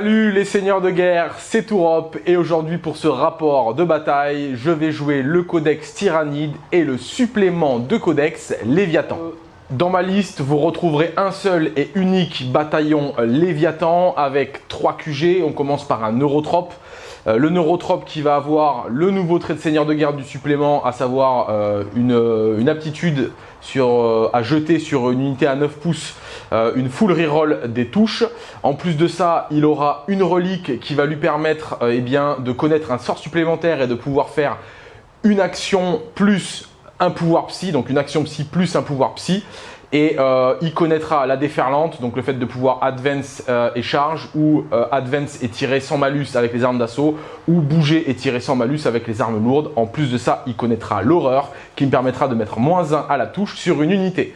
Salut les seigneurs de guerre, c'est Tourop et aujourd'hui pour ce rapport de bataille, je vais jouer le codex Tyrannide et le supplément de codex Léviathan. Dans ma liste, vous retrouverez un seul et unique bataillon Léviathan avec 3 QG. On commence par un Neurotrope. Euh, le Neurotrope qui va avoir le nouveau trait de seigneur de guerre du supplément, à savoir euh, une, aptitude euh, à jeter sur une unité à 9 pouces une full reroll des touches. En plus de ça, il aura une relique qui va lui permettre eh de connaître un sort supplémentaire et de pouvoir faire une action plus un pouvoir psy, donc une action psy plus un pouvoir psy. Et euh, il connaîtra la déferlante, donc le fait de pouvoir advance euh, et charge, ou euh, advance et tirer sans malus avec les armes d'assaut, ou bouger et tirer sans malus avec les armes lourdes. En plus de ça, il connaîtra l'horreur, qui me permettra de mettre moins 1 à la touche sur une unité.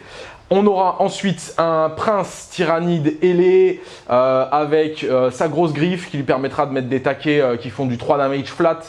On aura ensuite un prince tyrannide ailé avec sa grosse griffe qui lui permettra de mettre des taquets qui font du 3 damage flat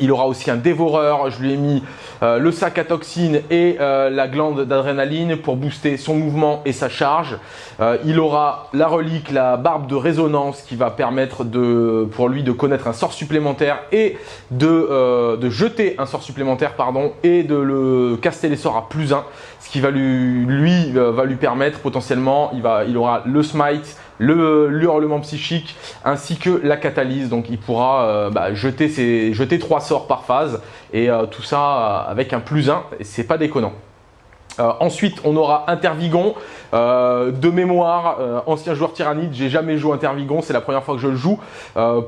il aura aussi un dévoreur, je lui ai mis euh, le sac à toxines et euh, la glande d'adrénaline pour booster son mouvement et sa charge. Euh, il aura la relique, la barbe de résonance qui va permettre de, pour lui de connaître un sort supplémentaire et de, de jeter un sort supplémentaire pardon, et de le caster les sorts à plus 1. Ce qui va lui, lui va lui permettre potentiellement, il, va, il aura le smite, le hurlement psychique ainsi que la catalyse. Donc il pourra euh, bah, jeter, ses, jeter trois sorts par phase et euh, tout ça euh, avec un plus 1, c'est pas déconnant. ensuite, on aura Intervigon. de mémoire, ancien joueur tyrannide, j'ai jamais joué Intervigon, c'est la première fois que je le joue.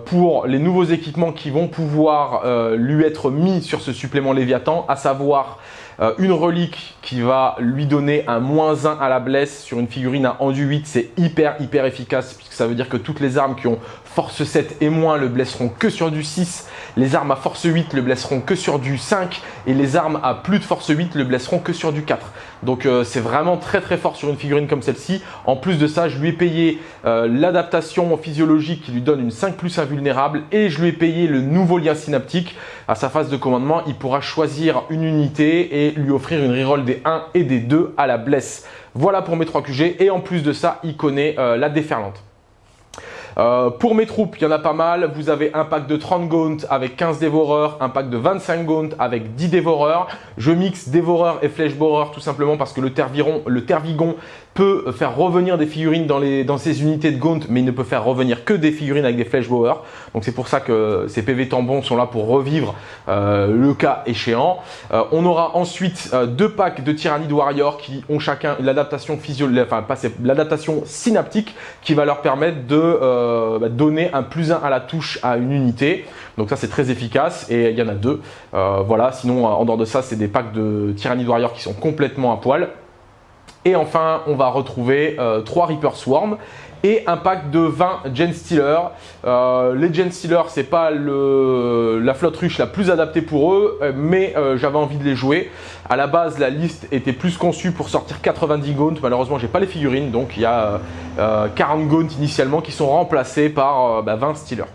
pour les nouveaux équipements qui vont pouvoir lui être mis sur ce supplément Léviathan, à savoir euh, une relique qui va lui donner un moins 1 à la blesse sur une figurine à enduit 8, c'est hyper hyper efficace puisque ça veut dire que toutes les armes qui ont force 7 et moins le blesseront que sur du 6, les armes à force 8 le blesseront que sur du 5 et les armes à plus de force 8 le blesseront que sur du 4. Donc euh, c'est vraiment très très fort sur une figurine comme celle-ci. En plus de ça, je lui ai payé euh, l'adaptation physiologique qui lui donne une 5 plus invulnérable et je lui ai payé le nouveau lien synaptique. À sa phase de commandement, il pourra choisir une unité et lui offrir une reroll des 1 et des 2 à la blesse. Voilà pour mes 3 QG et en plus de ça, il connaît euh, la déferlante. Euh, pour mes troupes, il y en a pas mal. Vous avez un pack de 30 Gaunt avec 15 dévoreurs, un pack de 25 Gaunt avec 10 dévoreurs. Je mixe dévoreur et flèche borer tout simplement parce que le, terviron, le tervigon peut faire revenir des figurines dans, les, dans ces unités de Gaunt, mais il ne peut faire revenir que des figurines avec des flèches bower. Donc c'est pour ça que ces PV tambons sont là pour revivre euh, le cas échéant. Euh, on aura ensuite euh, deux packs de Tyrannid Warrior qui ont chacun l'adaptation physiologique, enfin l'adaptation synaptique qui va leur permettre de bah, donner un plus 1 à la touche à une unité. Donc ça c'est très efficace et il y en a deux. voilà, sinon en dehors de ça c'est des packs de Tyrannid Warrior qui sont complètement à poil. Et enfin, on va retrouver euh, 3 Reaper Swarm et un pack de 20 Gen Stealer. Euh, les Gen Stealer, c'est pas la flotte ruche la plus adaptée pour eux, euh, mais euh, j'avais envie de les jouer. À la base, la liste était plus conçue pour sortir 90 Gaunt. Malheureusement, j'ai pas les figurines, donc il y a 40 Gaunt initialement qui sont remplacés par 20 bah, Stealers.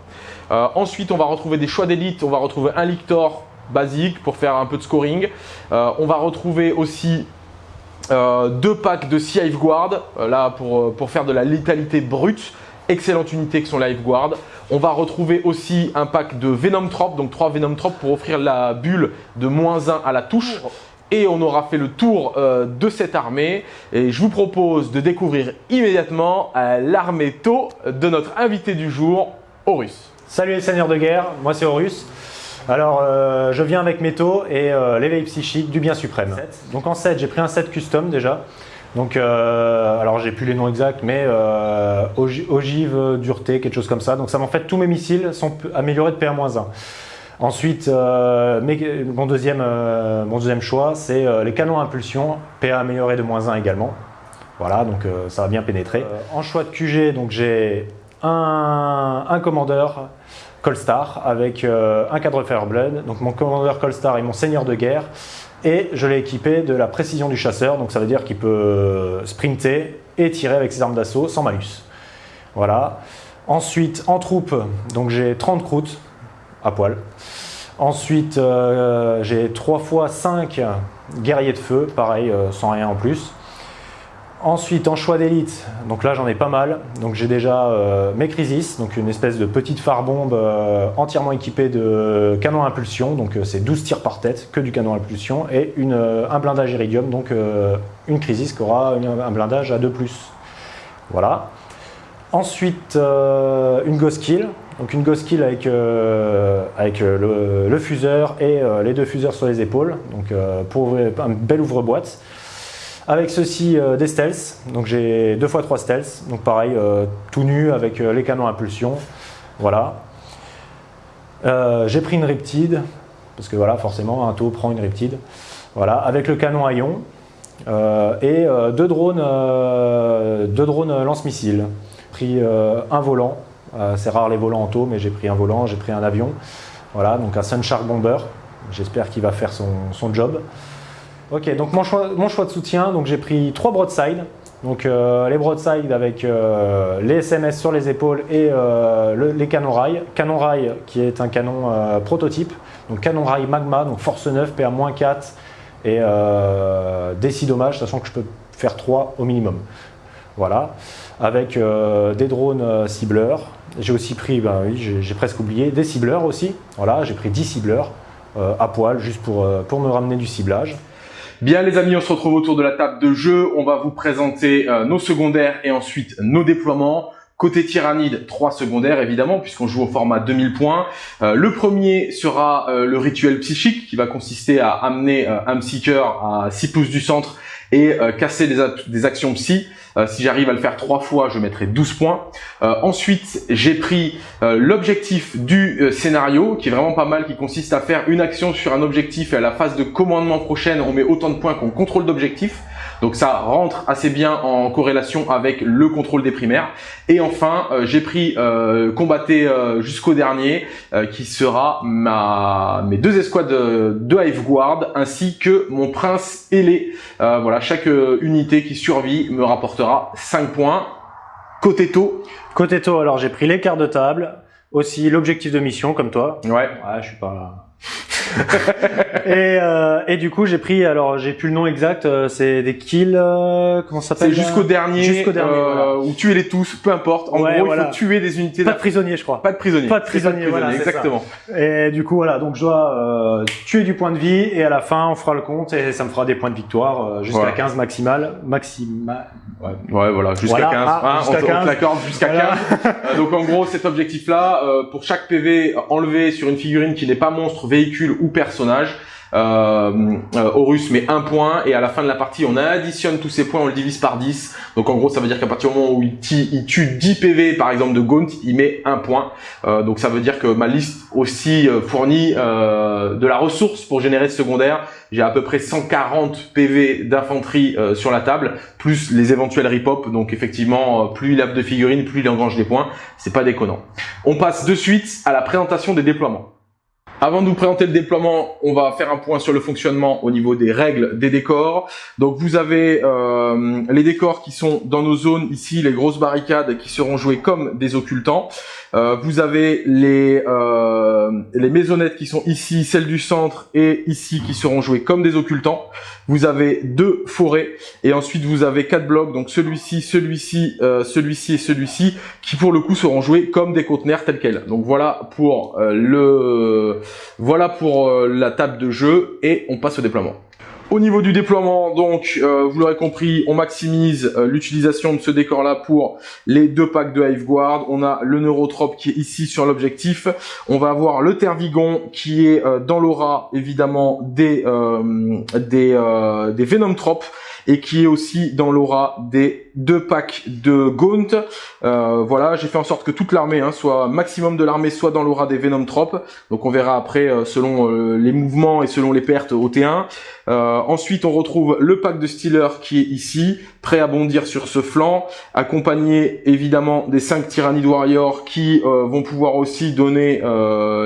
ensuite, on va retrouver des choix d'élite. On va retrouver un Lictor basique pour faire un peu de scoring. on va retrouver aussi euh, deux packs de Sea Guard, euh, là pour, euh, pour, faire de la létalité brute. Excellente unité que sont la Guard. On va retrouver aussi un pack de Venom Trop, donc 3 Venom Trop pour offrir la bulle de moins 1 à la touche. Et on aura fait le tour de cette armée. Et je vous propose de découvrir immédiatement l'armée Tau de notre invité du jour, Horus. Salut les seigneurs de guerre, moi c'est Horus. Alors, euh, je viens avec Métaux et euh, l'éveil psychique du bien suprême. Donc en 7, j'ai pris un set custom déjà. Donc, euh, alors j'ai plus les noms exacts, mais ogive, dureté, quelque chose comme ça. Donc ça m'en fait tous mes missiles sont améliorés de PA-1. Ensuite, mon, deuxième, mon deuxième choix, c'est les canons à impulsion, PA amélioré de moins 1 également. Voilà, donc ça va bien pénétrer. en choix de QG, donc j'ai un, un commandeur, Colstar avec euh, un cadre Fireblood, donc mon commandeur Colstar est mon seigneur de guerre et je l'ai équipé de la précision du chasseur, donc ça veut dire qu'il peut euh, sprinter et tirer avec ses armes d'assaut sans malus. Voilà. Ensuite, en troupe, donc j'ai 30 croûtes à poil. Ensuite, euh, j'ai 3 fois 5 guerriers de feu, pareil, sans rien en plus. Ensuite, en choix d'élite, donc là j'en ai pas mal. Donc j'ai déjà euh, mes Crisis, donc une espèce de petite phare bombe euh, entièrement équipée de canon à impulsion. Donc euh, c'est 12 tirs par tête, que du canon à impulsion, et un blindage Iridium, donc une Crisis qui aura un blindage à 2+. Voilà. Ensuite, une Ghost Kill, donc une Ghost Kill avec, avec le, le, fuseur et les deux fuseurs sur les épaules, donc pour un bel ouvre-boîte. Avec ceci euh, des stealths, donc j'ai deux fois trois stealths, donc pareil, euh, tout nu avec euh, les canons à impulsion, voilà. j'ai pris une Riptide, parce que voilà, forcément, un taux prend une Riptide, voilà, avec le canon à ion, et deux drones, drones lance-missiles. Pris un volant, c'est rare les volants en taux, mais j'ai pris un volant, j'ai pris un avion, voilà, donc un Sunshark Bomber, j'espère qu'il va faire son, son job. Ok, donc mon choix, de soutien, donc j'ai pris trois broadsides. Donc euh, les broadsides avec euh, les SMS sur les épaules et euh, les canons rail. Canon rail qui est un canon prototype. Donc canon rail magma, donc force 9, PA-4 et DC dommage, sachant que je peux faire 3 au minimum. Voilà, avec des drones cibleurs. J'ai aussi pris, ben j'ai presque oublié, des cibleurs aussi. Voilà, j'ai pris 10 cibleurs à poil juste pour, pour me ramener du ciblage. Bien les amis, on se retrouve autour de la table de jeu. On va vous présenter euh, nos secondaires et ensuite nos déploiements. Côté Tyrannide, trois secondaires évidemment, puisqu'on joue au format 2000 points. Euh, le premier sera euh, le rituel psychique, qui va consister à amener un Seeker à 6 pouces du centre et casser des, des actions psy. Euh, si j'arrive à le faire trois fois, je mettrai 12 points. Euh, ensuite, j'ai pris euh, l'objectif du scénario, qui est vraiment pas mal, qui consiste à faire une action sur un objectif et à la phase de commandement prochaine, on met autant de points qu'on contrôle d'objectif. Donc ça rentre assez bien en corrélation avec le contrôle des primaires. Et enfin, euh, j'ai pris euh, combatté euh, jusqu'au dernier, qui sera ma, mes deux escouades de, de Hive Guard, ainsi que mon prince ailé. voilà, chaque unité qui survit me rapportera 5 points. Côté taux. Côté taux, alors j'ai pris les cartes de table, aussi l'objectif de mission comme toi. Ouais. Ouais, je suis pas et, euh, et, du coup, j'ai pris, alors j'ai plus le nom exact, euh, c'est des kills, euh, comment ça s'appelle C'est jusqu'au dernier, jusqu'au dernier euh, ou tuer les tous, peu importe. En gros, il faut tuer des unités. Pas de prisonniers, je crois. Pas de prisonniers. Pas de prisonniers, voilà. Exactement. Et du coup, voilà, donc je dois tuer du point de vie et à la fin, on fera le compte et ça me fera des points de victoire jusqu'à 15 maximal, maximal. Ouais, ouais voilà, jusqu'à 15. Ah, hein, jusqu'à on, l'accorde jusqu'à 15. donc en gros, cet objectif-là, pour chaque PV enlevé sur une figurine qui n'est pas monstre, véhicule ou personnage. Euh, euh, Horus met un point et à la fin de la partie on additionne tous ces points, on le divise par 10. Donc en gros ça veut dire qu'à partir du moment où il, tue 10 PV par exemple de Gaunt, il met un point. Euh, donc ça veut dire que ma liste aussi fournit de la ressource pour générer ce secondaire. J'ai à peu près 140 PV d'infanterie sur la table, plus les éventuels rip-hop. Donc effectivement, plus il a de figurines, plus il engrange des points. C'est pas déconnant. On passe de suite à la présentation des déploiements. Avant de vous présenter le déploiement, on va faire un point sur le fonctionnement au niveau des règles des décors. Donc vous avez euh, les décors qui sont dans nos zones ici, les grosses barricades qui seront jouées comme des occultants. Euh, vous avez les, euh, les maisonnettes qui sont ici, celles du centre et ici qui seront jouées comme des occultants. Vous avez deux forêts et ensuite vous avez quatre blocs, donc celui-ci, celui-ci, euh, celui-ci et celui-ci qui pour le coup seront joués comme des conteneurs tels quels. Donc voilà pour le voilà pour la table de jeu et on passe au déploiement. Au niveau du déploiement, donc, euh, vous l'aurez compris, on maximise euh, l'utilisation de ce décor-là pour les deux packs de Hive Guard. On a le Neurotrope qui est ici sur l'objectif. On va avoir le Tervigon qui est euh, dans l'aura, évidemment, des, des, des et qui est aussi dans l'aura des deux packs de Gaunt. Euh, voilà, j'ai fait en sorte que toute l'armée, hein, soit maximum de l'armée, soit dans l'aura des Venom Trop. Donc on verra après euh, selon euh, les mouvements et selon les pertes au T1. ensuite, on retrouve le pack de Stealer qui est ici, prêt à bondir sur ce flanc, accompagné évidemment des 5 Tyrannid Warriors qui vont pouvoir aussi donner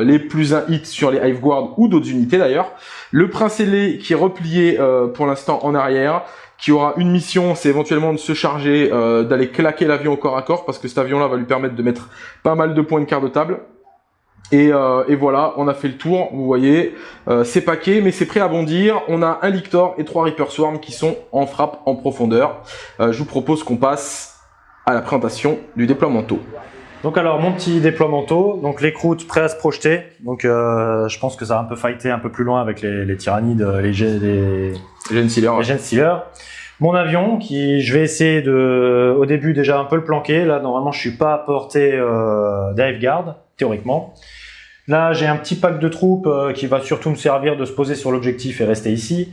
les plus un hit sur les Hive Guard ou d'autres unités d'ailleurs. Le Prince ailé qui est replié pour l'instant en arrière qui aura une mission, c'est éventuellement de se charger, euh, d'aller claquer l'avion au corps à corps, parce que cet avion-là va lui permettre de mettre pas mal de points de quart de table. Et, euh, et, voilà, on a fait le tour, vous voyez, euh, c'est paquet, mais c'est prêt à bondir. On a un Lictor et trois Reaper Swarm qui sont en frappe en profondeur. Euh, je vous propose qu'on passe à la présentation du déploiement tôt. Donc alors, mon petit déploiement tôt, donc les croûtes prêts à se projeter. Donc euh, je pense que ça va un peu fighter un peu plus loin avec les, les tyrannides, les, les, les, les Gen Stealers. Mon avion, qui je vais essayer de, au début déjà un peu le planquer. Là, normalement, je suis pas à portée euh, dive guard, théoriquement. Là, j'ai un petit pack de troupes euh, qui va surtout me servir de se poser sur l'objectif et rester ici.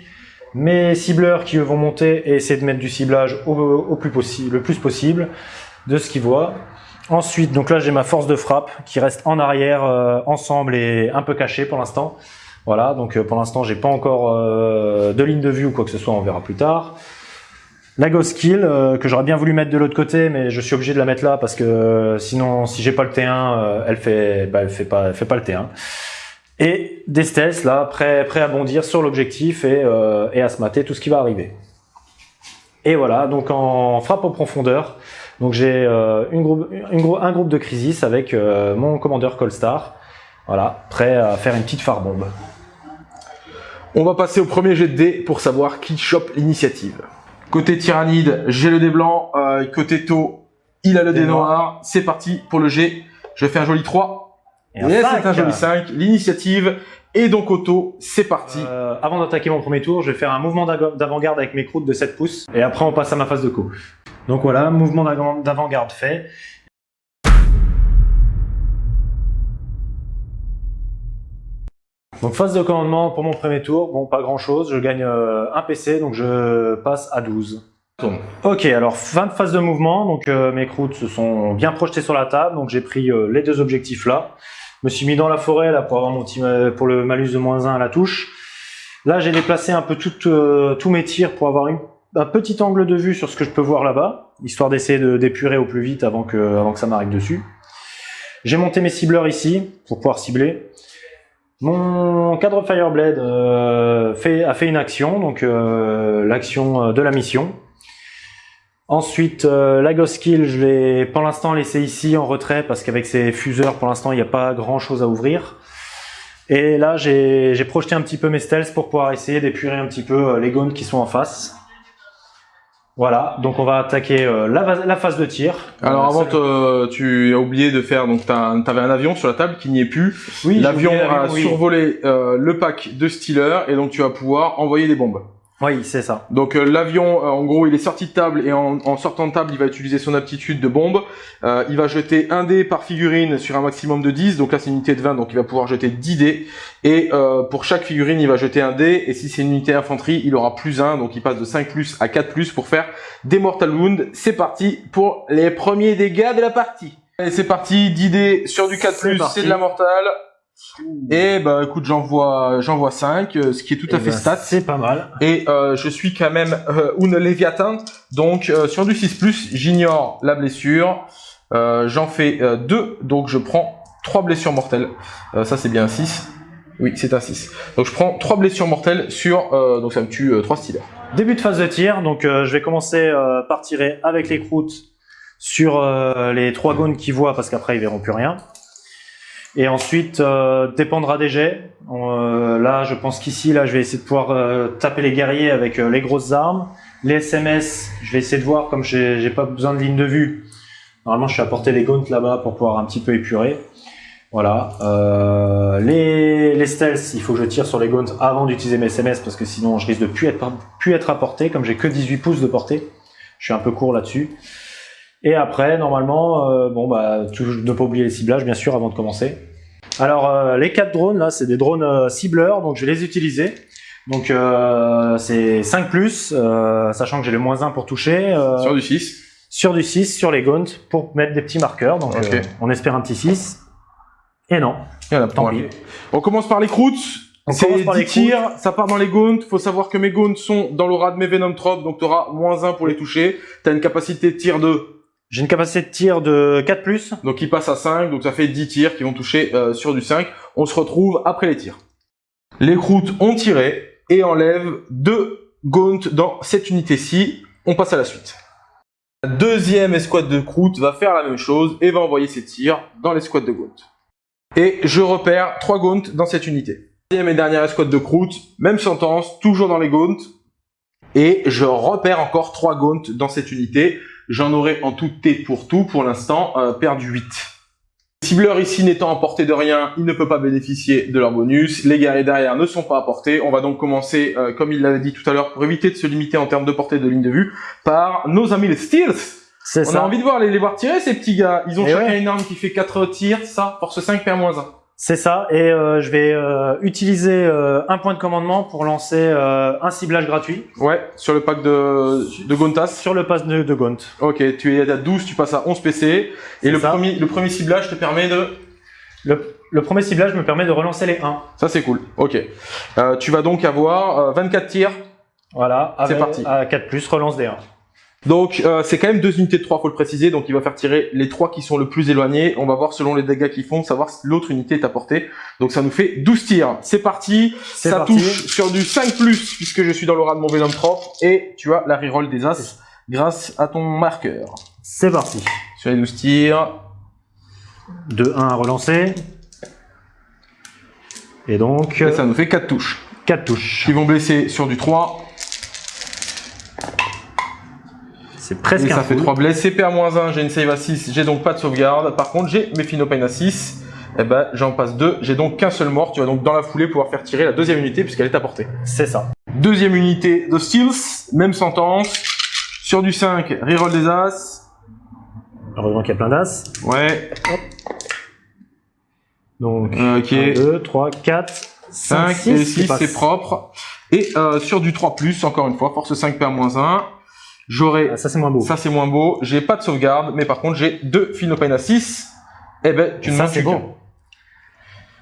Mes cibleurs qui vont monter et essayer de mettre du ciblage au, au plus possible, le plus possible de ce qu'ils voient. Ensuite, donc là, j'ai ma force de frappe qui reste en arrière, euh, ensemble et un peu cachée pour l'instant. Voilà, donc euh, pour l'instant, j'ai pas encore euh, de ligne de vue ou quoi que ce soit, on verra plus tard. La Ghost Kill, euh, que j'aurais bien voulu mettre de l'autre côté, mais je suis obligé de la mettre là parce que euh, sinon, si j'ai pas le T1, euh, elle fait, bah, elle fait pas, elle fait pas le T1. Et des stealths là, prêts à bondir sur l'objectif et, euh, et à se mater tout ce qui va arriver. Et voilà, donc en frappe en profondeur, donc j'ai euh, une groupe, une un groupe de crisis avec mon commandeur Colstar, voilà, prêt à faire une petite phare bombe. On va passer au premier jet de dés pour savoir qui chope l'initiative. Côté Tyrannide, j'ai le dé blanc. Euh, côté Tau, il a le Dé dé noir. noir. C'est parti pour le jet. Je fais un joli 3. Et c'est un joli 5. L'initiative est donc auto. C'est parti. Euh, avant d'attaquer mon premier tour, je vais faire un mouvement d'avant-garde avec mes croûtes de 7 pouces. Et après, on passe à ma phase de coup. Donc voilà, mouvement d'avant- d'avant-garde fait. Donc phase de commandement pour mon premier tour. Bon, pas grand-chose. Je gagne euh, un PC, donc je passe à 12. Tourne. Ok, alors fin de phase de mouvement. Donc euh, mes croûtes se sont bien projetées sur la table. Donc j'ai pris euh, les deux objectifs là. Je me suis mis dans la forêt là pour avoir mon petit, ma- pour le malus de moins 1 à la touche. Là, j'ai déplacé un peu tout, euh, tous mes tirs pour avoir une- un petit angle de vue sur ce que je peux voir là-bas, histoire d'essayer de d'épurer au plus vite avant que, avant que ça m'arrive dessus. J'ai monté mes cibleurs ici pour pouvoir cibler. Mon cadre Fireblade euh, a fait une action, donc euh, l'action euh, de la mission. Ensuite, la Ghost Kill, je vais pour l'instant laisser ici en retrait parce qu'avec ces fuseurs, pour l'instant, il n'y a pas grand chose à ouvrir. Et là, j'ai projeté un petit peu mes stealths pour pouvoir essayer d'épurer un petit peu les gones qui sont en face. Voilà, donc on va attaquer euh, la, la phase de tir. Alors Euh, avant, te- tu as oublié de faire. Donc t'as- t'avais un avion sur la table qui n'y est plus. oui, L'avion a oui. survolé euh, le pack de Stealer et donc tu vas pouvoir envoyer des bombes. Oui, c'est ça. Donc euh, l'avion, euh, en gros, il est sorti de table et en, en sortant de table, il va utiliser son aptitude de bombe. Euh, il va jeter un dé par figurine sur un maximum de 10. Donc là, c'est une unité de 20, donc il va pouvoir jeter 10 dés. Et euh, pour chaque figurine, il va jeter un dé. Et si c'est une unité d'infanterie, il aura plus 1. Donc il passe de 5 plus à 4 plus pour faire des Mortal Wounds. C'est parti pour les premiers dégâts de la partie. Allez, c'est parti, 10 dés sur du 4 C'est plus, c'est de la mortale. Et bah écoute, j'envoie j'envoie 5, euh, ce qui est tout à Eh fait ben, stat. C'est pas mal. Et euh, je suis quand même euh, une Léviathan, donc euh, sur du 6+, j'ignore la blessure. Euh, J'en fais 2, donc je prends 3 blessures mortelles. Euh, ça c'est bien un 6. Oui, c'est un 6. Donc je prends 3 blessures mortelles sur... euh, donc ça me tue 3 stealers. Début de phase de tir, donc euh, je vais commencer euh, par tirer avec les croûtes sur euh, les trois gones qui voient parce qu'après ils verront plus rien. Et ensuite, euh, dépendra des jets. Euh, là, je pense qu'ici, là, je vais essayer de pouvoir euh, taper les guerriers avec euh, les grosses armes. Les SMS, je vais essayer de voir, comme j'ai pas besoin de ligne de vue. Normalement, je suis à portée des gaunts là-bas pour pouvoir un petit peu épurer. Voilà. Euh, les, les stealths, il faut que je tire sur les gaunts avant d'utiliser mes SMS parce que sinon, je risque de plus être, plus être à portée. Comme j'ai que 18 pouces de portée, je suis un peu court là-dessus. Et après, normalement, euh, bon bah, ne pas oublier les ciblages, bien sûr, avant de commencer. Alors, euh, les quatre drones là, c'est des drones euh, cibleurs, donc je vais les utiliser. Donc, euh, c'est 5 plus, euh, sachant que j'ai le moins 1 pour toucher. euh, Sur du 6. sur du 6, sur les gaunts, pour mettre des petits marqueurs. Donc, Ok. euh, on espère un petit 6. Et non, Il y en a tant pis. On commence par les croûtes. On C'est commence par 10 les tirs, ça part dans les gaunts. Faut savoir que mes gaunts sont dans l'aura de mes Venom Trop, donc tu auras moins 1 pour les toucher. Tu as une capacité de tir de J'ai une capacité de tir de 4 plus. Donc il passe à 5, donc ça fait 10 tirs qui vont toucher euh, sur du 5. On se retrouve après les tirs. Les croûtes ont tiré et enlèvent deux gaunt dans cette unité-ci. On passe à la suite. La deuxième escouade de croûtes va faire la même chose et va envoyer ses tirs dans l'escouade de gaunt. Et je repère 3 gaunts dans cette unité. Deuxième et dernière escouade de croûte, même sentence, toujours dans les gaunts. Et je repère encore 3 gaunts dans cette unité. J'en aurai en tout T pour tout, pour l'instant, euh, perdu 8. Cibleur ici n'étant à portée de rien, il ne peut pas bénéficier de leur bonus. Les guerriers derrière ne sont pas à portée. On va donc commencer, euh, comme il l'avait dit tout à l'heure, pour éviter de se limiter en termes de portée de ligne de vue, par nos amis les Steels. C'est On ça. a envie de voir les, les voir tirer ces petits gars. Ils ont Et chacun ouais. une arme qui fait 4 tirs, ça, force 5, PA-1. C'est ça. Et euh, je vais euh, utiliser euh, un point de commandement pour lancer un ciblage gratuit Ouais, sur le pack de, de Gontas. sur le pass de, de Gaunt. Ok, tu es à 12, tu passes à 11 PC. Et le ça. premier, le premier ciblage te permet de... Le, le premier ciblage me permet de relancer les 1. Ça c'est cool, ok. Tu vas donc avoir euh, 24 tirs. Voilà. C'est parti. À 4+, relance des 1. Donc euh, c'est quand même deux unités de 3, faut le préciser. Donc il va faire tirer les trois qui sont le plus éloignés. On va voir selon les dégâts qu'ils font, savoir si l'autre unité est à portée. Donc ça nous fait 12 tirs. C'est parti. Ça parti. touche sur du 5+, puisque je suis dans l'aura de mon Venom propre. Et tu as la reroll des As grâce à ton marqueur. C'est parti. Sur les 12 tirs. De 1 à relancer. Et donc, Et ça nous fait 4 touches. 4 touches. Qui vont blesser sur du 3. C'est presque Et un ça fait full. 3 blesses. CP à moins 1, j'ai une save à 6, j'ai donc pas de sauvegarde. Par contre, j'ai mes Phenopain à 6. Et ben, j'en passe 2. J'ai donc qu'un seul mort. Tu vas donc dans la foulée pouvoir faire tirer la deuxième unité puisqu'elle est à portée. C'est ça. Deuxième unité de Steels, même sentence. Sur du 5, reroll des As. Heureusement qu'il y a plein d'as. Ouais, Donc, ok. 1, 2, 3, 4, 5 5, et 6, 6, c'est propre. Et euh, sur du 3+, encore une fois, force 5 PA moins 1. J'aurai Ah, ça c'est moins beau. Ça c'est moins beau. J'ai pas de sauvegarde, mais par contre j'ai deux Phenopain à 6. Eh ben, tu ne m'en c'est qu'un.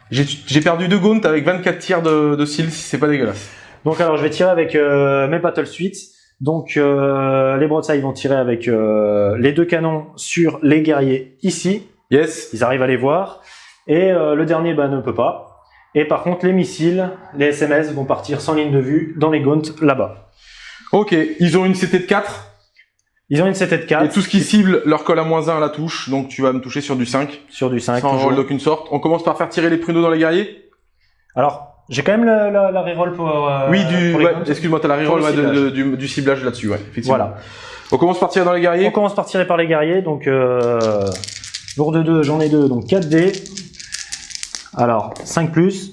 J'ai perdu deux Gaunt avec 24 tirs de, de Seals, c'est pas dégueulasse. Donc alors je vais tirer avec euh, mes Battle Suites. Donc euh, les broadsides vont tirer avec euh, les deux canons sur les guerriers ici. Yes. Ils arrivent à les voir. Et euh, le dernier bah, ne peut pas. Et par contre les missiles, les SMS vont partir sans ligne de vue dans les gaunts là-bas. Ok, ils ont une CT de 4. Ils ont une CT de 4 Et tout ce qui cible leur colle à moins 1 à la touche, donc tu vas me toucher sur du 5. sur du 5. sans toujours. roll d'aucune sorte. On commence par faire tirer les pruneaux dans les guerriers Alors j'ai quand même la, la, la reroll pour, euh, Oui, du. ouais, excuse-moi, t'as la reroll ouais, de- ciblage. de- du, du ciblage là-dessus, ouais, effectivement. Voilà. On commence par tirer dans les On guerriers. commence par tirer par les guerriers, donc euh, lourd de 2, j'en ai 2, donc 4 dés. Alors, 5 plus,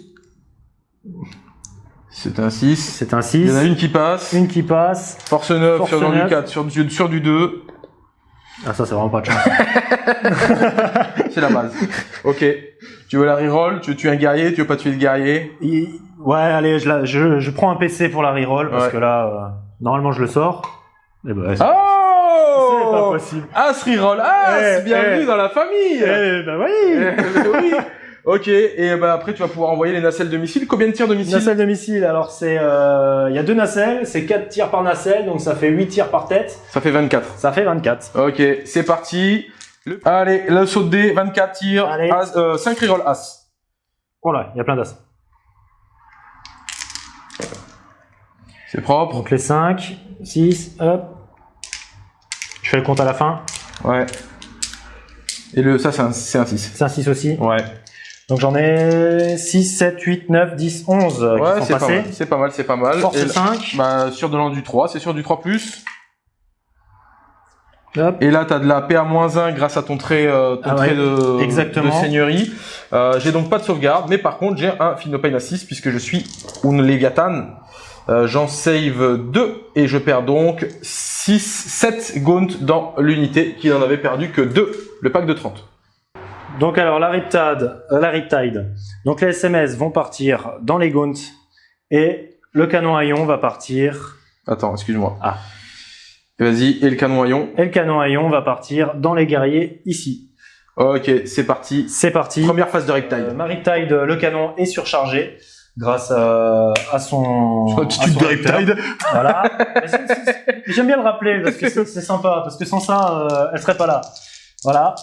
C'est un 6. c'est un Il y en a 6. une qui passe. Une qui passe. Force 9 Force sur du 9. 4, sur du, sur du 2. Ah ça c'est vraiment pas de chance. C'est la base. ok. Tu veux la reroll? Tu veux tuer un guerrier Tu veux pas tuer le guerrier? Il- Ouais, allez, je, la- je, je prends un PC pour la reroll, parce Ouais. que là, euh, normalement je le sors. Et ben, c'est Oh c'est pas possible. As reroll As Eh, Bienvenue eh. dans la famille Eh ben oui Eh, oui. Ok, et bah après tu vas pouvoir envoyer les nacelles de missiles. Combien de tirs de missiles? Nacelle de missile, alors c'est... euh, Il y a deux nacelles, c'est 4 tirs par nacelle, donc ça fait 8 tirs par tête. Ça fait 24. Ça fait 24. Ok, c'est parti. Le- Allez, le saut de dés, 24 tirs, Allez. as, euh, 5 reroll As. Oh là, il y a plein d'as. C'est propre. Donc les 5, 6, hop. Je fais le compte à la fin. Ouais. Et le ça c'est un, c'est un 6. C'est un 6 aussi. Ouais. Donc j'en ai 6, 7, 8, 9, 10, 11 euh, Ouais, qui sont c'est pas passés. mal. C'est pas mal, c'est pas mal. Force Et là- 5. bah, sur de l'an du 3, c'est sur du 3+. Hop. Et là, tu as de la PA-1 grâce à ton trait, euh, ton Ah trait ouais, de, exactement. de seigneurie. Euh, j'ai donc pas de sauvegarde, mais par contre, j'ai un Phenopain à 6 puisque je suis un Leviathan. Euh, J'en save 2 et je perds donc 6, 7 gaunt dans l'unité qui n'en avait perdu que 2, le pack de 30. Donc alors la Riptide, euh, la Riptide. Donc les SMS vont partir dans les gaunts et le canon à ion va partir Attends, excuse-moi. Ah. Vas-y, et le canon à ion. et le canon à ion va partir dans les guerriers ici. Ok, c'est parti. C'est parti. Première phase de Riptide. Euh, ma Riptide, le canon est surchargé grâce à, à son à son Ripteur. Voilà. Mais c'est- c'est- J'aime bien le rappeler parce que c'est c'est sympa parce que sans ça, euh, elle serait pas là. Voilà.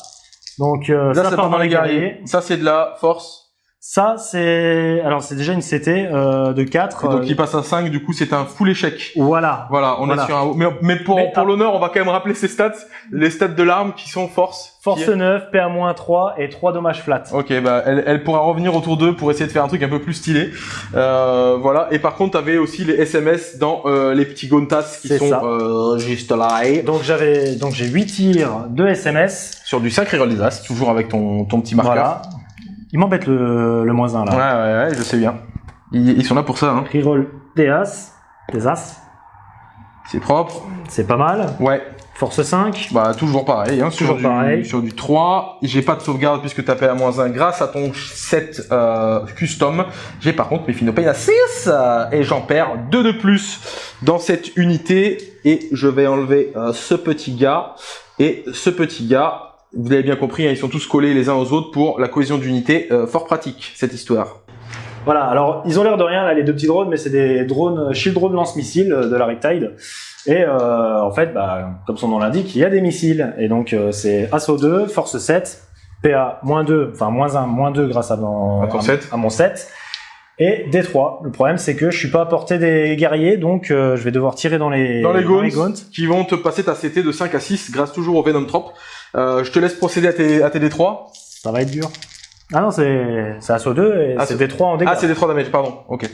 Donc euh, Là, ça ça part dans les guerriers. guerriers. Ça, c'est de la force. Ça, c'est alors c'est déjà une CT euh, de 4. donc euh, il passe à 5, du coup c'est un full échec. Voilà. Voilà, on Voilà. est sur un... Mais, mais pour, Mais, pour ah. l'honneur, on va quand même rappeler ses stats. Les stats de l'arme qui sont force. Force est- 9, PA-3 et 3 dommages flat. Ok, bah elle, elle pourra revenir autour d'eux pour essayer de faire un truc un peu plus stylé. Euh, voilà. Et par contre, t'avais aussi les SMS dans euh, les petits gontas qui sont euh, juste là. Donc j'avais donc j'ai 8 tirs de SMS. Sur du sacré roll des as, toujours avec ton, ton petit marqueur. Voilà. Il m'embête le, le moins 1 Ouais, là. ouais, ouais, je sais bien. Ils, ils sont là pour ça, hein. Reroll des As. Des As. C'est propre. C'est pas mal. Ouais, Force 5. bah toujours pareil, hein, sur, Toujours du, pareil. sur du 3. J'ai pas de sauvegarde puisque t'as payé à moins 1 grâce à ton 7 euh, custom. J'ai par contre mes Finopay à 6 euh, et j'en perds 2 de plus dans cette unité. Et je vais enlever euh, ce petit gars et ce petit gars. Vous avez bien compris, hein, ils sont tous collés les uns aux autres pour la cohésion d'unité. Euh, fort pratique cette histoire. Voilà, alors ils ont l'air de rien là les deux petits drones, mais c'est des drones shield drone lance-missiles euh, de la Riptide. Et euh, en fait, bah, comme son nom l'indique, il y a des missiles. Et donc euh, c'est Assaut 2, Force 7, PA moins 2, enfin moins 1, moins 2 grâce à mon, À ton 7. à mon 7. Et D3. Le problème c'est que je suis pas à portée des guerriers, donc euh, je vais devoir tirer dans les, dans les Gaunts, Gaunts. qui vont te passer ta CT de 5 à 6 grâce toujours au Venom Trop. Euh, je te laisse procéder à tes, à tes D3. Ça va être dur. Ah non, c'est c'est Assaut 2 et Ah, c'est c'est- D3 en dégâts. Ah, c'est D3 damage, pardon. Ok.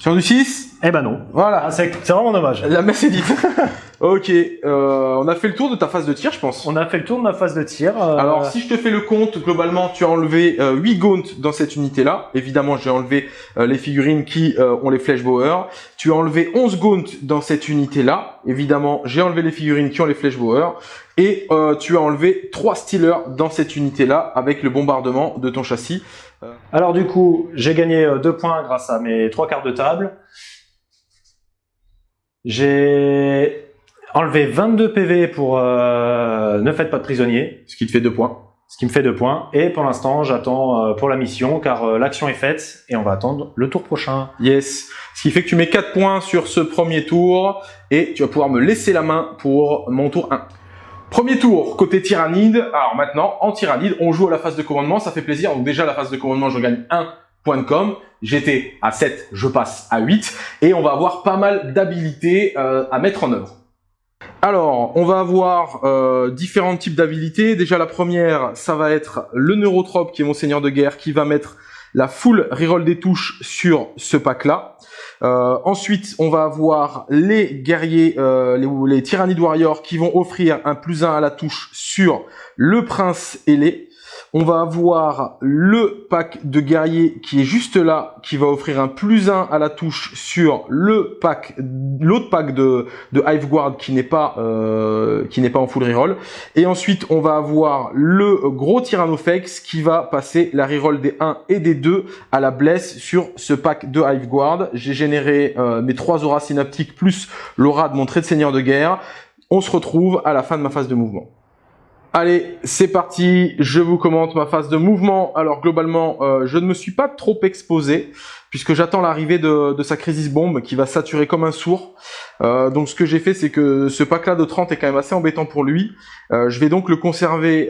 Sur du 6, Eh ben non. voilà. Ah, c'est c'est vraiment dommage. La messe est dite. ok, euh, on a fait le tour de ta phase de tir, je pense. On a fait le tour de ma phase de tir. euh, Alors, si je te fais le compte, globalement, tu as enlevé euh, 8 gaunts dans cette unité-là. Évidemment, j'ai enlevé euh, les figurines qui euh, ont les flèches Bauer. Tu as enlevé 11 gaunts dans cette unité-là. Évidemment, j'ai enlevé les figurines qui ont les flèches Bauer. Et euh, tu as enlevé 3 Stealers dans cette unité-là avec le bombardement de ton châssis. Alors du coup, j'ai gagné euh, deux points grâce à mes trois cartes de table. J'ai enlevé 22 PV pour euh, ne faites pas de prisonniers, Ce qui te fait 2 points. ce qui me fait deux points. Et pour l'instant, j'attends euh, pour la mission car euh, l'action est faite et on va attendre le tour prochain. Yes. Ce qui fait que tu mets 4 points sur ce premier tour et tu vas pouvoir me laisser la main pour mon tour 1. Premier tour, côté tyrannide. Alors maintenant, en tyrannide, on joue à la phase de commandement, ça fait plaisir. Donc déjà, la phase de commandement, je gagne 1 point de com. J'étais à 7, je passe à 8. Et on va avoir pas mal d'habilités euh, à mettre en œuvre. Alors, on va avoir euh, différents types d'habilités. Déjà, la première, ça va être le neurotrope, qui est mon seigneur de guerre, qui va mettre la full reroll des touches sur ce pack-là. Euh, ensuite, on va avoir les guerriers, euh, les, les Warriors qui vont offrir un plus 1 à la touche sur le prince ailé. On va avoir le pack de guerriers qui est juste là, qui va offrir un plus 1 à la touche sur le pack, l'autre pack de, de Hive Guard qui n'est pas, euh, pas en full reroll. Et ensuite, on va avoir le gros Tyrannofex qui va passer la reroll des 1 et des 2 à la blesse sur ce pack de Hive Guard. J'ai généré euh, mes trois auras synaptiques plus l'aura de mon trait de seigneur de guerre. On se retrouve à la fin de ma phase de mouvement. Allez, c'est parti, je vous commente ma phase de mouvement. Alors globalement, euh, je ne me suis pas trop exposé, puisque j'attends l'arrivée de, sa crisis bombe qui va saturer comme un sourd. Euh, donc ce que j'ai fait, c'est que ce pack-là de 30 est quand même assez embêtant pour lui. Euh, je vais donc le conserver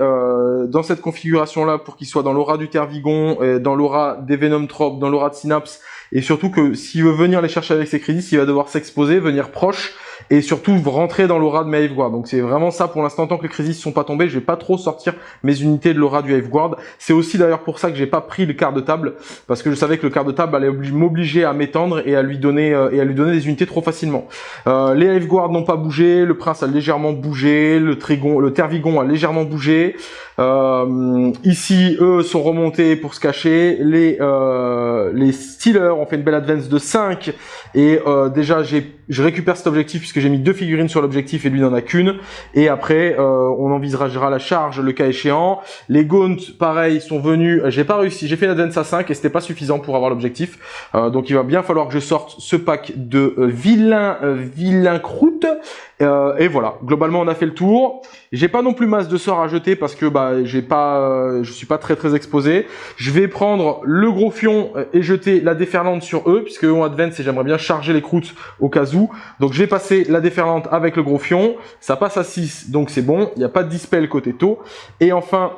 dans cette configuration-là pour qu'il soit dans l'aura du Tervigon, dans l'aura des Venom Trop, dans l'aura de Synapse, et surtout que s'il veut venir les chercher avec ses crisis, il va devoir s'exposer, venir proche, et surtout rentrer dans l'aura de Hive Guard. Donc c'est vraiment ça pour l'instant, tant que les crisis sont pas tombés, je vais pas trop sortir mes unités de l'aura du Guard. C'est aussi d'ailleurs pour ça que j'ai pas pris le quart de table, parce que je savais que le quart de table allait obli- m'obliger à m'étendre et à lui donner euh, et à lui donner des unités trop facilement. Euh, les Guard n'ont pas bougé, le prince a légèrement bougé, le Trigon, le Tervigon a légèrement bougé. Euh, ici, eux sont remontés pour se cacher. Les euh, les Steelers ont fait une belle advance de 5 et euh, déjà je récupère cet objectif puisque j'ai mis deux figurines sur l'objectif et lui n'en a qu'une. Et après, euh, on envisagera la charge le cas échéant. Les Gaunt, pareil, sont venus. J'ai pas réussi. J'ai fait l'advance à 5 et c'était pas suffisant pour avoir l'objectif. Euh, donc il va bien falloir que je sorte ce pack de euh, vilains euh, vilains croûtes. Euh, et voilà. Globalement, on a fait le tour. J'ai pas non plus masse de sorts à jeter parce que bah j'ai pas, je suis pas très très exposé. Je vais prendre le gros fion et jeter la déferlante sur eux puisque eux ont advance et j'aimerais bien charger les croûtes au cas où. Donc je vais passer la déferlante avec le gros fion. Ça passe à 6, donc c'est bon. Il n'y a pas de dispel côté taux. Et enfin,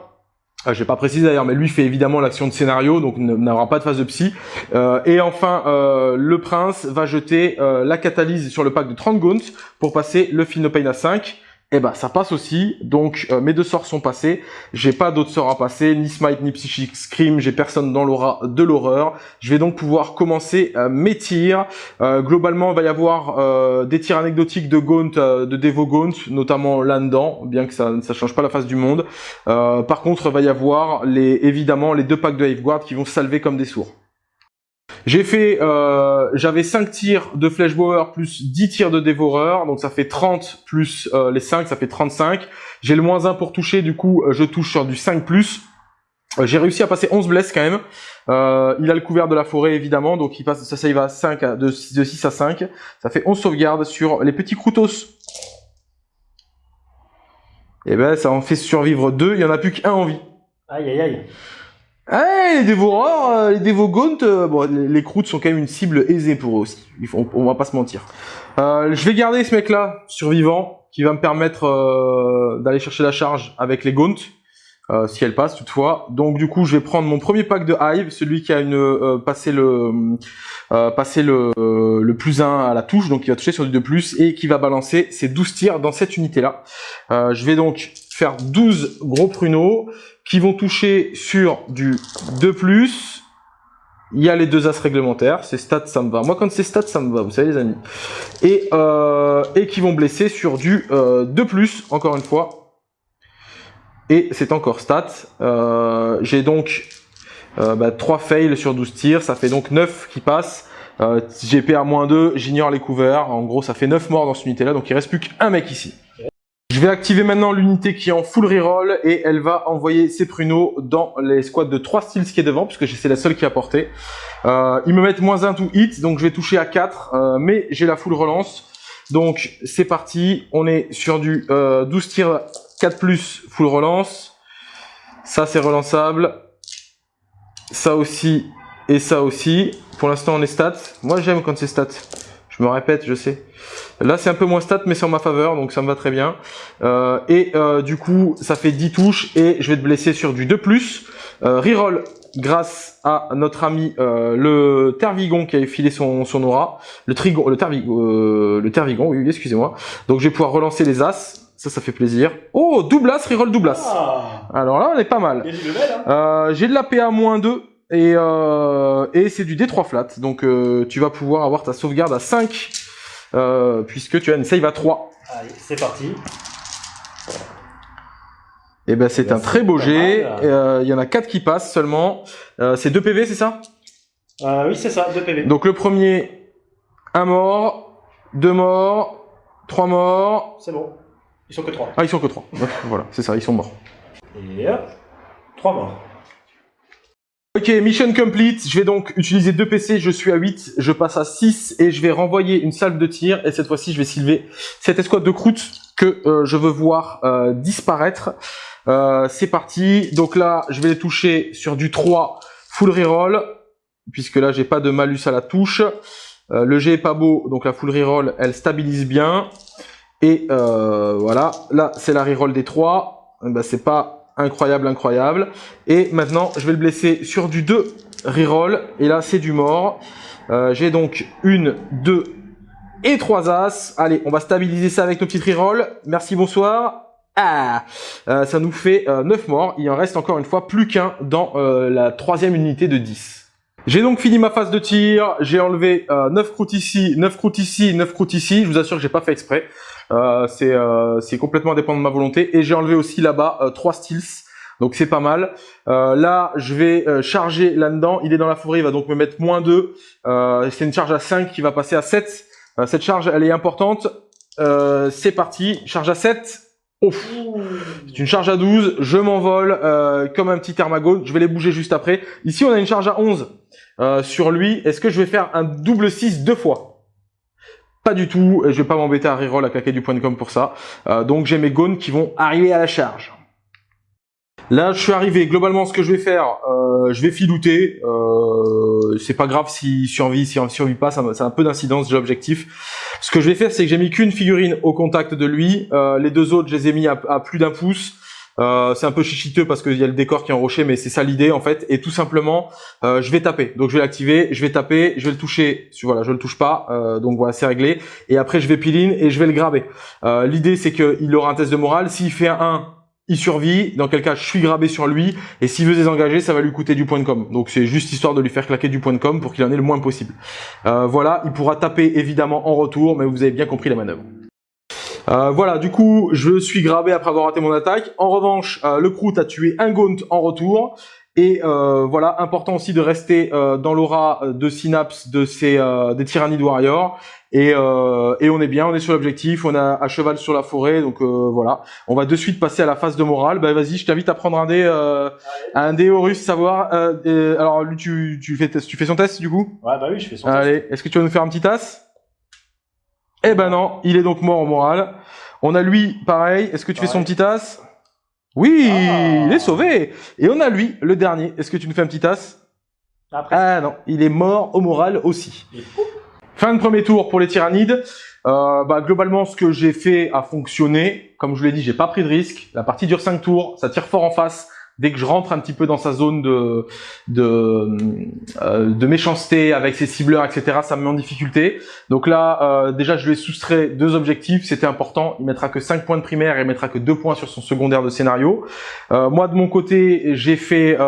Euh, J'ai pas précisé d'ailleurs, mais lui fait évidemment l'action de scénario, donc n'aura pas de phase de psy. Euh, et enfin, euh, le prince va jeter euh, la catalyse sur le pack de 30 gaunts pour passer le Pain à 5 et eh ben ça passe aussi. Donc euh, mes deux sorts sont passés. J'ai pas d'autres sorts à passer, ni Smite ni Psychic Scream. J'ai personne dans l'aura de l'horreur. Je vais donc pouvoir commencer euh, mes tirs. Euh, globalement, il va y avoir des tirs anecdotiques de Gaunt, de Devo Gaunt, notamment là-dedans, bien que ça ne change pas la face du monde. par contre, il va y avoir les, évidemment les deux packs de Hive Guard qui vont salver comme des sourds. J'ai fait, euh, j'avais 5 tirs de Flashbower plus 10 tirs de Dévoreur, donc ça fait 30 plus euh, les 5, ça fait 35. J'ai le moins 1 pour toucher, du coup euh, je touche sur du 5+. plus. J'ai réussi à passer 11 blesses quand même. il a le couvert de la forêt évidemment, donc il passe, ça, ça va à 5 à, de, 6 à 5. Ça fait 11 sauvegardes sur les petits Kroutos. Et eh ben ça en fait survivre 2, il y en a plus qu'un en vie. Aïe aïe aïe. Eh, les dévoreurs, euh, les dévogons, euh, bon, les, croûtes sont quand même une cible aisée pour eux aussi. On, on va pas se mentir. Euh, je vais garder ce mec-là, survivant, qui va me permettre euh, d'aller chercher la charge avec les gaunts, si elle passe toutefois. Donc du coup, je vais prendre mon premier pack de Hive, celui qui a une passé le passé le, le plus 1 à la touche, donc il va toucher sur du 2+, et qui va balancer ses 12 tirs dans cette unité-là. je vais donc faire 12 gros pruneaux qui vont toucher sur du 2+, il y a les deux as réglementaires, c'est stats ça me va. Moi quand c'est stats ça me va, vous savez les amis. Et, euh, et qui vont blesser sur du euh, 2+, encore une fois. Et c'est encore stats. Euh, J'ai donc euh, bah, 3 fails sur 12 tirs, ça fait donc 9 qui passent. Euh, GP à moins 2, j'ignore les couverts. En gros ça fait 9 morts dans cette unité là, donc il reste plus qu'un mec ici. Vais activer maintenant l'unité qui est en full reroll et elle va envoyer ses pruneaux dans les squads de 3 styles qui est devant puisque c'est la seule qui a porté. Euh, ils me mettent moins 1 to hit donc je vais toucher à 4 euh, mais j'ai la full relance. Donc c'est parti, on est sur du euh, 12 tirs 4 plus full relance. Ça c'est relançable. Ça aussi et ça aussi. Pour l'instant on est stats. Moi j'aime quand c'est stats. Je me répète, je sais. Là, c'est un peu moins stat, mais c'est en ma faveur, donc ça me va très bien. Euh, et euh, du coup, ça fait 10 touches, et je vais te blesser sur du 2+. Euh, reroll grâce à notre ami euh, le Tervigon qui avait filé son, son aura. Le Trigon, le, Tervigon, le Tervigon, oui, excusez-moi. Donc je vais pouvoir relancer les As. Ça, ça fait plaisir. Oh, double As, reroll double As. Ah. Alors là, on est pas mal. Hein. J'ai de la PA moins 2. Et, euh, et c'est du D3 flat, donc euh, tu vas pouvoir avoir ta sauvegarde à 5, euh, puisque tu as une save à 3. Allez, c'est parti. Et eh ben c'est eh ben, un très beau jet, il y en a 4 qui passent seulement. c'est 2 PV, c'est ça? Oui, c'est ça, 2 PV. Donc le premier, un mort, deux morts, trois morts. C'est bon, ils sont que 3. Ah, ils sont que 3. voilà, c'est ça, ils sont morts. Et hop, 3 morts. Ok, mission complete. Je vais donc utiliser deux PC. Je suis à 8. Je passe à 6 et je vais renvoyer une salve de tir. Et cette fois-ci, je vais silver cette escouade de croûte que euh, je veux voir euh, disparaître. Euh, c'est parti. Donc là, je vais les toucher sur du 3 full reroll. Puisque là, j'ai pas de malus à la touche. le G est pas beau. Donc la full reroll, elle stabilise bien. Et voilà. Là, c'est la reroll des 3. Ben, c'est pas incroyable, incroyable. Et maintenant, je vais le blesser sur du 2 reroll. Et là, c'est du mort. Euh, j'ai donc une, deux et trois as. Allez, on va stabiliser ça avec nos petites reroll. Merci, bonsoir. Ah, euh, ça nous fait 9 euh, morts. Il en reste encore une fois plus qu'un dans la troisième unité de 10. J'ai donc fini ma phase de tir, j'ai enlevé 9 croûtes ici, 9 croûtes ici, 9 croûtes ici, je vous assure que j'ai pas fait exprès. Euh, euh, c'est complètement indépendant de ma volonté. Et j'ai enlevé aussi là-bas euh, trois steals. Donc c'est pas mal. là, je vais charger là-dedans. Il est dans la forêt, il va donc me mettre moins 2. c'est une charge à 5 qui va passer à 7. cette charge, elle est importante. c'est parti, charge à 7. C'est une charge à 12, je m'envole comme un petit thermagone, je vais les bouger juste après. Ici, on a une charge à 11 sur lui. Est-ce que je vais faire un double 6 deux fois? Pas du tout, je vais pas m'embêter à reroll à claquer du point de com pour ça. Euh, donc j'ai mes gones qui vont arriver à la charge. Là, je suis arrivé. Globalement, ce que je vais faire, euh, je vais filouter. Euh, c'est pas grave s'il survit, s'il survit pas, ça, a un peu d'incidence de l'objectif. Ce que je vais faire, c'est que j'ai mis qu'une figurine au contact de lui. Euh, les deux autres, je les ai mis à, plus d'un pouce. Euh, c'est un peu chichiteux parce qu'il y a le décor qui est en rocher, mais c'est ça l'idée en fait. Et tout simplement, euh, je vais taper. Donc je vais l'activer, je vais taper, je vais le toucher. Voilà, je le touche pas. Euh, donc voilà, c'est réglé. Et après, je vais piline et je vais le graber. L'idée, c'est qu'il aura un test de morale. S'il fait un 1, il survit, dans quel cas je suis grabé sur lui, et s'il veut désengager, ça va lui coûter du point de com. Donc c'est juste histoire de lui faire claquer du point de com pour qu'il en ait le moins possible. Voilà, il pourra taper évidemment en retour, mais vous avez bien compris la manœuvre. Euh, voilà, du coup, je suis grabé après avoir raté mon attaque. En revanche, euh, le Kroot a tué un Gaunt en retour. Et euh, voilà, important aussi de rester dans l'aura de synapse de ces des Tyrannid Warriors. Et, et on est bien, on est sur l'objectif, on a à cheval sur la forêt, donc voilà. On va de suite passer à la phase de morale. Bah vas-y, je t'invite à prendre un dé, un dé Horus, savoir. alors lui, tu, tu fais tu fais son test du coup? Ouais bah oui, je fais son Allez, test. Allez, est-ce que tu vas nous faire un petit tasse eh ben non, il est donc mort en morale. On a lui, pareil. Est-ce que tu fais son petit tasse Oui, ah. il est sauvé. Et on a lui, le dernier. Est-ce que tu nous fais un petit tasse Ah non, il est mort au moral aussi. Fin de premier tour pour les tyrannides. Euh, bah, globalement, ce que j'ai fait a fonctionné. Comme je vous l'ai dit, j'ai pas pris de risque. La partie dure 5 tours, ça tire fort en face dès que je rentre un petit peu dans sa zone de de, euh, de méchanceté avec ses cibleurs, etc., ça me met en difficulté. Donc là, euh, déjà, je lui ai soustrait deux objectifs, c'était important. Il mettra que 5 points de primaire et il mettra que 2 points sur son secondaire de scénario. Euh, moi, de mon côté, j'ai fait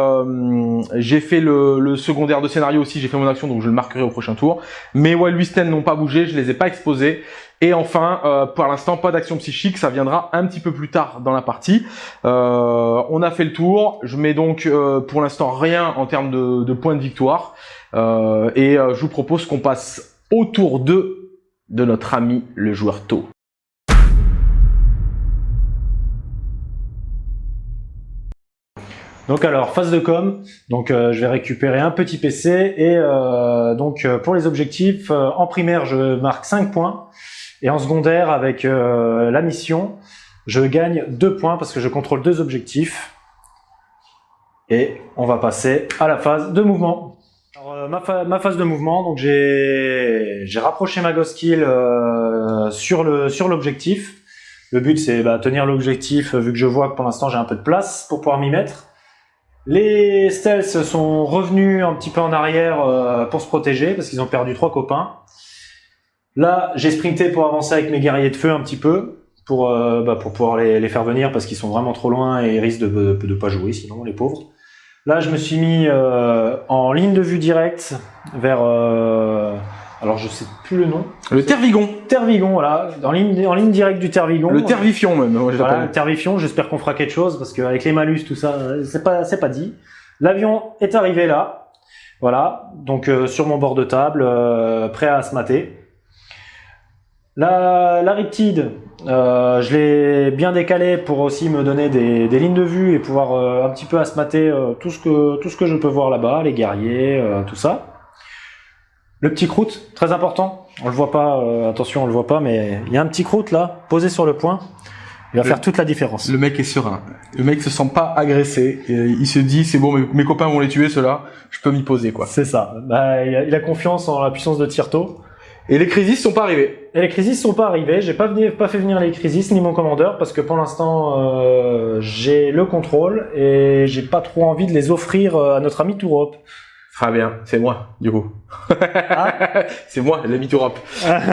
j'ai fait le, secondaire de scénario aussi, j'ai fait mon action, donc je le marquerai au prochain tour. Mais Wildwisten n'ont pas bougé, je les ai pas exposés. Et enfin, euh, pour l'instant, pas d'action psychique, ça viendra un petit peu plus tard dans la partie. Euh, on a fait le tour, je mets donc euh, pour l'instant rien en termes de, points de victoire. et je vous propose qu'on passe au tour 2 de notre ami le joueur tôt. Donc alors phase de com, donc je vais récupérer un petit PC et donc pour les objectifs en primaire je marque 5 points et en secondaire, avec euh, la mission, je gagne deux points parce que je contrôle deux objectifs. Et on va passer à la phase de mouvement. Euh, ma, phase de mouvement, donc j'ai rapproché ma Ghost Kill euh, sur l'objectif. Le, but c'est bah, tenir l'objectif vu que je vois que pour l'instant j'ai un peu de place pour pouvoir m'y mettre. Les stealths sont revenus un petit peu en arrière pour se protéger parce qu'ils ont perdu trois copains. Là, j'ai sprinté pour avancer avec mes guerriers de feu un petit peu, pour, euh, bah, pour pouvoir les, faire venir, parce qu'ils sont vraiment trop loin et ils risquent de ne pas jouer, sinon, les pauvres. Là, je me suis mis euh, en ligne de vue directe vers... Euh, alors, je sais plus le nom. Le Tervigon. Tervigon, voilà. En ligne, en ligne directe du Tervigon. Le Tervifion, même. voilà, le Tervifion. J'espère qu'on fera quelque chose, parce qu'avec les malus, tout ça, c'est pas, pas dit. L'avion est arrivé là. Voilà. Donc, sur mon bord de table, prêt à se mater. La, la Riptide, euh, je l'ai bien décalé pour aussi me donner des, lignes de vue et pouvoir euh, un petit peu asmater euh, tout, ce que, tout ce que je peux voir là-bas, les guerriers, tout ça. Le petit croûte, très important. On le voit pas, attention, on le voit pas, mais il y a un petit croûte là, posé sur le point. Il va faire toute la différence. Le mec est serein. Le mec se sent pas agressé. il se dit, c'est bon, mes, copains vont les tuer, ceux-là. Je peux m'y poser, quoi. C'est ça. Bah, il, a, il, a, confiance en la puissance de Tirto. Et les crises sont pas arrivés. Et les crises sont pas arrivés. J'ai pas, pas fait venir les crises ni mon commandeur parce que pour l'instant euh, j'ai le contrôle et j'ai pas trop envie de les offrir euh, à notre ami Tourop. Très bien, c'est moi du coup. Ah. c'est moi l'ami Tourop.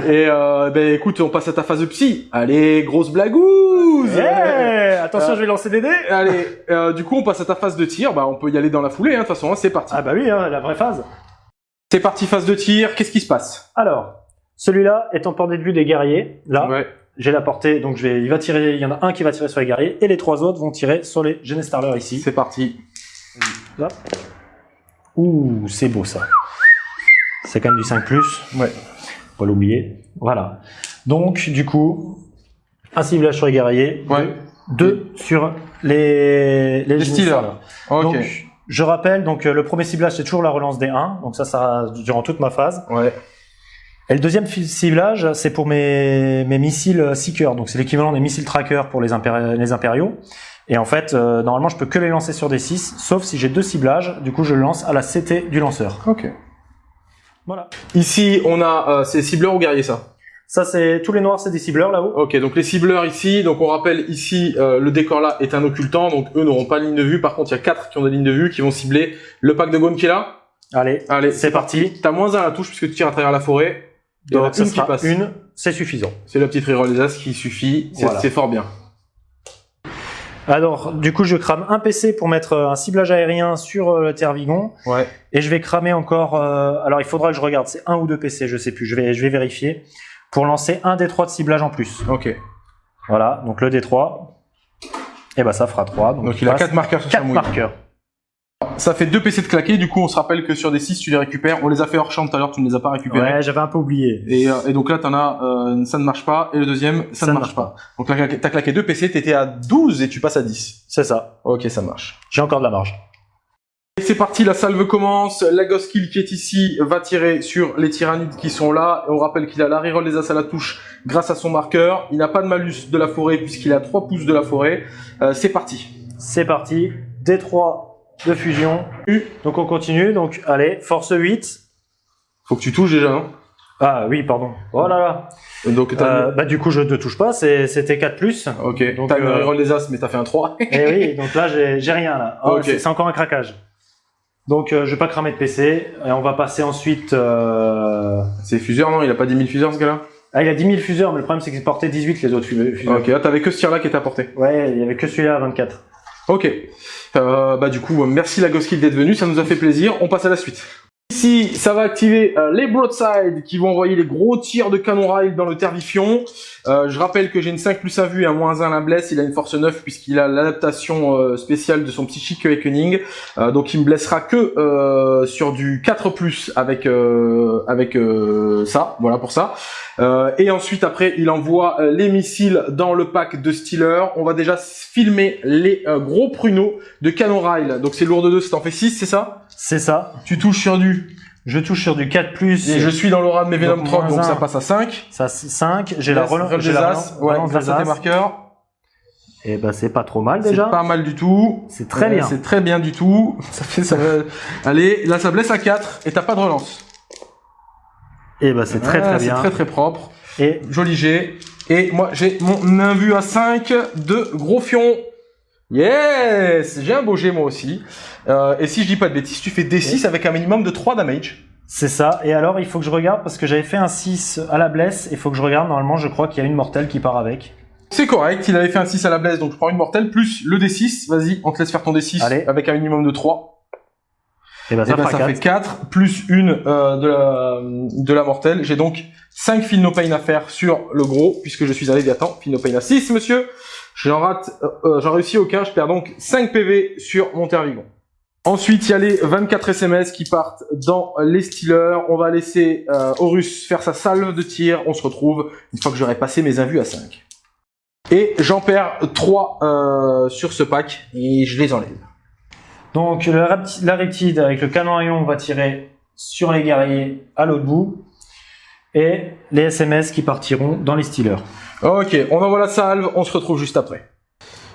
et euh, ben écoute, on passe à ta phase de psy. Allez, grosse blagouze. attention, je vais lancer des dés. Allez, euh, du coup on passe à ta phase de tir. Bah on peut y aller dans la foulée. Hein, de toute façon, hein, c'est parti. Ah bah oui, hein, la vraie phase. C'est parti, phase de tir. Qu'est-ce qui se passe? Alors, celui-là est en portée de vue des guerriers. Là, j'ai la portée, donc je vais, il va tirer. Il y en a un qui va tirer sur les guerriers et les trois autres vont tirer sur les Genestarlers ici. C'est parti. Ouh, c'est beau ça. C'est quand même du 5 plus. Ouais. Pas l'oublier. Voilà. Donc, du coup, un ciblage sur les guerriers. Ouais. Deux sur les, les, les Donc, je rappelle, donc le premier ciblage c'est toujours la relance des 1, donc ça, ça durant toute ma phase. Ouais. Et le deuxième ciblage, c'est pour mes, mes missiles Seeker, donc c'est l'équivalent des missiles Tracker pour les, les impériaux. Et en fait, euh, normalement, je peux que les lancer sur des 6, sauf si j'ai deux ciblages, du coup je le lance à la CT du lanceur. Ok. Voilà. Ici, on a, euh, c'est cibleur ou guerrier ça? Ça, c'est tous les noirs, c'est des cibleurs là-haut. Ok, donc les cibleurs ici, donc on rappelle ici, euh, le décor là est un occultant, donc eux n'auront pas de ligne de vue. Par contre, il y a quatre qui ont des lignes de vue qui vont cibler le pack de Gone qui est là. Allez, Allez, c'est parti. T'as moins un à la touche puisque tu tires à travers la forêt. Ça une qui passe. une, c'est suffisant. C'est la petite reroll des as qui suffit. C'est Voilà. fort bien. Alors, du coup, je crame un PC pour mettre euh, un ciblage aérien sur euh, le Tervigon. Ouais. Et je vais cramer encore. euh, alors, il faudra que je regarde. C'est un ou deux PC, je sais plus. Je vais, je vais vérifier pour lancer un D3 de ciblage en plus. Ok. Voilà. Donc le D3. Et ben ça fera 3. Donc, Donc il a quatre marqueurs sur sa 4 mouille. marqueurs. Ça fait deux PC de claquer. Du coup, on se rappelle que sur des 6, tu les récupères. On les a fait hors champ tout à l'heure, tu ne les as pas récupérés. Ouais, j'avais un peu oublié. Et, euh, et donc là, t'en as, euh, ça ne marche pas, et le deuxième, ça, ne marche pas. Donc là, t'as claqué deux PC, t'étais à 12 et tu passes à 10. C'est ça. Ok, ça marche. J'ai encore de la marge. Et c'est parti, la salve commence. La Ghost Kill qui est ici va tirer sur les tyrannides qui sont là. On rappelle qu'il a la reroll des as à la touche grâce à son marqueur. Il n'a pas de malus de la forêt puisqu'il a 3 pouces de la forêt. Euh, c'est parti. C'est parti. D3 de fusion. U. Donc on continue. Donc allez, force 8. Faut que tu touches déjà, non? Ah oui, pardon. Oh là là. Donc t'as Euh, bah du coup, je ne touche pas. C'était 4 plus. Ok, donc, t'as une euh, reroll des as, mais t'as fait un 3. Et oui, donc là, j'ai rien là. Oh, Ok. c'est- encore un craquage. Donc euh, je vais pas cramer de PC. Et on va passer ensuite. euh, c'est fuseur, non? Il a pas 10 000 fuseurs, ce gars-là? Ah, il a 10 000 fuseurs, mais le problème c'est qu'il portait 18 les autres fu- fuseurs. Ok, là, t'avais que ce tir-là qui était apporté. Ouais, il y avait que celui-là à 24. Ok. Euh, bah du coup, merci la Ghost Kill d'être venu, ça nous a fait plaisir. On passe à la suite. Ici, ça va activer euh, les broadside qui vont envoyer les gros tirs de canon rail dans le Tervifion. Euh, je rappelle que j'ai une 5 plus 1 vue et un moins 1 la blesse. Il a une force 9 puisqu'il a l'adaptation euh, spéciale de son psychique awakening. Euh, donc il me blessera que euh, sur du 4 plus avec euh, avec ça. Voilà pour ça. Et ensuite après il envoie les missiles dans le pack de Stealer. On va déjà filmer les gros pruneaux de canon rail. Donc c'est lourd de 2, ça t'en fait 6, c'est ça? C'est ça. Tu touches sur du Je touche sur du 4 plus. et je suis dans l'aura de mes Venom Donc, 30 donc ça passe à 5. Ça 5. J'ai la relance. Des la as, ouais, relance grâce des à tes marqueurs. Et bah c'est pas trop mal C'est déjà. pas mal du tout. C'est très Euh, bien. C'est très bien du tout. Ça fait ça. va- Allez, là ça blesse à 4 et t'as pas de relance. Et bah c'est très très C'est bien. très très propre. Et Joli jet. Et moi j'ai mon invu à 5 de gros fion. Yes J'ai un beau jet moi aussi. Euh, et si je dis pas de bêtises, tu fais D6 avec un minimum de 3 damage. c'est ça. Et alors il faut que je regarde parce que j'avais fait un 6 à la blesse. Il faut que je regarde. Normalement, je crois qu'il y a une mortelle qui part avec. C'est correct, il avait fait un 6 à la blesse, donc je prends une mortelle, plus le D6, vas-y, on te laisse faire ton D6 Allez. avec un minimum de 3. Et bah Et ça ben, fera ça 4. fait 4, plus une euh, de, la, de la mortelle. J'ai donc 5 fil no pain à faire sur le gros, puisque je suis un Léviathan. Fil no pain à 6, monsieur. J'en rate, euh, euh, j'en réussis aucun, je perds donc 5 PV sur mon Tervigon. Ensuite, il y a les 24 SMS qui partent dans les Steelers. On va laisser euh, Horus faire sa salve de tir. On se retrouve une fois que j'aurai passé mes invus à 5. Et j'en perds 3 euh, sur ce pack et je les enlève. Donc la reptide avec le canon à ion va tirer sur les guerriers à l'autre bout. Et les SMS qui partiront dans les stealers. Ok, on envoie la salve, on se retrouve juste après.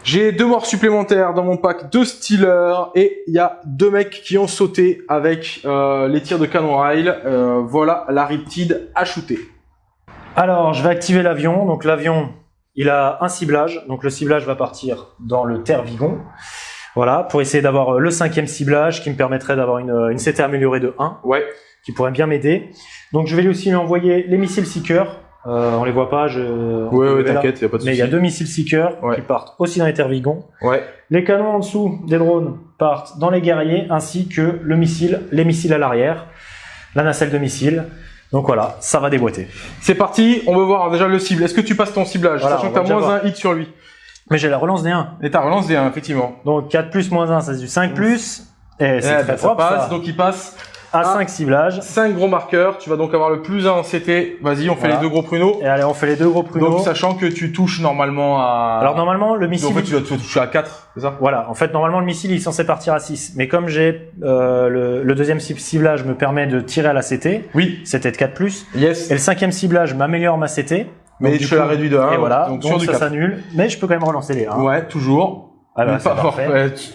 J'ai deux morts supplémentaires dans mon pack de Steelers et il y a deux mecs qui ont sauté avec euh, les tirs de canon rail. Euh, voilà la Riptide à shooter. Alors, je vais activer l'avion. Donc, l'avion, il a un ciblage. Donc, le ciblage va partir dans le Tervigon. Voilà, pour essayer d'avoir euh, le cinquième ciblage qui me permettrait d'avoir une, une CT améliorée de 1, Ouais, qui pourrait bien m'aider. Donc, je vais lui aussi lui envoyer les missiles Seeker. Euh, on les voit pas, je. ouais, ouais t'inquiète, y a pas de Mais il souci. y a deux missiles Seeker Ouais. qui partent aussi dans les Tervigons. Ouais, Les canons en dessous des drones partent dans les guerriers, ainsi que le missile, les missiles à l'arrière, la nacelle de missiles. Donc voilà, ça va déboîter. c'est parti. On veut voir déjà le cible. Est-ce que tu passes ton ciblage, Voilà, sachant que t'as moins voir. un hit sur lui. Mais j'ai la relance des 1. Et ta relance des 1, effectivement. Donc 4 plus moins 1, ça c'est du 5 plus. Et c'est Eh très ben, ça propre, passe, ça. donc il passe À Ah. 5 ciblages. 5 gros marqueurs. Tu vas donc avoir le plus 1 en CT. Vas-y, on fait Voilà. les deux gros pruneaux. Et allez, on fait les deux gros pruneaux. Donc sachant que tu touches normalement à... Alors normalement, le En missile... fait, tu dois toucher à 4, c'est ça? Voilà, en fait, normalement, le missile il est censé partir à 6. Mais comme j'ai euh, le, le deuxième cib- ciblage me permet de tirer à la CT, Oui. CT de 4 plus. Yes. Et le cinquième ciblage m'améliore ma CT. Mais Donc, fais la réduit de 1. et voilà, Donc, donc, ça 4. s'annule. Mais je peux quand même relancer les 1. Ouais, toujours. Ah bah, pas-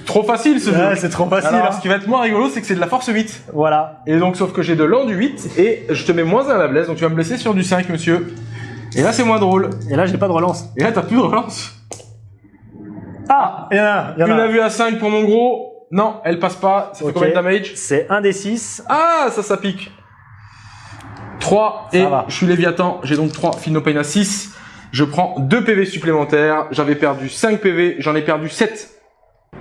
trop facile ce Ouais, jeu. c'est trop facile. Alors, hein. ce qui va être moins rigolo, c'est que c'est de la force 8. Voilà. Et donc, sauf que j'ai de l'endu 8 et je te mets moins 1 à la blesse, donc tu vas me blesser sur du 5, monsieur. Et là, c'est moins drôle. Et là, j'ai pas de relance. Et là, t'as plus de relance. Ah Il y en a, il y en Une a. a vu à 5 pour mon gros. Non, elle passe pas. Ça fait combien de damage C'est un des 6. Ah, ça, ça pique. 3 Ça et va. je suis Léviathan. J'ai donc 3 Finopane à 6. Je prends 2 PV supplémentaires. J'avais perdu 5 PV. J'en ai perdu 7.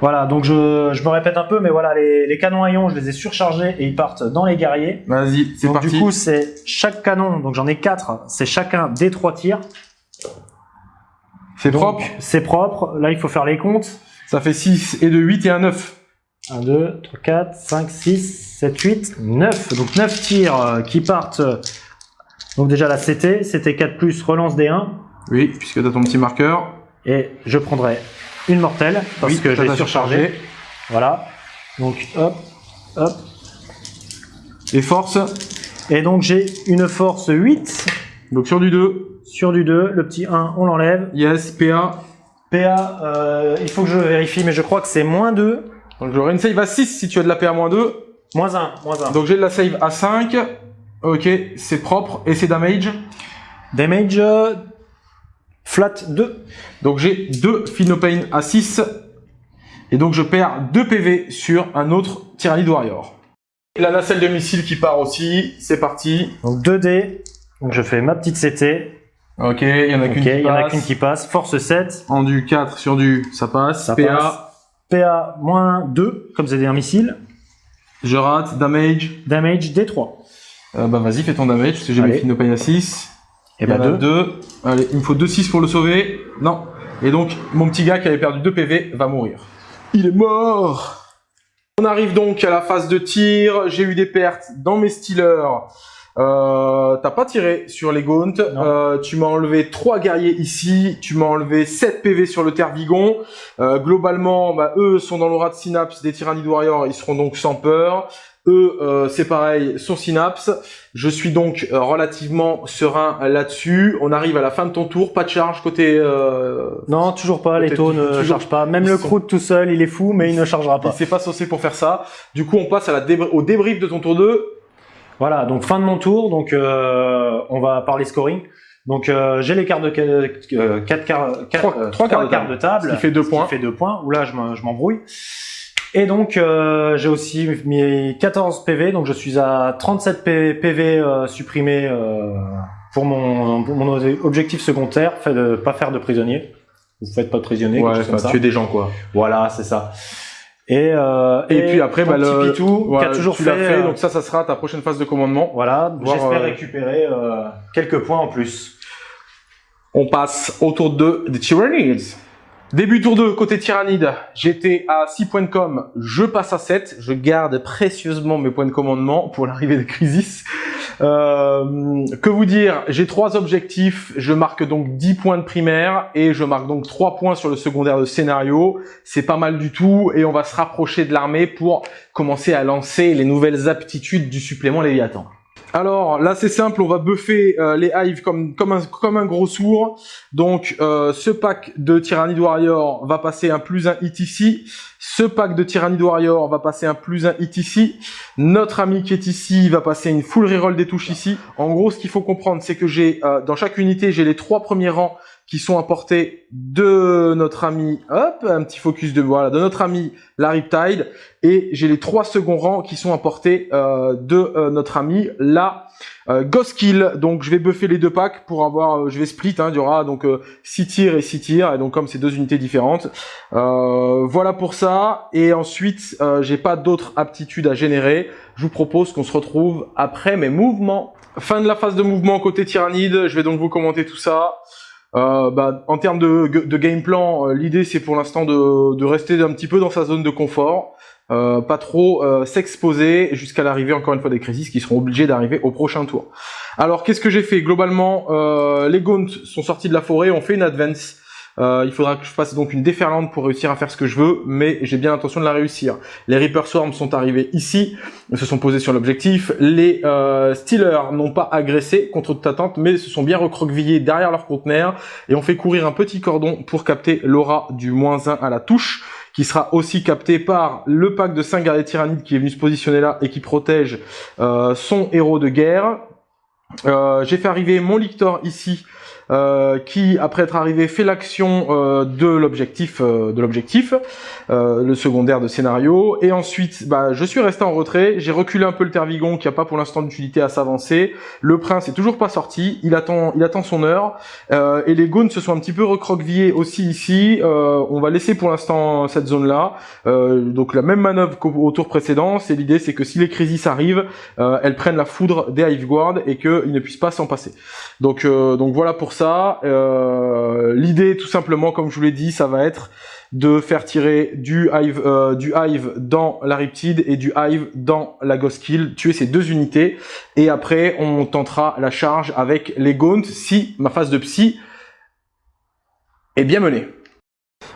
Voilà, donc je, je me répète un peu, mais voilà, les, les canons à ion, je les ai surchargés et ils partent dans les guerriers. Vas-y, c'est Donc parti. du coup, c'est chaque canon, donc j'en ai 4, c'est chacun des 3 tirs. c'est propre. C'est propre. Là, il faut faire les comptes. Ça fait 6 et de 8 et un 9. 1, 2, 3, 4, 5, 6, 7, 8, 9. Donc 9 tirs euh, qui partent. Donc déjà la CT, CT 4 plus, relance des 1. Oui, puisque t'as ton petit marqueur. Et je prendrai une mortelle parce Oui, que je l'ai surchargé. Voilà. Donc hop, hop. Et force. Et donc j'ai une force 8 Donc sur du 2. sur du 2. Le petit 1, on l'enlève. Yes, PA. PA, euh, il faut que je vérifie, mais je crois que c'est moins 2. Donc j'aurai une save à 6 si tu as de la PA moins 2. Moins 1, moins 1. Donc j'ai de la save à 5. Ok, c'est propre. Et c'est damage. Damage euh, flat 2. Donc j'ai 2 Finopane à 6. Et donc je perds 2 PV sur un autre Tyrannid Warrior. La nacelle de missile qui part aussi. C'est parti. Donc 2D. Donc je fais ma petite CT. Ok, il y en a qu'une qui y en a passe. qu'une qui passe. Force 7. En du 4 sur du, ça passe. Ça PA, passe. PA moins 2, comme c'est un missile. je rate. Damage. Damage D3. Euh, bah vas-y, fais ton damage, parce que j'ai mes. Finopane à 6. Et Il y en bah a 2. deux. Allez, il me faut 2-6 pour le sauver. Non. Et donc, mon petit gars qui avait perdu 2 PV va mourir. Il est mort On arrive donc à la phase de tir. J'ai eu des pertes dans mes stealers. Euh, T'as pas tiré sur les gaunts. Non. Euh, tu m'as enlevé 3 guerriers ici. Tu m'as enlevé 7 PV sur le Tervigon. Euh, globalement, bah, eux sont dans l'aura de Synapse des Tyrannid Warriors. Ils seront donc sans peur. Eux, euh, c'est pareil, sur Synapse. Je suis donc euh, relativement serein là-dessus. On arrive à la fin de ton tour. Pas de charge côté... Euh... Non, toujours pas. Les taux ne toujours- chargent pas. Même le sont- croûte tout seul, il est fou, mais il ne chargera Il pas. s'est pas saucé pour faire ça. Du coup, on passe à la débr- au débrief de ton tour 2. Voilà, donc fin de mon tour. Donc euh, on va parler scoring. Donc euh, j'ai les cartes de 4 quarts, Trois- euh, trois trois quarts de quarts de table. Qui fait deux points. fait deux points. Où là, je m'embrouille. Et donc, euh, j'ai aussi mis 14 PV, donc je suis à 37 P- PV euh, supprimés euh, pour, mon, pour mon objectif secondaire, fait de pas faire de prisonniers. Vous faites pas de prisonniers, quelque chose comme ça. tuer des gens, quoi. Voilà, c'est ça. Et, euh, Et puis après, bah, petit le- Pitou, qui a toujours tu fait. fait, euh, donc ça, ça sera ta prochaine phase de commandement. voilà, j'espère euh, récupérer euh, quelques points en plus. On passe au tour 2 des Tyrannids. Début tour 2, côté Tyrannide, j'étais à 6 points de com, je passe à 7, je garde précieusement mes points de commandement pour l'arrivée de Crisis. Euh, que vous dire, j'ai trois objectifs, je marque donc 10 points de primaire et je marque donc 3 points sur le secondaire de scénario. C'est pas mal du tout et on va se rapprocher de l'armée pour commencer à lancer les nouvelles aptitudes du supplément Léviathan. Alors là c'est simple, on va buffer euh, les hives comme un gros sourd. Donc euh, ce pack de Tyrannid Warrior va passer un plus un hit ici. Ce pack de Tyrannid Warrior va passer un plus un hit ici. Notre ami qui est ici va passer une full reroll des touches ici. En gros, ce qu'il faut comprendre, c'est que j'ai euh, dans chaque unité, j'ai les trois premiers rangs qui sont à portée de notre ami, hop, un petit focus de voilà, de notre ami la Riptide, et j'ai les trois seconds rangs qui sont à portée euh, de euh, notre ami la euh, Ghost Kill. Donc je vais buffer les deux packs pour avoir, euh, je vais split, hein, il y aura donc 6 tirs et 6 tirs, et donc comme c'est deux unités différentes, euh, voilà pour ça. Et ensuite, euh, j'ai pas d'autres aptitudes à générer. Je vous propose qu'on se retrouve après mes mouvements. Fin de la phase de mouvement côté Tyrannide. Je vais donc vous commenter tout ça. Euh, bah, en termes de, de game plan, euh, l'idée c'est pour l'instant de, de rester un petit peu dans sa zone de confort, euh, pas trop euh, s'exposer jusqu'à l'arrivée encore une fois des crises qui seront obligés d'arriver au prochain tour. Alors qu'est-ce que j'ai fait? Globalement, euh, les Gaunts sont sortis de la forêt, on fait une advance. Euh, il faudra que je fasse donc une déferlante pour réussir à faire ce que je veux, mais j'ai bien l'intention de la réussir. Les Reaper Swarm sont arrivés ici, se sont posés sur l'objectif. Les euh, Stealers n'ont pas agressé contre toute attente, mais se sont bien recroquevillés derrière leur conteneur et ont fait courir un petit cordon pour capter l'aura du moins 1 à la touche, qui sera aussi capté par le pack de 5 guerriers tyrannides qui est venu se positionner là et qui protège euh, son héros de guerre. Euh, j'ai fait arriver mon Lictor ici euh, qui, après être arrivé, fait l'action euh, de l'objectif, euh, de l'objectif, le secondaire de scénario. Et ensuite, bah, je suis resté en retrait. J'ai reculé un peu le Tervigon, qui a pas pour l'instant d'utilité à s'avancer. Le prince est toujours pas sorti. Il attend, il attend son heure. et les Gaunes se sont un petit peu recroquevillés aussi ici. on va laisser pour l'instant cette zone-là. donc la même manœuvre qu'au tour précédent. C'est l'idée, c'est que si les crises arrivent, elles prennent la foudre des Hive Guard et qu'ils ne puissent pas s'en passer. Donc, donc voilà pour ça euh, l'idée, tout simplement, comme je vous l'ai dit, ça va être de faire tirer du hive, euh, du hive dans la Riptide et du hive dans la Ghost Kill, tuer ces deux unités, et après on tentera la charge avec les Gaunt si ma phase de psy est bien menée.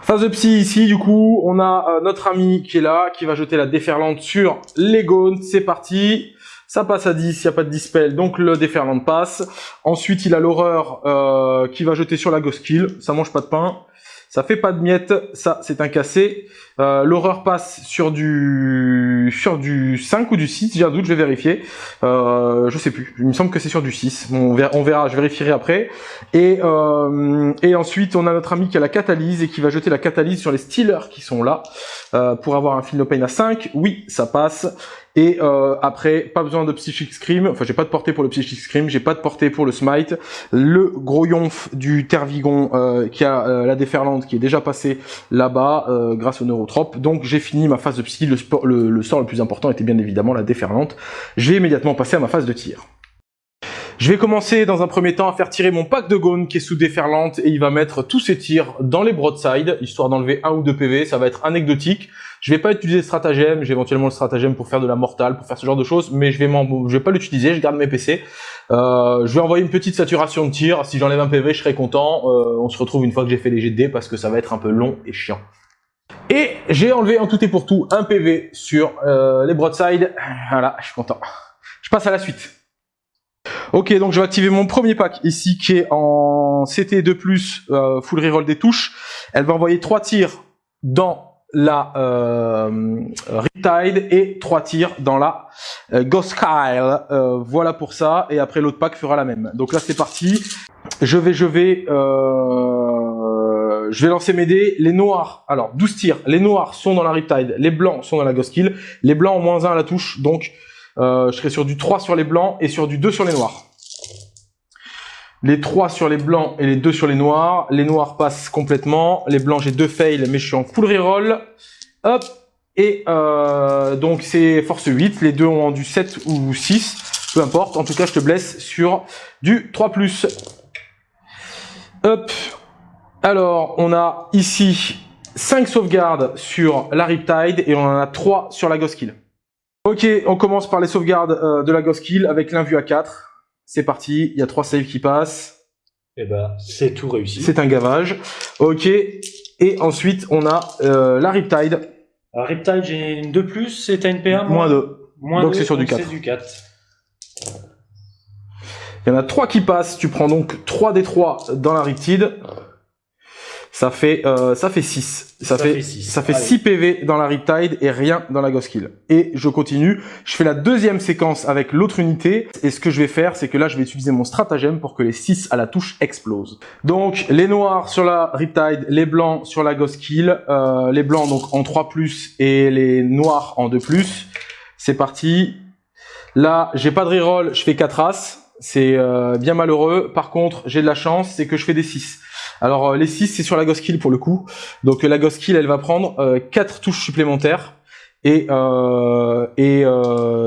Phase de psy ici, du coup, on a euh, notre ami qui est là, qui va jeter la déferlante sur les Gaunt, c'est parti ça passe à 10, il n'y a pas de dispel, donc le déferlant passe. Ensuite, il a l'horreur euh, qui va jeter sur la Ghost Kill, ça mange pas de pain. Ça fait pas de miettes, ça c'est un cassé. Euh, l'horreur passe sur du sur du 5 ou du 6, j'ai un doute, je vais vérifier. Euh, je sais plus, il me semble que c'est sur du 6. on, verra, je vérifierai après. Et, euh, et ensuite, on a notre ami qui a la catalyse et qui va jeter la catalyse sur les Stealers qui sont là. Euh, pour avoir un Feel No Pain à 5, oui, ça passe. Et euh, après, pas besoin de Psychic Scream. Enfin, j'ai pas de portée pour le Psychic Scream. J'ai pas de portée pour le Smite. Le gros yonf du Tervigon euh, qui a euh, la déferlante qui est déjà passé là-bas euh, grâce au Neurotrope. Donc j'ai fini ma phase de psy. Le, le, sort le plus important était bien évidemment la déferlante. J'ai immédiatement passé à ma phase de tir. Je vais commencer dans un premier temps à faire tirer mon pack de Gone qui est sous déferlante et il va mettre tous ses tirs dans les broadside, histoire d'enlever un ou deux PV, ça va être anecdotique. Je vais pas utiliser le stratagème, j'ai éventuellement le stratagème pour faire de la mortale, pour faire ce genre de choses, mais je vais, vais pas l'utiliser, je garde mes PC. Euh, je vais envoyer une petite saturation de tir, si j'enlève un PV je serai content, euh, on se retrouve une fois que j'ai fait les GD parce que ça va être un peu long et chiant. Et j'ai enlevé en tout et pour tout un PV sur euh, les broadside, voilà, je suis content. Je passe à la suite. Ok, donc je vais activer mon premier pack ici qui est en CT2+, euh, full reroll des touches. Elle va envoyer trois tirs dans la euh, Riptide et trois tirs dans la euh, Ghost Kyle. Euh, voilà pour ça. Et après l'autre pack fera la même. Donc là c'est parti. Je vais, je vais, euh, je vais lancer mes dés. Les noirs, alors 12 tirs. Les noirs sont dans la Riptide, les blancs sont dans la Ghost Kill. Les blancs ont moins 1 à la touche, donc je serai sur du 3 sur les blancs et sur du 2 sur les noirs. Les 3 sur les blancs et les 2 sur les noirs. Les noirs passent complètement. Les blancs, j'ai 2 fails, mais je suis en full reroll. Hop. Et euh, donc, c'est force 8. Les deux ont du 7 ou 6. Peu importe. En tout cas, je te blesse sur du 3+. Hop. Alors, on a ici 5 sauvegardes sur la Riptide et on en a 3 sur la Ghost Kill. Ok, on commence par les sauvegardes euh, de la Ghost Kill avec l'invue à 4. C'est parti, il y a trois saves qui passent. Et eh ben, c'est tout réussi. C'est un gavage. Ok, et ensuite on a euh, la Riptide. Alors, Riptide, j'ai une 2+, plus, c'est une PA Moins 2. Moins donc c'est sur du 4. du 4. Il y en a 3 qui passent, tu prends donc 3 des 3 dans la Riptide ça fait euh, ça fait 6. Ça, fait, 6. ça fait 6 PV dans la Riptide et rien dans la Ghost Kill. Et je continue, je fais la deuxième séquence avec l'autre unité et ce que je vais faire c'est que là je vais utiliser mon stratagème pour que les 6 à la touche explosent. Donc les noirs sur la Riptide, les blancs sur la Ghost Kill, euh, les blancs donc en 3+, et les noirs en 2+. C'est parti. Là, j'ai pas de reroll, je fais 4 as. C'est euh, bien malheureux. Par contre, j'ai de la chance, c'est que je fais des 6. Alors euh, les 6 c'est sur la Ghost Kill pour le coup. Donc euh, la Ghost Kill elle va prendre euh, 4 touches supplémentaires. Et, euh, et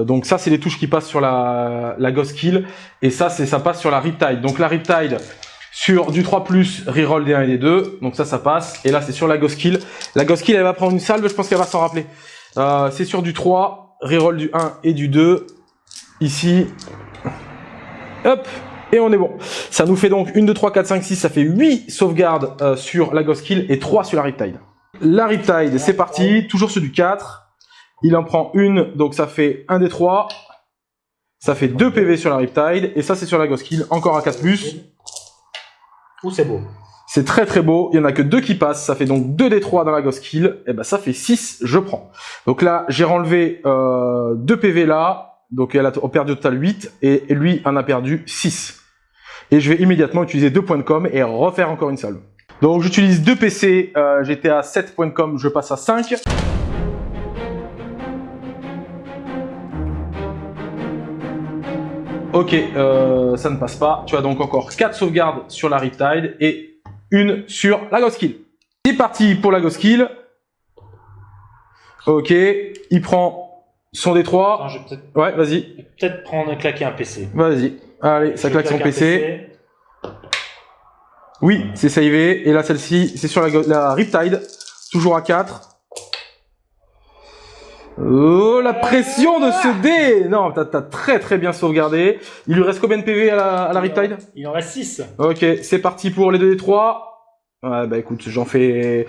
donc ça c'est les touches qui passent sur la, la Ghost Kill. Et ça c'est ça passe sur la Riptide. Donc la Riptide sur du 3+, reroll des 1 et des 2. Donc ça ça passe. Et là c'est sur la Ghost Kill. La Ghost Kill elle va prendre une salve, je pense qu'elle va s'en rappeler. c'est sur du 3, reroll du 1 et du 2. Ici. Hop et on est bon. Ça nous fait donc 1, 2, 3, 4, 5, 6, ça fait 8 sauvegardes euh, sur la Ghost Kill et 3 sur la Riptide. La Riptide, c'est parti, toujours sur du 4. Il en prend une, donc ça fait 1 des 3. Ça fait 2 PV sur la Riptide, et ça c'est sur la Ghost Kill, encore un 4+. Ouh, c'est beau. C'est très très beau, il y en a que 2 qui passent, ça fait donc 2 des 3 dans la Ghost Kill, et ben ça fait 6, je prends. Donc là, j'ai renlevé euh, 2 PV là, donc elle a perdu au total 8, et lui en a perdu 6. Et je vais immédiatement utiliser deux points de com et refaire encore une salve. Donc j'utilise deux PC, j'étais à 7 points de com, je passe à 5. Ok, euh, ça ne passe pas. Tu as donc encore 4 sauvegardes sur la Riptide et une sur la Ghost Kill. C'est parti pour la Ghost Kill. Ok, il prend son D3. Attends, je vais peut-être Ouais, vas-y, peut-être prendre claquer un PC. vas-y. Allez, ça claque son PC. Oui, c'est savé. Et là, celle-ci, c'est sur la, la Riptide. Toujours à 4. Oh, la pression de ce dé Non, t'as très très bien sauvegardé. Il lui reste combien de PV à la, à la Riptide? Il en reste 6. Ok, c'est parti pour les 2D3. Ouais, bah écoute, j'en fais...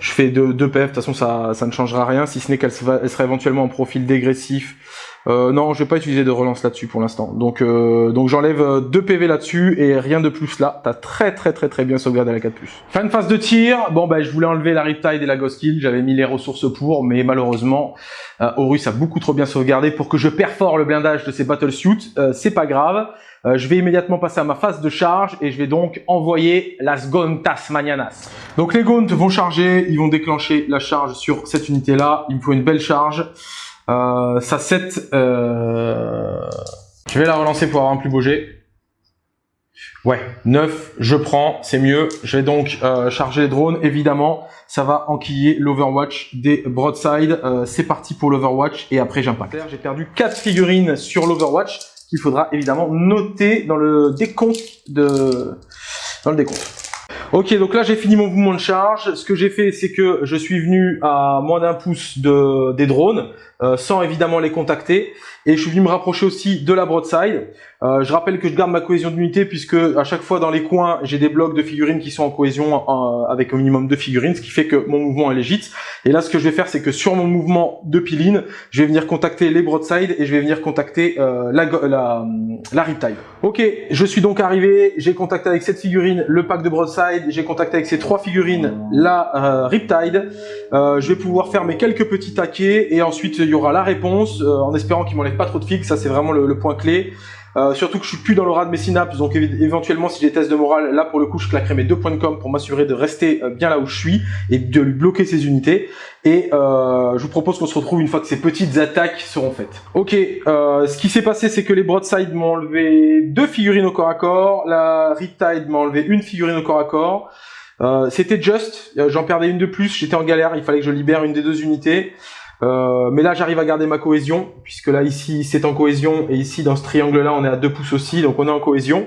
Je fais deux, deux PF, de toute façon ça, ça ne changera rien, si ce n'est qu'elle sera, elle sera éventuellement en profil dégressif. Euh, non, je vais pas utiliser de relance là-dessus pour l'instant. Donc, euh, donc j'enlève euh, deux PV là-dessus et rien de plus là. T'as très très très très bien sauvegardé la 4+. Fin de phase de tir. Bon, bah je voulais enlever la Riptide et la Ghost Kill. J'avais mis les ressources pour, mais malheureusement, euh, Horus a beaucoup trop bien sauvegardé pour que je perfore le blindage de ses battlesuits. Euh, c'est pas grave. Euh, je vais immédiatement passer à ma phase de charge et je vais donc envoyer las Gontas Mañanas. Donc les Gaunts vont charger, ils vont déclencher la charge sur cette unité-là. Il me faut une belle charge. Euh, ça 7. Euh... Je vais la relancer pour avoir un plus beau jet. Ouais, 9, je prends, c'est mieux. Je vais donc euh, charger les drones, évidemment. Ça va enquiller l'Overwatch des Broadside. Euh, c'est parti pour l'Overwatch et après j'impact. J'ai perdu 4 figurines sur l'Overwatch qu'il faudra évidemment noter dans le décompte de... dans le décompte. Ok, donc là j'ai fini mon mouvement de charge. Ce que j'ai fait, c'est que je suis venu à moins d'un pouce de, des drones, euh, sans évidemment les contacter. Et je suis venu me rapprocher aussi de la broadside. Euh, je rappelle que je garde ma cohésion d'unité puisque à chaque fois dans les coins, j'ai des blocs de figurines qui sont en cohésion euh, avec au minimum deux figurines, ce qui fait que mon mouvement est légit. Et là, ce que je vais faire, c'est que sur mon mouvement de piline, je vais venir contacter les broadside et je vais venir contacter euh, la, la, la riptide. Ok, je suis donc arrivé, j'ai contacté avec cette figurine le pack de broadside, j'ai contacté avec ces trois figurines la euh, riptide. Euh, je vais pouvoir faire mes quelques petits taquets et ensuite y aura la réponse euh, en espérant qu'il m'enlève pas trop de figues, ça c'est vraiment le, point clé. Euh, surtout que je suis plus dans l'aura de mes synapses, donc éventuellement si j'ai des tests de morale, là pour le coup je claquerai mes deux points de com pour m'assurer de rester euh, bien là où je suis et de lui bloquer ses unités. Et je vous propose qu'on se retrouve une fois que ces petites attaques seront faites. Ok, ce qui s'est passé c'est que les broadside m'ont enlevé deux figurines au corps à corps, la riptide m'a enlevé une figurine au corps à corps. C'était just, euh, j'en perdais une de plus, j'étais en galère, il fallait que je libère une des deux unités. Euh, mais là j'arrive à garder ma cohésion, puisque là ici c'est en cohésion, et ici dans ce triangle là on est à 2 pouces aussi, donc on est en cohésion.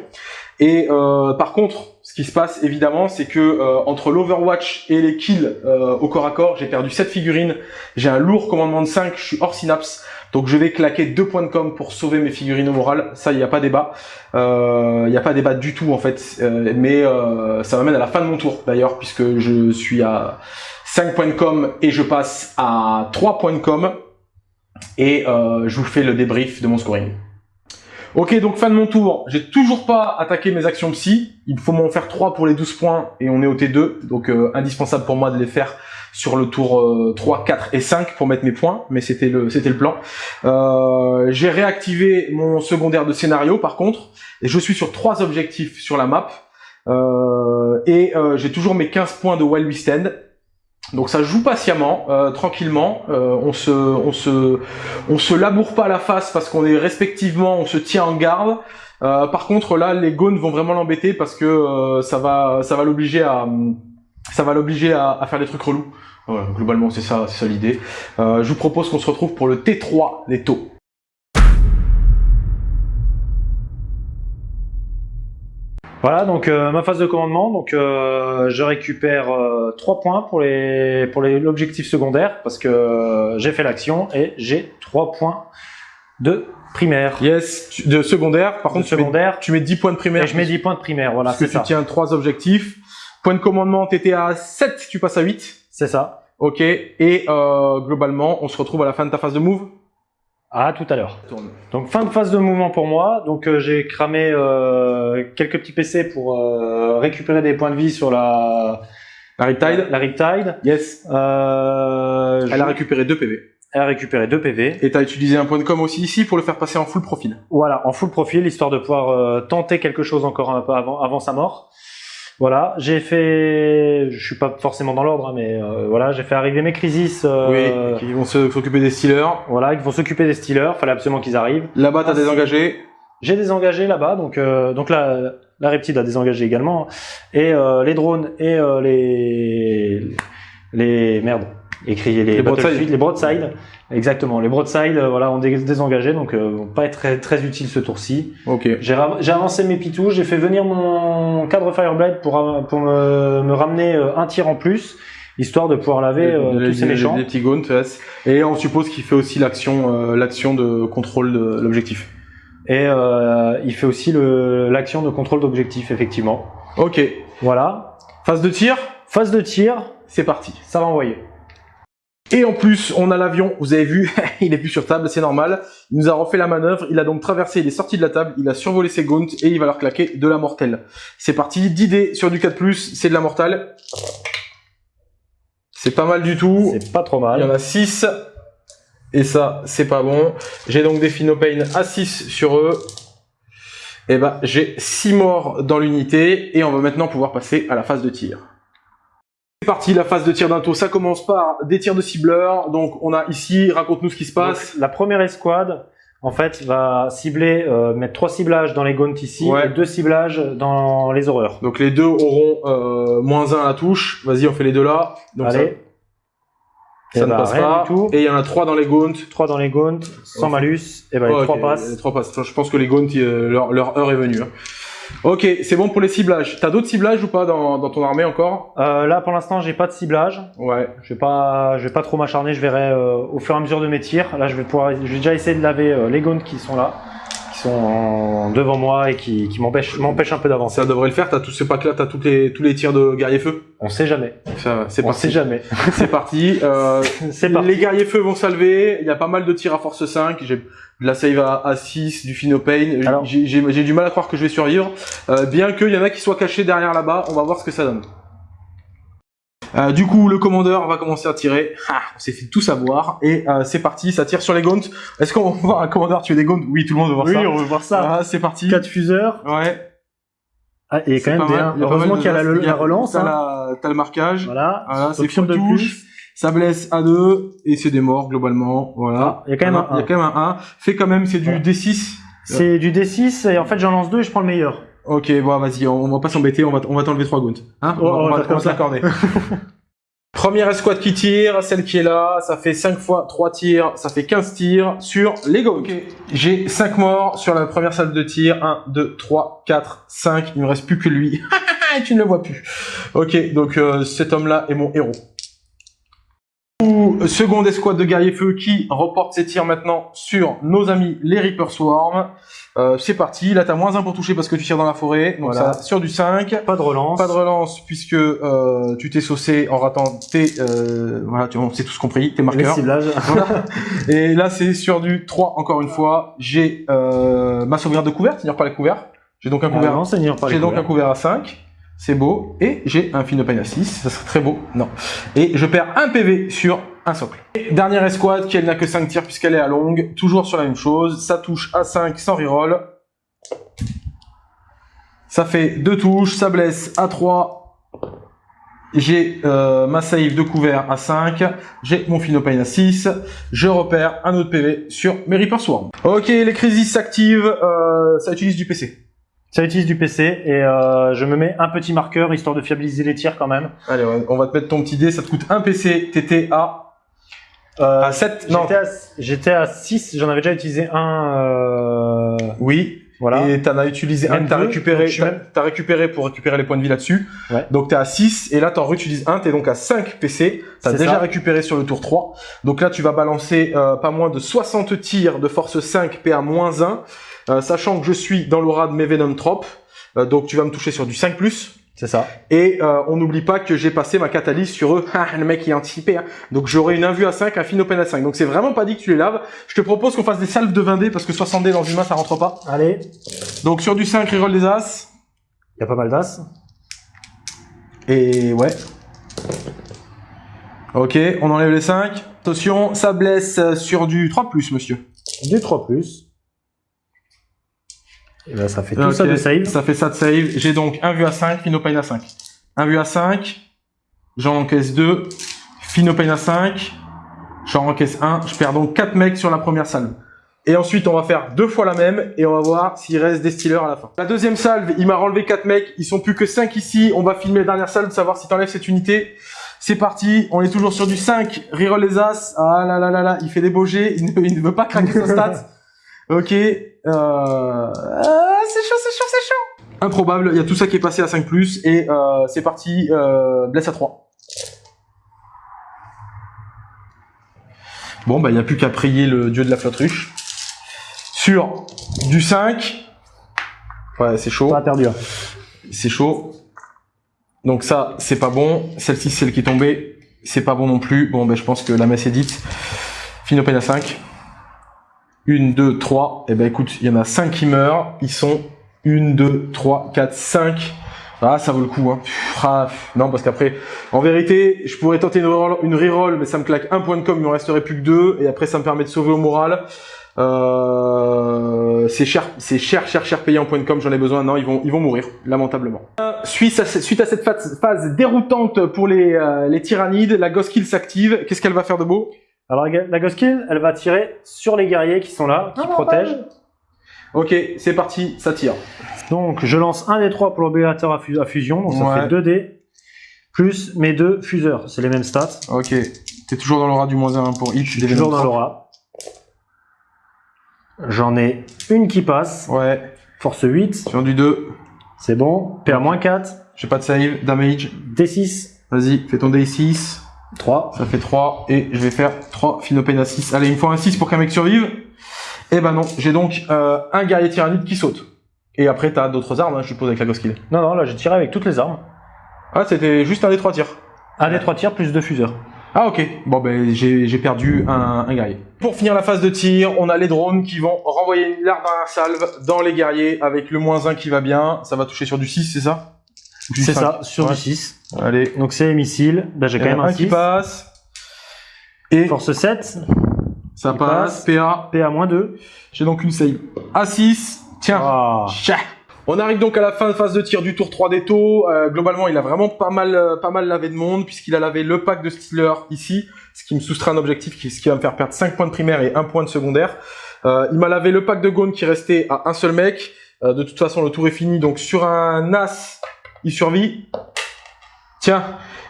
Et euh, par contre, ce qui se passe évidemment, c'est que euh, entre l'Overwatch et les kills euh, au corps à corps, j'ai perdu 7 figurines, j'ai un lourd commandement de 5, je suis hors synapse, donc je vais claquer 2 points de com pour sauver mes figurines au moral, ça il n'y a pas débat, il n'y a pas débat du tout en fait, Euh, mais euh, ça m'amène à la fin de mon tour d'ailleurs, puisque je suis à 5 points de com et je passe à 3 points de com. Et euh, je vous fais le débrief de mon scoring. Ok, donc fin de mon tour. J'ai toujours pas attaqué mes actions psy. Il faut m'en faire 3 pour les 12 points et on est au T2. Donc euh, indispensable pour moi de les faire sur le tour euh, 3, 4 et 5 pour mettre mes points. Mais c'était le, c'était le plan. Euh, J'ai réactivé mon secondaire de scénario par contre. Et je suis sur trois objectifs sur la map. Euh, et euh, j'ai toujours mes 15 points de Wild We Stand. Donc ça joue patiemment, euh, tranquillement. Euh, on se, on se, on se laboure pas la face parce qu'on est respectivement, on se tient en garde. Euh, par contre là, les gones vont vraiment l'embêter parce que ça va, ça va l'obliger à, ça va l'obliger à, faire des trucs relous. Globalement c'est ça, c'est ça l'idée. Je vous propose qu'on se retrouve pour le T3 des taux. Voilà, donc euh, ma phase de commandement, donc euh, je récupère 3 points pour les pour les- l'objectif secondaire parce que euh, j'ai fait l'action et j'ai 3 points de primaire. Yes, tu- de secondaire. Par De contre, tu mets, secondaire. tu mets 10 points de primaire. Et je mets 10 points de primaire, voilà, parce que c'est tu ça. tiens trois objectifs. Point de commandement, t'étais à 7, tu passes à 8. C'est ça. Ok, et euh, globalement, on se retrouve à la fin de ta phase de move. À tout à l'heure. Donc fin de phase de mouvement pour moi. Donc euh, j'ai cramé euh, quelques petits PC pour euh, récupérer des points de vie sur la La Riptide la Riptide. Yes. Euh, Elle je- a récupéré 2 PV. elle a récupéré 2 PV. Et tu as utilisé un point de com aussi ici pour le faire passer en full profil. Voilà, en full profil, histoire de pouvoir euh, tenter quelque chose encore un peu avant, avant sa mort. Voilà, j'ai fait, je suis pas forcément dans l'ordre, hein, mais euh, voilà, j'ai fait arriver mes Crisis. euh, Oui, qui vont s'occuper des Steelers. Voilà, ils vont s'occuper des Steelers. Fallait absolument qu'ils arrivent. Là-bas, tu as Ah, désengagé. J'ai désengagé là-bas, donc euh, donc là, la Reptile a désengagé également, et euh, les drones et euh, les les merde, écrit les, Les les broadside, exactement, les broadside, euh, voilà, ont dé- désengagé, donc euh, vont pas être très très utiles ce tour-ci. Ok. J'ai avancé mes pitous, j'ai fait venir mon cadre Fireblade pour pour me, me ramener euh, un tir en plus, histoire de pouvoir laver euh, les, tous ces méchants. les petits gaunts, yes. Et on suppose qu'il fait aussi l'action euh, l'action de contrôle de l'objectif. Et euh, il fait aussi l'action de contrôle d'objectif, effectivement. Ok. Voilà. Phase de tir, Phase de tir, c'est parti. ça va envoyer. Et en plus, on a l'avion, vous avez vu, il est plus sur table, c'est normal. Il nous a refait la manœuvre, il a donc traversé, il est sorti de la table, il a survolé ses gaunts et il va leur claquer de la mortelle. C'est parti, 10 dés sur du 4+, c'est de la mortelle. C'est pas mal du tout. C'est pas trop Il y en mal. a 6. Et ça, c'est pas bon. J'ai donc des Phinopain à 6 sur eux. Et ben, j'ai 6 morts dans l'unité. Et on va maintenant pouvoir passer à la phase de tir. C'est parti, la phase de tir d'un tour. Ça commence par des tirs de cibleur. Donc, on a ici, raconte-nous ce qui se passe. Donc, la première escouade, en fait, va cibler, euh, mettre trois ciblages dans les gaunts ici Ouais. et deux ciblages dans les horreurs. Donc, les deux auront euh, moins 1 à la touche. Vas-y, on fait les deux là. Donc, Allez. ça Eh ne ben, passe pas. du tout. Et il y en a 3 dans les gaunts. Trois dans les gaunts, sans malus. Et ben, les trois passent. les trois passent. Je pense que les gaunts, euh, leur, leur heure est venue. hein. Ok, c'est bon pour les ciblages. T'as d'autres ciblages ou pas dans, dans ton armée encore? Euh, là, pour l'instant, j'ai pas de ciblage. Ouais. Je vais pas, je vais pas trop m'acharner. Je verrai euh, au fur et à mesure de mes tirs. Là, je vais pouvoir, je vais déjà essayer de laver euh, les gaunts qui sont là, sont en- devant moi et qui, qui m'empêchent, un peu d'avancer. Ça devrait le faire. T'as tous ces packs là, t'as tous les, tous les tirs de guerrier feu. On sait jamais. Ça, C'est On parti. sait jamais. C'est parti. Euh, C'est parti. Les guerriers feu vont salver. Il y a pas mal de tirs à force 5. J'ai de la save à, à 6, du J'ai j'ai- j'ai du mal à croire que je vais survivre. Euh, bien qu'il y en a qui soient cachés derrière là-bas. On va voir ce que ça donne. Euh, du coup, le commandeur va commencer à tirer. Ah, on s'est fait tout savoir. Et euh, c'est parti, ça tire sur les gaunts. Est-ce qu'on va voir un commandeur tuer des gaunts Oui, tout le monde veut voir Oui, ça. on veut voir ça. Ah, c'est parti. 4 fuseurs. Ouais. Ah, et quand même des mal. Heureusement qu'il y a la, relance. T'as hein. le marquage. Voilà. Voilà, c'est de touche. Ça blesse à 2 et c'est des morts globalement. Voilà. Ah, il y a quand même un Il y a 1. quand même un 1. Fait quand même, c'est du Voilà. D6. C'est du D6 et en fait j'en lance deux et je prends le meilleur. Ok, bon, vas-y, on, on va pas s'embêter, on va, on va t'enlever 3 gaunts. Hein Oh, on va, oh, on va- ça on va se ça. l'accorder. Première escouade qui tire, celle qui est là, ça fait 5 fois 3 tirs, ça fait 15 tirs sur les gaunts. Ok, j'ai 5 morts sur la première salle de tir. 1, 2, 3, 4, 5. Il me reste plus que lui. tu ne le vois plus. Ok, donc euh, cet homme-là est mon héros. Ou, Seconde escouade de guerriers feu qui reporte ses tirs maintenant sur nos amis les Reaper Swarm. Euh, c'est parti, là t'as moins 1 pour toucher parce que tu tires dans la forêt, donc Voilà. ça sur du 5. Pas de relance. Pas de relance puisque euh, tu t'es saucé en ratant tes... Euh, voilà, tu, on s'est tous compris, tes marqueurs. Voilà. Et là c'est sur du 3 encore une fois. J'ai euh, ma sauvegarde de couvert, c'est-à-dire pas les couverts. J'ai donc un Ah, couvert non, Seigneur, pas les j'ai donc un couvert à 5. C'est beau. Et j'ai un Phinopain à 6. Ça serait très beau. Non. Et je perds un PV sur un socle. Et dernière escouade qui elle n'a que 5 tirs puisqu'elle est à longue. Toujours sur la même chose. Ça touche à 5 sans reroll. Ça fait 2 touches. Ça blesse à 3. J'ai euh, ma save de couvert à 5. J'ai mon Phinopain à 6. Je repère un autre PV sur mes Reaper Swarm. Ok, les crises s'activent. Euh, ça utilise du PC. Ça utilise du PC et euh, je me mets un petit marqueur histoire de fiabiliser les tirs quand même. Allez, on va- on va te mettre ton petit dé, ça te coûte un PC, t'étais à, Euh, à 7, non, J'étais à, j'étais à 6, j'en avais déjà utilisé un. euh, oui, voilà. et t'en as utilisé un, t'as récupéré, t'as même- récupéré pour récupérer les points de vie là-dessus, Ouais. donc t'es à 6, et là t'en réutilises un, t'es donc à 5 PC, t'as déjà ça. récupéré sur le tour 3, donc là tu vas balancer euh, pas moins de 60 tirs de force 5 PA-1, euh, sachant que je suis dans l'aura de mes Venom Trop, euh, donc tu vas me toucher sur du 5+, C'est ça. Et euh, on n'oublie pas que j'ai passé ma catalyse sur eux. Ah, le mec il est anticipé. Hein. Donc j'aurai une invue à 5, un Phinopen à 5. Donc c'est vraiment pas dit que tu les laves. Je te propose qu'on fasse des salves de 20 dés parce que 60 dés dans une main ça rentre pas. Allez, Donc sur du 5, reroll des As. il y a pas mal d'as. Et ouais. Ok, on enlève les 5. Attention, ça blesse sur du 3+, monsieur. Du 3+. Et là, ça fait tout ça de save. Ça fait ça de save. J'ai donc un vue à 5, Finopane à 5. Un vue à 5, j'en encaisse 2. Finopane à 5, j'en encaisse 1. Je perds donc 4 mecs sur la première salve. Et ensuite, on va faire deux fois la même et on va voir s'il reste des stealers à la fin. La deuxième salve, il m'a enlevé 4 mecs. Ils sont plus que 5 ici. On va filmer la dernière salve, savoir si t'enlèves cette unité. C'est parti, on est toujours sur du 5. Reroll les as. Ah là là là là, il fait des beaux jets. Il ne, veut pas craquer sa stat. Ok. Euh... Ah, c'est chaud, c'est chaud, c'est chaud. Improbable, il y a tout ça qui est passé à 5+, et euh, c'est parti, euh, blesse à 3. Bon, bah, il n'y a plus qu'à prier le dieu de la flotte-ruche. Sur du 5. Ouais, c'est chaud. Pas perdu. C'est chaud. Donc ça, c'est pas bon. Celle-ci, celle qui est tombée, c'est pas bon non plus. Bon, ben, je pense que la messe est dite. Finopène à 5. 1, 2, 3. Et ben écoute, il y en a 5 qui meurent. Ils sont 1, 2, 3, 4, 5. Ah, ça vaut le coup. Hein. Ah, non, parce qu'après, en vérité, je pourrais tenter une reroll, mais ça me claque un point de com, il me resterait plus que deux. Et après, ça me permet de sauver au moral. Euh, c'est cher, c'est cher, cher, cher payé en point de com. J'en ai besoin. Non, ils vont, ils vont mourir, lamentablement. Euh, suite, à, suite à cette phase, déroutante pour les, euh, les tyrannides, la Ghost Kill s'active. Qu'est-ce qu'elle va faire de beau? Alors la Ghost Kill, elle va tirer sur les guerriers qui sont là, qui protègent. Ok, c'est parti, ça tire. Donc je lance un des trois pour l'obérateur à, fusion, donc ça fait 2 dés, plus mes deux fuseurs, c'est les mêmes stats. Ok, t'es toujours dans l'aura du moins 1 pour hit. Toujours dans l'aura. J'en ai une qui passe. Ouais. Force 8. Sur du 2. C'est bon. PA-4. J'ai pas de save. Damage. D6. Vas-y, fais ton D6. 3. Ça fait 3. Et je vais faire 3 Finopène à 6. Allez, il me faut un 6 pour qu'un mec survive. Et eh ben non, j'ai donc euh, un guerrier tyrannide qui saute. Et après, t'as d'autres armes, hein, je suppose, avec la Ghost Non, non, là j'ai tiré avec toutes les armes. Ah, c'était juste un des 3 tirs. Un des 3 tirs plus deux fuseurs. Ah ok, bon ben j'ai perdu un, un, guerrier. Pour finir la phase de tir, on a les drones qui vont renvoyer une larme à salve dans les guerriers avec le moins 1 qui va bien. Ça va toucher sur du 6, c'est ça? C'est ça, sur du 6. Allez. Donc c'est les missiles. Là j'ai quand même un, un qui passe. Et force 7. Ça passe. PA. PA moins 2. J'ai donc une save. A6. Tiens. Ah. On arrive donc à la fin de phase de tir du tour 3 des taux. Euh, globalement, il a vraiment pas mal, euh, pas mal lavé de monde puisqu'il a lavé le pack de Stealer ici, ce qui me soustrait un objectif, ce qui va me faire perdre 5 points de primaire et 1 point de secondaire. Euh, il m'a lavé le pack de Gone qui restait à un seul mec. de toute façon, le tour est fini. Donc sur un As, il survit. Tiens,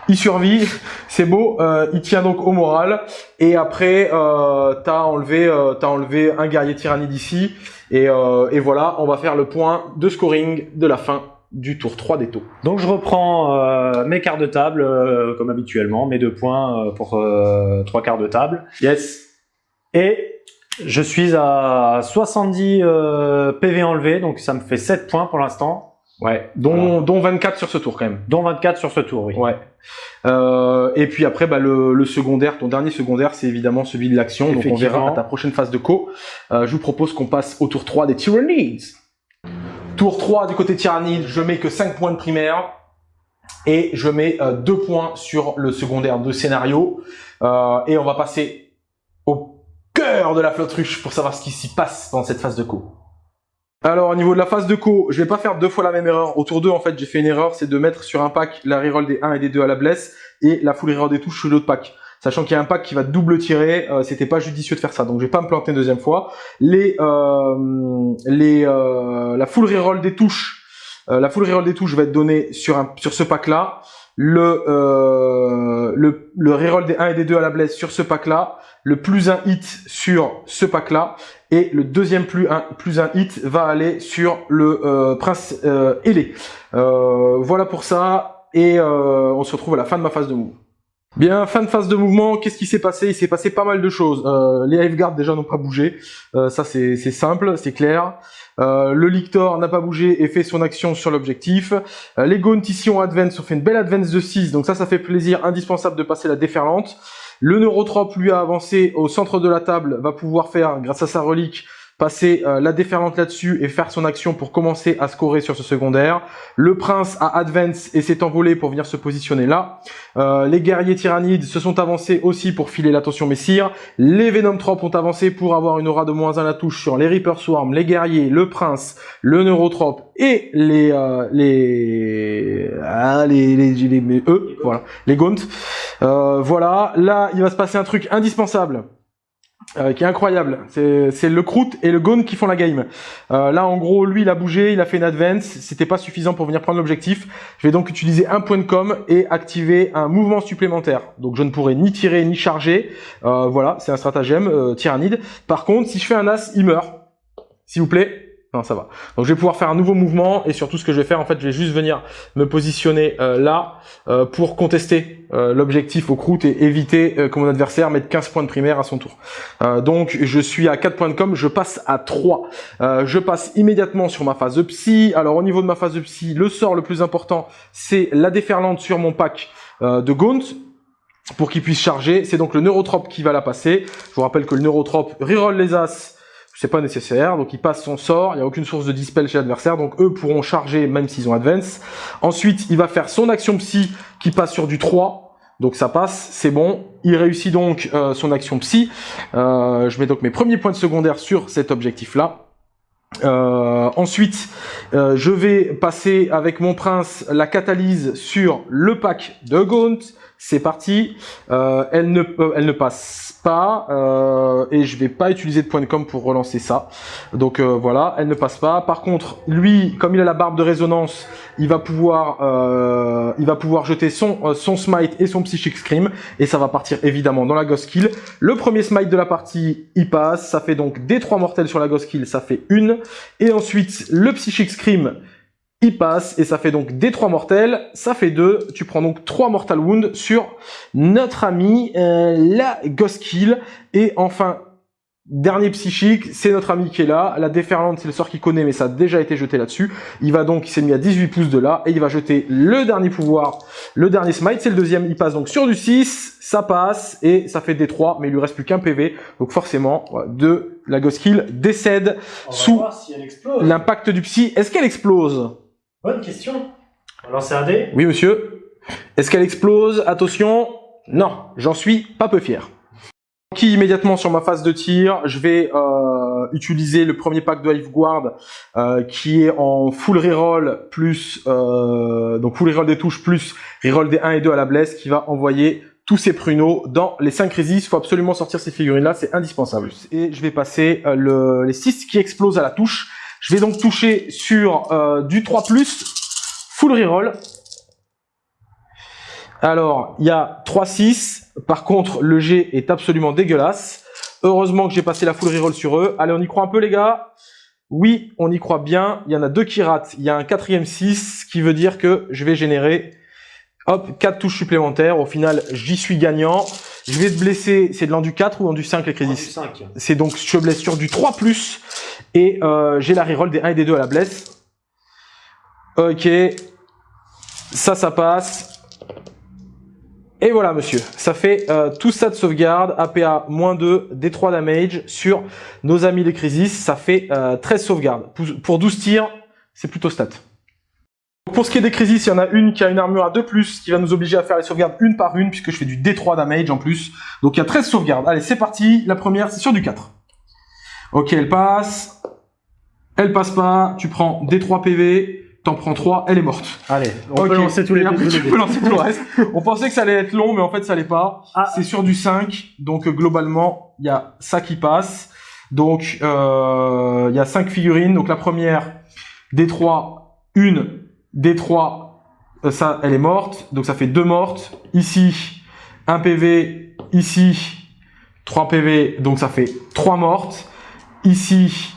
il survit, c'est beau, euh, il tient donc au moral. Et après, euh, t'as enlevé, euh, as enlevé un guerrier tyrannide ici. Et, euh, et, voilà, on va faire le point de scoring de la fin du tour 3 des taux. Donc je reprends euh, mes quarts de table, comme habituellement, mes deux points pour trois quarts de table. Yes. Et je suis à 70 PV enlevés, donc ça me fait 7 points pour l'instant. Ouais, dont, dont 24 sur ce tour quand même. Dont 24 sur ce tour, oui. Ouais. Euh, et puis après, bah, le, le, secondaire, ton dernier secondaire, c'est évidemment celui de l'action. Donc on verra à ta prochaine phase de co. Euh, je vous propose qu'on passe au tour 3 des Tyrannides. Tour 3 du côté Tyrannide, je mets que 5 points de primaire. Et je mets euh, 2 points sur le secondaire de scénario. Euh, et on va passer au cœur de la flotte ruche pour savoir ce qui s'y passe dans cette phase de co. Alors au niveau de la phase de co, je vais pas faire deux fois la même erreur. Autour d'eux, en fait, j'ai fait une erreur, c'est de mettre sur un pack la reroll des 1 et des 2 à la blesse et la full reroll des touches sur l'autre pack. Sachant qu'il y a un pack qui va double tirer, euh, c'était pas judicieux de faire ça. Donc je vais pas me planter une deuxième fois. Les, euh, les, euh, la full reroll des touches, euh, la full reroll des touches va être donnée sur un, sur ce pack là. Le, euh, le, le reroll des 1 et des 2 à la blesse sur ce pack là le plus un hit sur ce pack là et le deuxième plus un, plus un hit va aller sur le euh, prince euh, ailé. Euh, voilà pour ça et euh, on se retrouve à la fin de ma phase de mouvement. Bien, fin de phase de mouvement, qu'est-ce qui s'est passé? Il s'est passé pas mal de choses. Euh, les Hiveguards déjà n'ont pas bougé, ça c'est simple, c'est clair. le Lictor n'a pas bougé et fait son action sur l'objectif. les Gaunt ici ont advance, ont fait une belle advance de 6, donc ça ça fait plaisir, indispensable de passer la déferlante. Le neurotrope lui a avancé au centre de la table, va pouvoir faire, grâce à sa relique, passer euh, la déferlante là-dessus et faire son action pour commencer à scorer sur ce secondaire. Le prince a advance et s'est envolé pour venir se positionner là. Euh, les guerriers tyrannides se sont avancés aussi pour filer l'attention messire. Les Venom Trop ont avancé pour avoir une aura de moins 1 à la touche sur les Reaper Swarm, les guerriers, le prince, le Neurotrope et les euh, les, ah, les, les, les, eux, voilà, les Gaunt. Voilà, là il va se passer un truc indispensable. Euh, qui est incroyable. C'est le Croûte et le Gone qui font la game. Euh, là, en gros, lui, il a bougé, il a fait une advance. C'était pas suffisant pour venir prendre l'objectif. Je vais donc utiliser un point de com et activer un mouvement supplémentaire. Donc, je ne pourrai ni tirer ni charger. Euh, voilà, c'est un stratagème euh, tyrannide. Par contre, si je fais un as, il meurt. S'il vous plaît, non, ça va. Donc je vais pouvoir faire un nouveau mouvement et surtout ce que je vais faire, en fait, je vais juste venir me positionner euh, là euh, pour contester euh, l'objectif au croûte et éviter que mon adversaire mette 15 points de primaire à son tour. donc je suis à 4 points de com, je passe à 3. je passe immédiatement sur ma phase de psy. Alors au niveau de ma phase de psy, le sort le plus important, c'est la déferlante sur mon pack de Gaunt pour qu'il puisse charger. C'est donc le Neurotrope qui va la passer. Je vous rappelle que le Neurotrope reroll les As c'est pas nécessaire, donc il passe son sort, il n'y a aucune source de dispel chez l'adversaire, donc eux pourront charger même s'ils ont advance. Ensuite, il va faire son action psy qui passe sur du 3, donc ça passe, c'est bon. Il réussit donc euh, son action psy. Euh, je mets donc mes premiers points de secondaire sur cet objectif-là. Euh, ensuite, je vais passer avec mon prince la catalyse sur le pack de Gaunt. C'est parti. elle, ne, elle ne passe pas euh, et je vais pas utiliser de point de com pour relancer ça. Donc euh, voilà, elle ne passe pas. Par contre, lui, comme il a la barbe de résonance, il va pouvoir, euh, il va pouvoir jeter son son smite et son psychic scream et ça va partir évidemment dans la ghost kill. Le premier smite de la partie, il passe, ça fait donc des trois mortels sur la ghost kill, ça fait une. Et ensuite le psychic scream il passe et ça fait donc des 3 mortels, ça fait 2, tu prends donc 3 mortal wounds sur notre ami euh, la Ghost Kill et enfin Dernier psychique, c'est notre ami qui est là. La déferlante, c'est le sort qu'il connaît, mais ça a déjà été jeté là-dessus. Il va donc, il s'est mis à 18 pouces de là, et il va jeter le dernier pouvoir, le dernier smite, c'est le deuxième. Il passe donc sur du 6, ça passe, et ça fait des 3, mais il lui reste plus qu'un PV. Donc forcément, de la Ghost Kill décède sous l'impact du psy. Est-ce qu'elle explose? Bonne question. On va lancer un dé Oui, monsieur. Est-ce qu'elle explose? Attention. Non, j'en suis pas peu fier. Qui immédiatement sur ma phase de tir, je vais euh, utiliser le premier pack de Hive Guard euh, qui est en full reroll plus euh, donc full reroll des touches plus reroll des 1 et 2 à la blesse qui va envoyer tous ces pruneaux dans les 5 résistes. Il faut absolument sortir ces figurines là, c'est indispensable. Et je vais passer le, les 6 qui explosent à la touche. Je vais donc toucher sur euh, du 3+, full reroll. Alors, il y a 3-6. Par contre, le G est absolument dégueulasse. Heureusement que j'ai passé la full reroll sur eux. Allez, on y croit un peu, les gars? Oui, on y croit bien. Il y en a deux qui ratent. Il y a un quatrième 6, ce qui veut dire que je vais générer hop, 4 touches supplémentaires. Au final, j'y suis gagnant. Je vais te blesser, c'est de l'endu 4 ou l'endu 5 les crisis C'est donc, je blesse sur du 3+, et euh, j'ai la reroll des 1 et des 2 à la blesse. Ok, ça, ça passe. Et voilà, monsieur, ça fait euh, tout ça de sauvegarde, APA moins 2, D3 damage sur nos amis les crisis, ça fait euh, 13 sauvegardes. Pour, pour 12 tirs, c'est plutôt stat. Pour ce qui est des crisis, il y en a une qui a une armure à 2+, qui va nous obliger à faire les sauvegardes une par une, puisque je fais du D3 damage en plus. Donc il y a 13 sauvegardes. Allez, c'est parti. La première, c'est sur du 4. Ok, elle passe. Elle passe pas. Tu prends D3 PV. T'en prends 3, elle est morte. Allez, on peut lancer tous les après, tu peux lancer tout le reste. On pensait que ça allait être long, mais en fait, ça l'est pas. Ah. C'est sur du 5. Donc, globalement, il y a ça qui passe. Donc, euh, il y a 5 figurines. Donc, la première, D3, une D3, euh, ça, elle est morte. Donc ça fait deux mortes. Ici, un PV. Ici, 3 PV. Donc ça fait 3 mortes. Ici,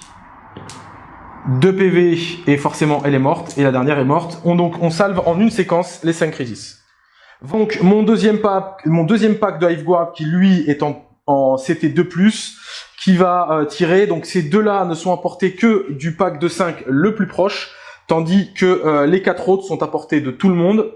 2 PV. Et forcément, elle est morte. Et la dernière est morte. On, donc, on salve en une séquence les 5 crisis. Donc mon deuxième pack, mon deuxième pack de Hiveguard qui lui est en, en CT2+, qui va euh, tirer. Donc ces deux-là ne sont apportés que du pack de 5 le plus proche tandis que euh, les quatre autres sont à portée de tout le monde.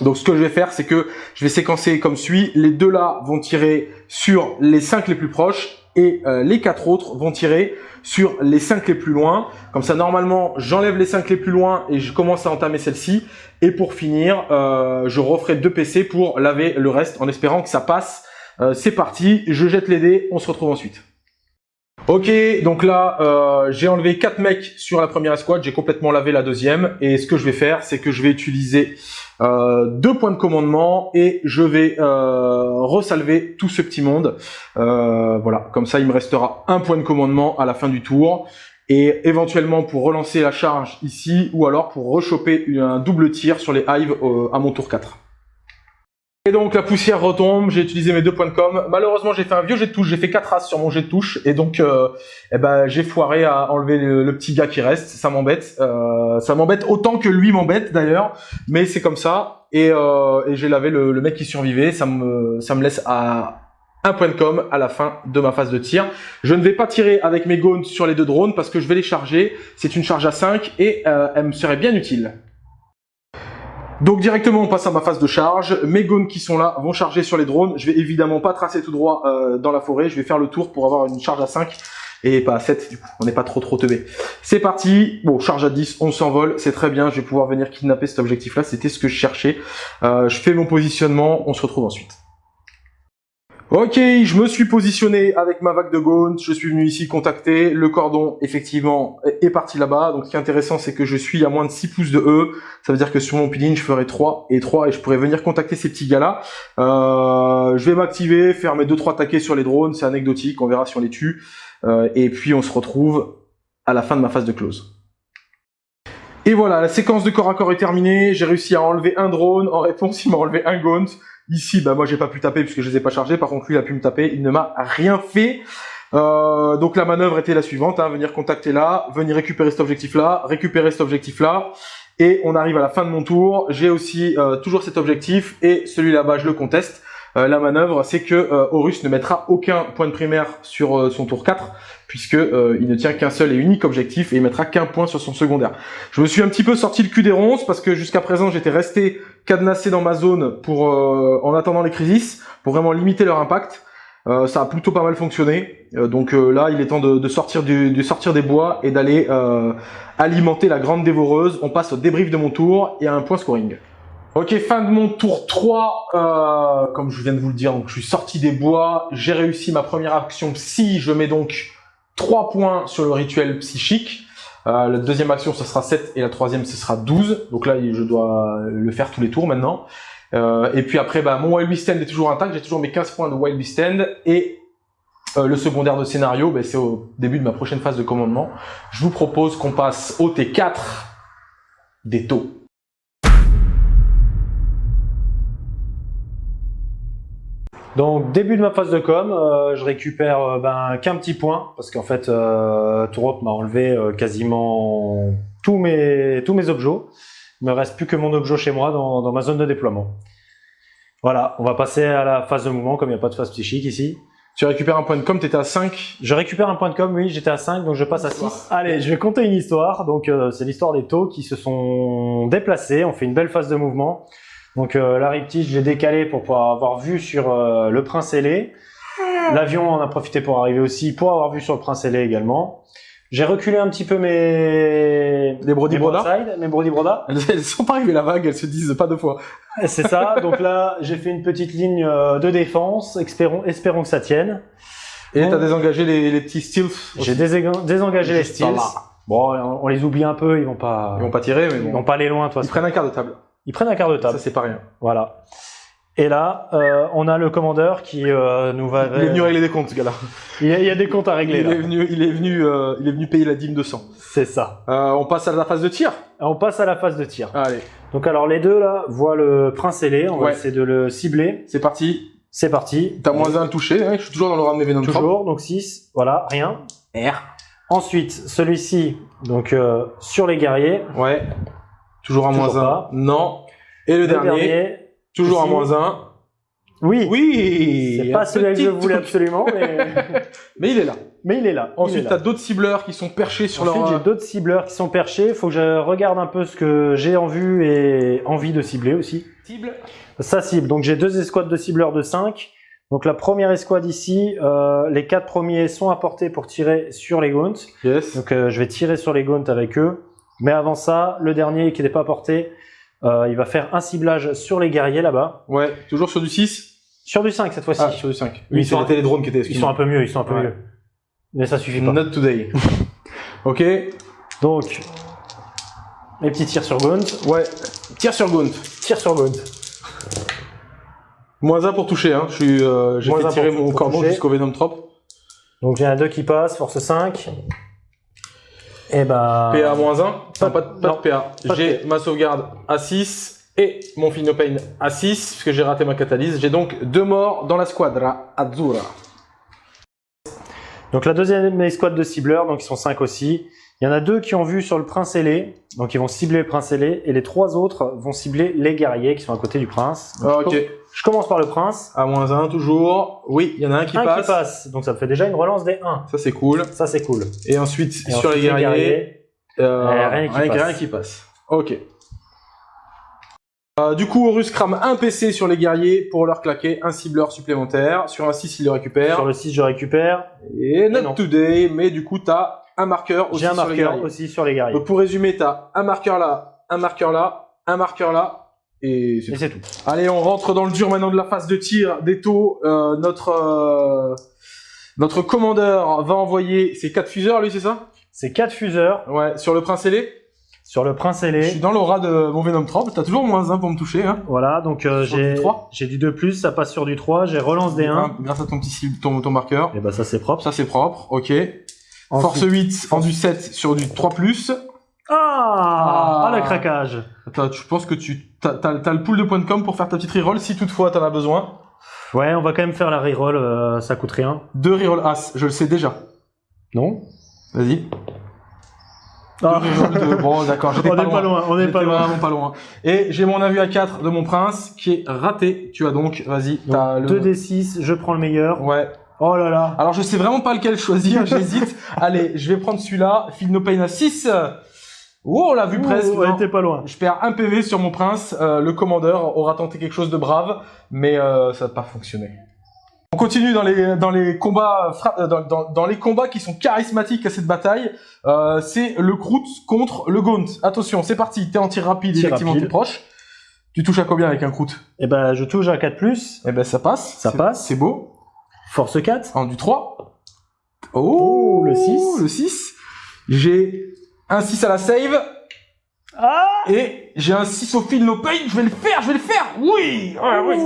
Donc ce que je vais faire, c'est que je vais séquencer comme suit. Les deux là vont tirer sur les cinq les plus proches et euh, les quatre autres vont tirer sur les cinq les plus loin. Comme ça, normalement, j'enlève les cinq les plus loin et je commence à entamer celle-ci. Et pour finir, euh, je referai deux PC pour laver le reste en espérant que ça passe. Euh, c'est parti, je jette les dés, on se retrouve ensuite. Ok, donc là, euh, j'ai enlevé quatre mecs sur la première escouade, j'ai complètement lavé la deuxième, et ce que je vais faire, c'est que je vais utiliser euh, deux points de commandement, et je vais euh, resalver tout ce petit monde. Euh, voilà, comme ça, il me restera un point de commandement à la fin du tour, et éventuellement pour relancer la charge ici, ou alors pour rechoper un double tir sur les hives euh, à mon tour 4. Et donc la poussière retombe, j'ai utilisé mes deux points de com. Malheureusement j'ai fait un vieux jet de touche, j'ai fait 4 as sur mon jet de touche et donc euh, eh ben, j'ai foiré à enlever le, petit gars qui reste, ça m'embête. Euh, ça m'embête autant que lui m'embête d'ailleurs, mais c'est comme ça. Et, euh, et j'ai lavé le, le, mec qui survivait, ça me, ça me laisse à un point de com à la fin de ma phase de tir. Je ne vais pas tirer avec mes gones sur les deux drones parce que je vais les charger. C'est une charge à 5 et elle me serait bien utile. Donc directement on passe à ma phase de charge, mes gones qui sont là vont charger sur les drones, je vais évidemment pas tracer tout droit euh, dans la forêt, je vais faire le tour pour avoir une charge à 5 et pas à 7 du coup, on n'est pas trop trop teubé. C'est parti, bon charge à 10, on s'envole, c'est très bien, je vais pouvoir venir kidnapper cet objectif là, c'était ce que je cherchais. Euh, je fais mon positionnement, on se retrouve ensuite. Ok, je me suis positionné avec ma vague de Gaunt, je suis venu ici contacter, le cordon effectivement est parti là-bas, donc ce qui est intéressant c'est que je suis à moins de 6 pouces de E, ça veut dire que sur mon peeling je ferai 3 et 3 et je pourrais venir contacter ces petits gars-là. Euh, je vais m'activer, faire mes 2-3 taquets sur les drones, c'est anecdotique, on verra si on les tue, euh, et puis on se retrouve à la fin de ma phase de close. Et voilà, la séquence de corps à corps est terminée, j'ai réussi à enlever un drone, en réponse il m'a enlevé un Gaunt, Ici, bah moi j'ai pas pu taper puisque je les ai pas chargés. Par contre, lui il a pu me taper. Il ne m'a rien fait. Euh, donc la manœuvre était la suivante hein, venir contacter là, venir récupérer cet objectif là, récupérer cet objectif là. Et on arrive à la fin de mon tour. J'ai aussi euh, toujours cet objectif et celui là-bas je le conteste. Euh, la manœuvre, c'est que euh, Horus ne mettra aucun point de primaire sur euh, son tour 4, puisque il ne tient qu'un seul et unique objectif, et il mettra qu'un point sur son secondaire. Je me suis un petit peu sorti le cul des ronces, parce que jusqu'à présent, j'étais resté cadenassé dans ma zone pour en attendant les crises, pour vraiment limiter leur impact. ça a plutôt pas mal fonctionné, donc là, il est temps de, de sortir, du, de sortir des bois et d'aller alimenter la grande dévoreuse. On passe au débrief de mon tour et à un point scoring. Ok, fin de mon tour 3, euh, comme je viens de vous le dire, donc je suis sorti des bois, j'ai réussi ma première action psy, je mets donc 3 points sur le rituel psychique. Euh, la deuxième action, ce sera 7 et la troisième, ce sera 12. Donc là, je dois le faire tous les tours maintenant. Euh, et puis après, bah, mon Wild Beast Stand est toujours intact, j'ai toujours mes 15 points de Wild Beast Stand. Et euh, le secondaire de scénario, bah, c'est au début de ma prochaine phase de commandement. Je vous propose qu'on passe au T4 des taux. Donc début de ma phase de com, euh, je récupère euh, ben, qu'un petit point parce qu'en fait euh, m'a enlevé euh, quasiment tous mes tous mes objets. Il me reste plus que mon objet chez moi dans, dans, ma zone de déploiement. Voilà, on va passer à la phase de mouvement comme il n'y a pas de phase psychique ici. Tu récupères un point de com, tu étais à 5 Je récupère un point de com, oui, j'étais à 5, donc je passe à 6. Allez, je vais compter une histoire. Donc c'est l'histoire des taux qui se sont déplacés. On fait une belle phase de mouvement. Donc euh, la riptide, je l'ai décalé pour pouvoir avoir vu sur euh, le Prince ailé. L'avion en a profité pour arriver aussi, pour avoir vu sur le Prince ailé également. J'ai reculé un petit peu mes des brody broda, mes brody broda. Elles sont pas arrivées la vague, elles se disent pas deux fois. C'est ça. Donc là, j'ai fait une petite ligne euh, de défense. Espérons, espérons que ça tienne. Et tu as désengagé les, les petits steals. J'ai désengagé les steals. Bon, on les oublie un peu, ils vont pas. Ils vont pas tirer, mais bon. Ils vont pas aller loin, toi. Ils prennent un quart de table. Ils prennent un quart de table. Ça, c'est pas rien. Voilà. Et là, euh, on a le commandeur qui euh, nous va. Il est venu régler des comptes, ce gars-là. Il, y a des comptes à régler. Il là. est venu, il est venu, euh, il est venu payer la dîme de sang. C'est ça. Euh, on passe à la phase de tir. On passe à la phase de tir. Allez. Donc alors les deux là voient le prince ailé. On va essayer de le cibler. C'est parti. C'est parti. T'as moins un touché. Hein, je suis toujours dans le ram Venom Toujours. Donc 6. Voilà. Rien. R. Ensuite celui-ci. Donc euh, sur les guerriers. Ouais. Toujours à moins un. Non. Et le, dernier, toujours à moins 1. Oui. Oui. C'est pas celui que je voulais absolument, mais... mais il est là. Mais il est là. Ensuite, tu as d'autres cibleurs qui sont perchés sur Ensuite, leur... j'ai d'autres cibleurs qui sont perchés. Il faut que je regarde un peu ce que j'ai en vue et envie de cibler aussi. Cible Ça cible. Donc, j'ai deux escouades de cibleurs de 5. Donc la première escouade ici, euh, les quatre premiers sont apportés pour tirer sur les gaunts. Yes. Donc euh, je vais tirer sur les gaunts avec eux. Mais avant ça, le dernier qui n'est pas apporté, euh, il va faire un ciblage sur les guerriers là-bas. Ouais, toujours sur du 6 Sur du 5 cette fois-ci. Ah, sur du 5. Ils Oui, c'était les drones qui étaient. ils sont un peu mieux, ils sont un peu Ouais. mieux. Mais ça suffit pas. Not today. ok. Donc, les petits tirs sur gaunt, Ouais. Tire sur Gaunt. tir sur gaunt. Moins 1 pour toucher. Hein. Euh, J'ai fait tirer mon toucher. jusqu'au Venom Trop. Donc j'ai un 2 qui passe, force 5. Et bah. PA moins 1. Pas- Pas, de- pas de PA. J'ai ma sauvegarde à 6 et mon Finopane à 6 puisque j'ai raté ma catalyse. J'ai donc deux morts dans la squadra Azzurra. Donc la deuxième escouade de cibleurs, donc ils sont 5 aussi. Il y en a deux qui ont vu sur le prince ailé, donc ils vont cibler le prince ailé, et les trois autres vont cibler les guerriers qui sont à côté du prince. Donc, Ah, ok. Je commence par le prince. À moins 1 toujours. Oui, il y en a un qui un passe. qui passe, donc ça me fait déjà une relance des 1. Ça c'est cool. Ça c'est cool. Et ensuite Et sur ensuite, les guerriers, euh, Euh, rien qui rien, qui passe. Ok. Euh, du coup, Horus crame un PC sur les guerriers pour leur claquer un cibleur supplémentaire. Sur un 6, il le récupère. Sur le 6, je récupère. Et not non. today, mais du coup, t'as un marqueur aussi un sur les marqueur guerriers. aussi sur les guerriers. Donc pour résumer, t'as un marqueur là, un marqueur là, un marqueur là, et c'est tout. tout. Allez, on rentre dans le dur maintenant de la phase de tir des taux. Euh, notre euh, notre commandeur va envoyer ses quatre fuseurs, lui, c'est ça? C'est 4 fuseurs Ouais, sur le prince ailé. sur le prince Je ailé. suis dans l'aura de mon Venom Trap. T'as toujours moins 1 pour me toucher. Hein. Voilà, donc euh, j'ai du 3. j'ai du 2+, plus, ça passe sur du 3, j'ai relance des 1. Hein, Grâce à ton petit cible- ton, ton marqueur. Et bah ça c'est propre. Ça c'est propre, ok. Ensuite- Force 8 en du 7 sur du 3+. Ah, Ah. ah le craquage. Attends, je pense que tu t'as, t'as- t'as le pool de points de com pour faire ta petite reroll si toutefois t'en as besoin? Ouais, on va quand même faire la reroll, euh, ça coûte rien. Deux reroll as, je le sais déjà. Non? Vas-y. Ah. De- Bon, d'accord, j'étais On pas est pas loin, on est J'étais pas loin. pas loin. Et j'ai mon avis à 4 de mon prince qui est raté. Tu as donc, vas-y, t'as le... 2d6, je prends le meilleur. Ouais. Oh là là. Alors je sais vraiment pas lequel choisir, j'hésite. Allez, je vais prendre celui-là. Feel no pain à 6. Oh, on l'a vu presque. on était pas loin. Je perds un PV sur mon prince. Euh, le commandeur aura tenté quelque chose de brave, mais euh, ça n'a pas fonctionné. On continue dans les dans les combats euh, dans, dans, dans les combats qui sont charismatiques à cette bataille. Euh, c'est le Groot contre le Gaunt. Attention, c'est parti. T'es en tir rapide, Tir effectivement, t'es proche. Tu touches à combien avec un Groot Et ben je touche à 4+, plus, Eh ben ça passe. Ça passe. C'est beau. force 4. En du 3. Oh, le 6. Le 6. J'ai un 6 à la save. Ah Et j'ai un 6 au fil no pain, je vais le faire, je vais le faire. Oui, Ah oui.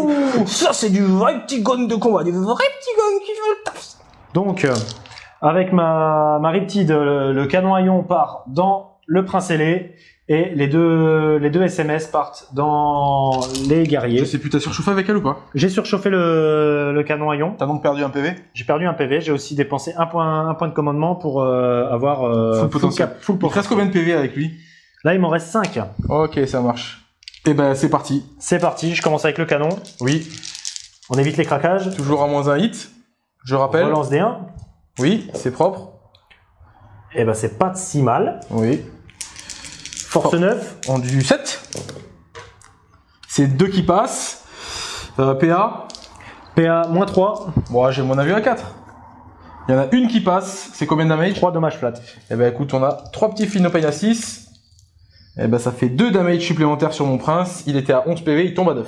Ça c'est du vrai petit gun de combat, du vrai petit gun qui fait le taf. Donc, euh, avec ma, ma Riptide, le, le canon à ion part dans le prince ailé et les deux, les deux SMS partent dans les guerriers. Je sais plus, t'as surchauffé avec elle ou pas? J'ai surchauffé le, le canon à ion. T'as donc perdu un PV J'ai perdu un PV. J'ai aussi dépensé un point, un point de commandement pour euh, avoir euh, Full potentiel. cap- full Il te reste combien de PV avec lui? Là, il m'en reste 5. Ok, ça marche. Et ben c'est parti. C'est parti. Je commence avec le canon. Oui, On évite les craquages. toujours à moins un hit. Je rappelle. Relance des 1. Oui, c'est propre. Et ben, c'est pas si mal. Oui. Force Oh. 9. En du 7. C'est deux qui passent. Euh, PA. PA moins 3. Bon, j'ai mon avis à 4. Il y en a une qui passe. C'est combien de damage 3 dommages flat. Eh ben écoute, on a trois petits Philnopain à 6. Eh ben ça fait 2 damage supplémentaires sur mon prince. Il était à 11 PV, il tombe à 9.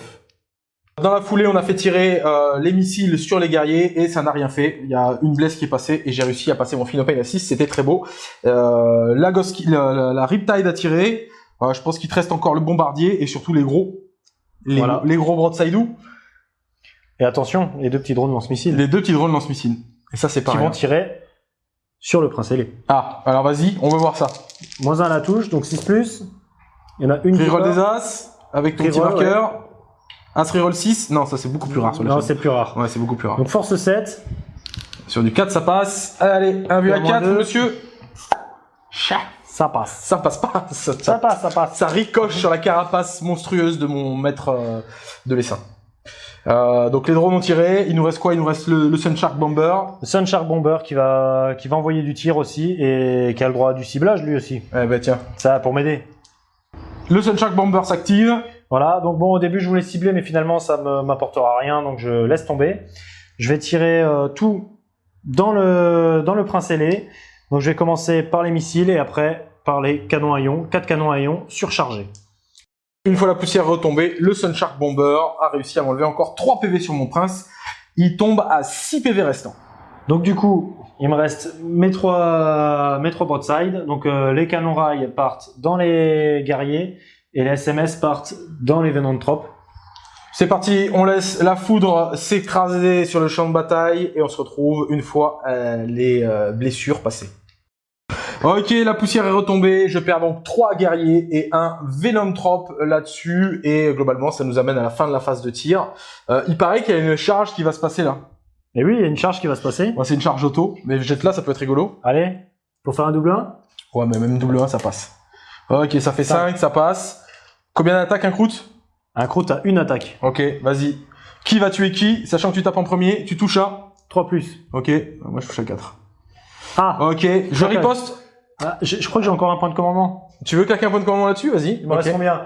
Dans la foulée, on a fait tirer euh, les missiles sur les guerriers et ça n'a rien fait. Il y a une blesse qui est passée et j'ai réussi à passer mon Philnopain à 6. C'était très beau. Euh, la, Ghost- la, la, la Riptide a tiré. Euh, je pense qu'il te reste encore le bombardier et surtout les gros. Les, Voilà. les gros broadside Et attention, les deux petits drones lance-missiles Les deux petits drones lance-missiles. Et ça, c'est pas qui vont tirer sur le prince ailé. Ah, alors vas-y, on veut voir ça. Moins 1 à la touche, donc 6 plus. Il y en a une qui Reroll part. des As, avec ton petit Reroll, marqueur. As reroll 6. Non, ça c'est beaucoup plus rare sur les Non, c'est plus rare. Ouais, c'est beaucoup plus rare. Donc force 7. Sur du 4, ça passe. Allez, un vu à Moins 4, deux. monsieur. Chat. Ça passe. Ça passe pas. Ça, ça- Ça passe, ça passe. ça ricoche sur la carapace monstrueuse de mon maître euh, de l'essaim. Euh, donc les drones ont tiré. Il nous reste quoi? Il nous reste le, le Sunshark Bomber. Le Sunshark Bomber qui va, qui va envoyer du tir aussi et qui a le droit du ciblage lui aussi. Eh ben tiens. Ça pour m'aider. Le Sunshark Bomber s'active. Voilà, donc bon au début je voulais cibler mais finalement ça me m'apportera rien donc je laisse tomber. Je vais tirer euh, tout dans le, dans le prince ailé. Donc je vais commencer par les missiles et après par les canons à ion. 4 canons à ion surchargés. Une fois la poussière retombée, le Sunshark Bomber a réussi à m'enlever encore 3 PV sur mon prince. Il tombe à 6 PV restants. Donc du coup, il me reste mes trois, mes trois broadside. Donc euh, les canons rails partent dans les guerriers et les SMS partent dans les Venom Trop. C'est parti, on laisse la foudre s'écraser sur le champ de bataille et on se retrouve une fois euh, les euh, blessures passées. Ok, la poussière est retombée, je perds donc 3 guerriers et un Venom Trop là-dessus et globalement ça nous amène à la fin de la phase de tir. il paraît qu'il y a une charge qui va se passer là. Et oui, il y a une charge qui va se passer. c'est une charge auto, mais jette là, ça peut être rigolo. Allez, pour faire un double 1 Ouais, mais même double 1, ça passe. Ok, ça fait 5, ça passe. Combien d'attaques un croûte? Un croûte a une attaque. Ok, vas-y. Qui va tuer qui? Sachant que tu tapes en premier, tu touches à 3 plus. Ok, moi je touche à 4. Ah Ok, je riposte. Ah, je, crois que j'ai encore un point de commandement. Tu veux claquer un point de commandement là-dessus? Vas-y. Il me reste combien?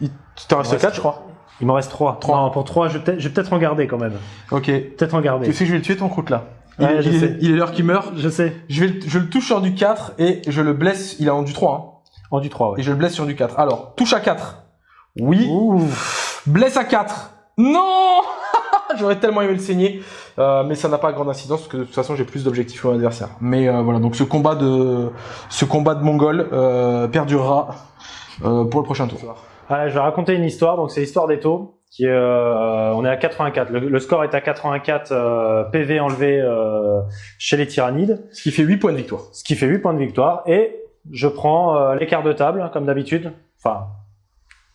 Tu t'en restes 4, je crois. Il m'en reste 3. 3. Non, pour 3, je vais peut-être en garder quand même. Ok. Peut-être en garder. Tu sais que je vais le tuer ton croûte là. Il, est l'heure qu'il meurt. Je sais. Je, vais, je le touche sur du 4 et je le blesse. Il est en du 3. Hein. En du 3, ouais. Et je le blesse sur du 4. Alors, touche à 4. Oui. Ouh. Blesse à 4. Non J'aurais tellement aimé le saigner. Euh, mais ça n'a pas grande incidence parce que de toute façon j'ai plus d'objectifs que mon adversaire. Mais euh, voilà, donc ce combat de ce combat de Mongol euh, perdurera euh, pour le prochain tour je vais raconter une histoire. Donc c'est l'histoire des taux. Qui euh, on est à 84. Le, score est à 84 euh, PV enlevé euh, chez les tyrannides. Ce qui fait 8 points de victoire. Ce qui fait 8 points de victoire. Et je prends les cartes de table, comme d'habitude. Enfin,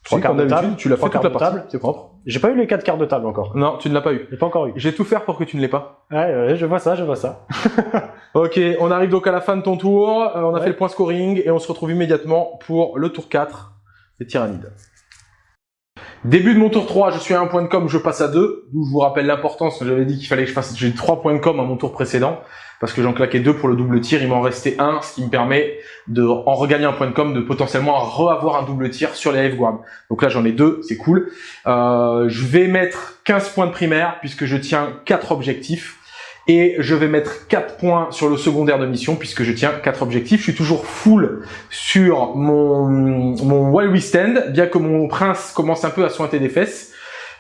trois cartes de table. Tu l'as fait toute la partie. C'est propre. J'ai pas eu les quatre cartes de table encore. Non, tu ne l'as pas eu. J'ai pas encore eu. J'ai tout faire pour que tu ne l'aies pas. Ouais, je vois ça, je vois ça. ok, on arrive donc à la fin de ton tour. on a fait le point scoring et on se retrouve immédiatement pour le tour 4 des tyrannides. Début de mon tour 3, je suis à un point de com, je passe à 2. D'où je vous rappelle l'importance, j'avais dit qu'il fallait que je fasse, j'ai 3 points de com à mon tour précédent, parce que j'en claquais 2 pour le double tir, il m'en restait un, ce qui me permet de, en regagner un point de com, de potentiellement re-avoir un double tir sur les Guam. Donc là j'en ai 2, c'est cool. Euh, je vais mettre 15 points de primaire, puisque je tiens 4 objectifs. Et je vais mettre 4 points sur le secondaire de mission puisque je tiens 4 objectifs. Je suis toujours full sur mon, mon While We Stand, bien que mon prince commence un peu à sointer des fesses.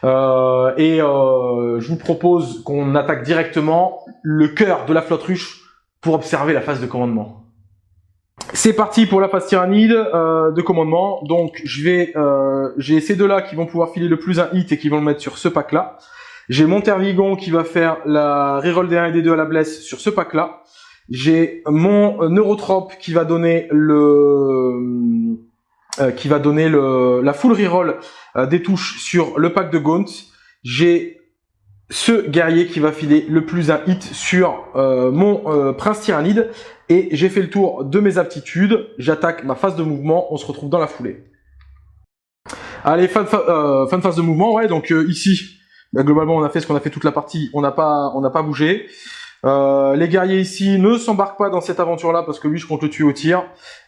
Euh, et euh, je vous propose qu'on attaque directement le cœur de la flotte ruche pour observer la phase de commandement. C'est parti pour la phase tyrannide euh, de commandement. Donc je vais, euh, j'ai ces deux là qui vont pouvoir filer le plus un hit et qui vont le mettre sur ce pack là. J'ai mon Tervigon qui va faire la reroll des 1 et des 2 à la blesse sur ce pack-là. J'ai mon Neurotrope qui va donner le euh, qui va donner le la full reroll euh, des touches sur le pack de Gaunt. J'ai ce guerrier qui va filer le plus un hit sur euh, mon prince tyrannide et j'ai fait le tour de mes aptitudes. J'attaque ma phase de mouvement. On se retrouve dans la foulée. Allez, fin de, fin de phase de mouvement. Ouais, donc ici bah, globalement, on a fait ce qu'on a fait toute la partie. On n'a pas, on n'a pas bougé. Euh, les guerriers ici ne s'embarquent pas dans cette aventure-là parce que lui, je compte le tuer au tir.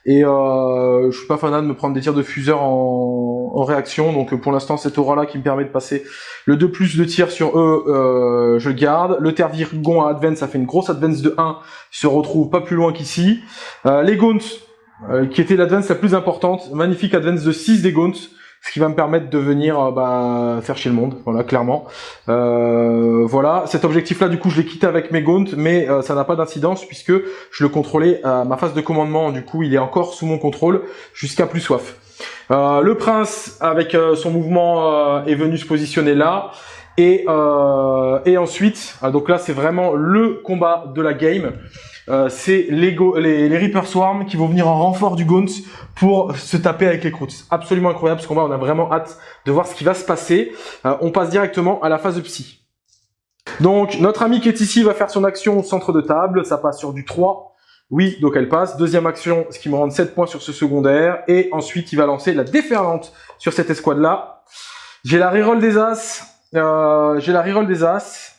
Et euh, je suis pas fanat de me prendre des tirs de fuseur en, réaction. Donc pour l'instant, cette aura-là qui me permet de passer le 2 plus de tirs sur eux, euh, je le garde. Le Tervirgon à Advance, ça fait une grosse Advance de 1, se retrouve pas plus loin qu'ici. Euh, les Gaunts, qui était l'Advance la plus importante, magnifique Advance de 6 des Gaunts ce qui va me permettre de venir euh, bah, faire chez le monde, voilà, clairement. Euh, voilà, cet objectif-là, du coup, je l'ai quitté avec mes gaunts, mais euh, ça n'a pas d'incidence puisque je le contrôlais à ma phase de commandement, du coup, il est encore sous mon contrôle jusqu'à plus soif. le prince, avec son mouvement, est venu se positionner là. Et, et ensuite, donc là, c'est vraiment le combat de la game. Euh, c'est les, les, Reaper Swarm qui vont venir en renfort du Gaunt pour se taper avec les Croots. Absolument incroyable ce combat, on a vraiment hâte de voir ce qui va se passer. Euh, on passe directement à la phase de psy. Donc notre ami qui est ici va faire son action au centre de table, ça passe sur du 3. Oui, donc elle passe. Deuxième action, ce qui me rend 7 points sur ce secondaire. Et ensuite, il va lancer la déferlante sur cette escouade-là. J'ai la reroll des As. Euh, J'ai la reroll des As.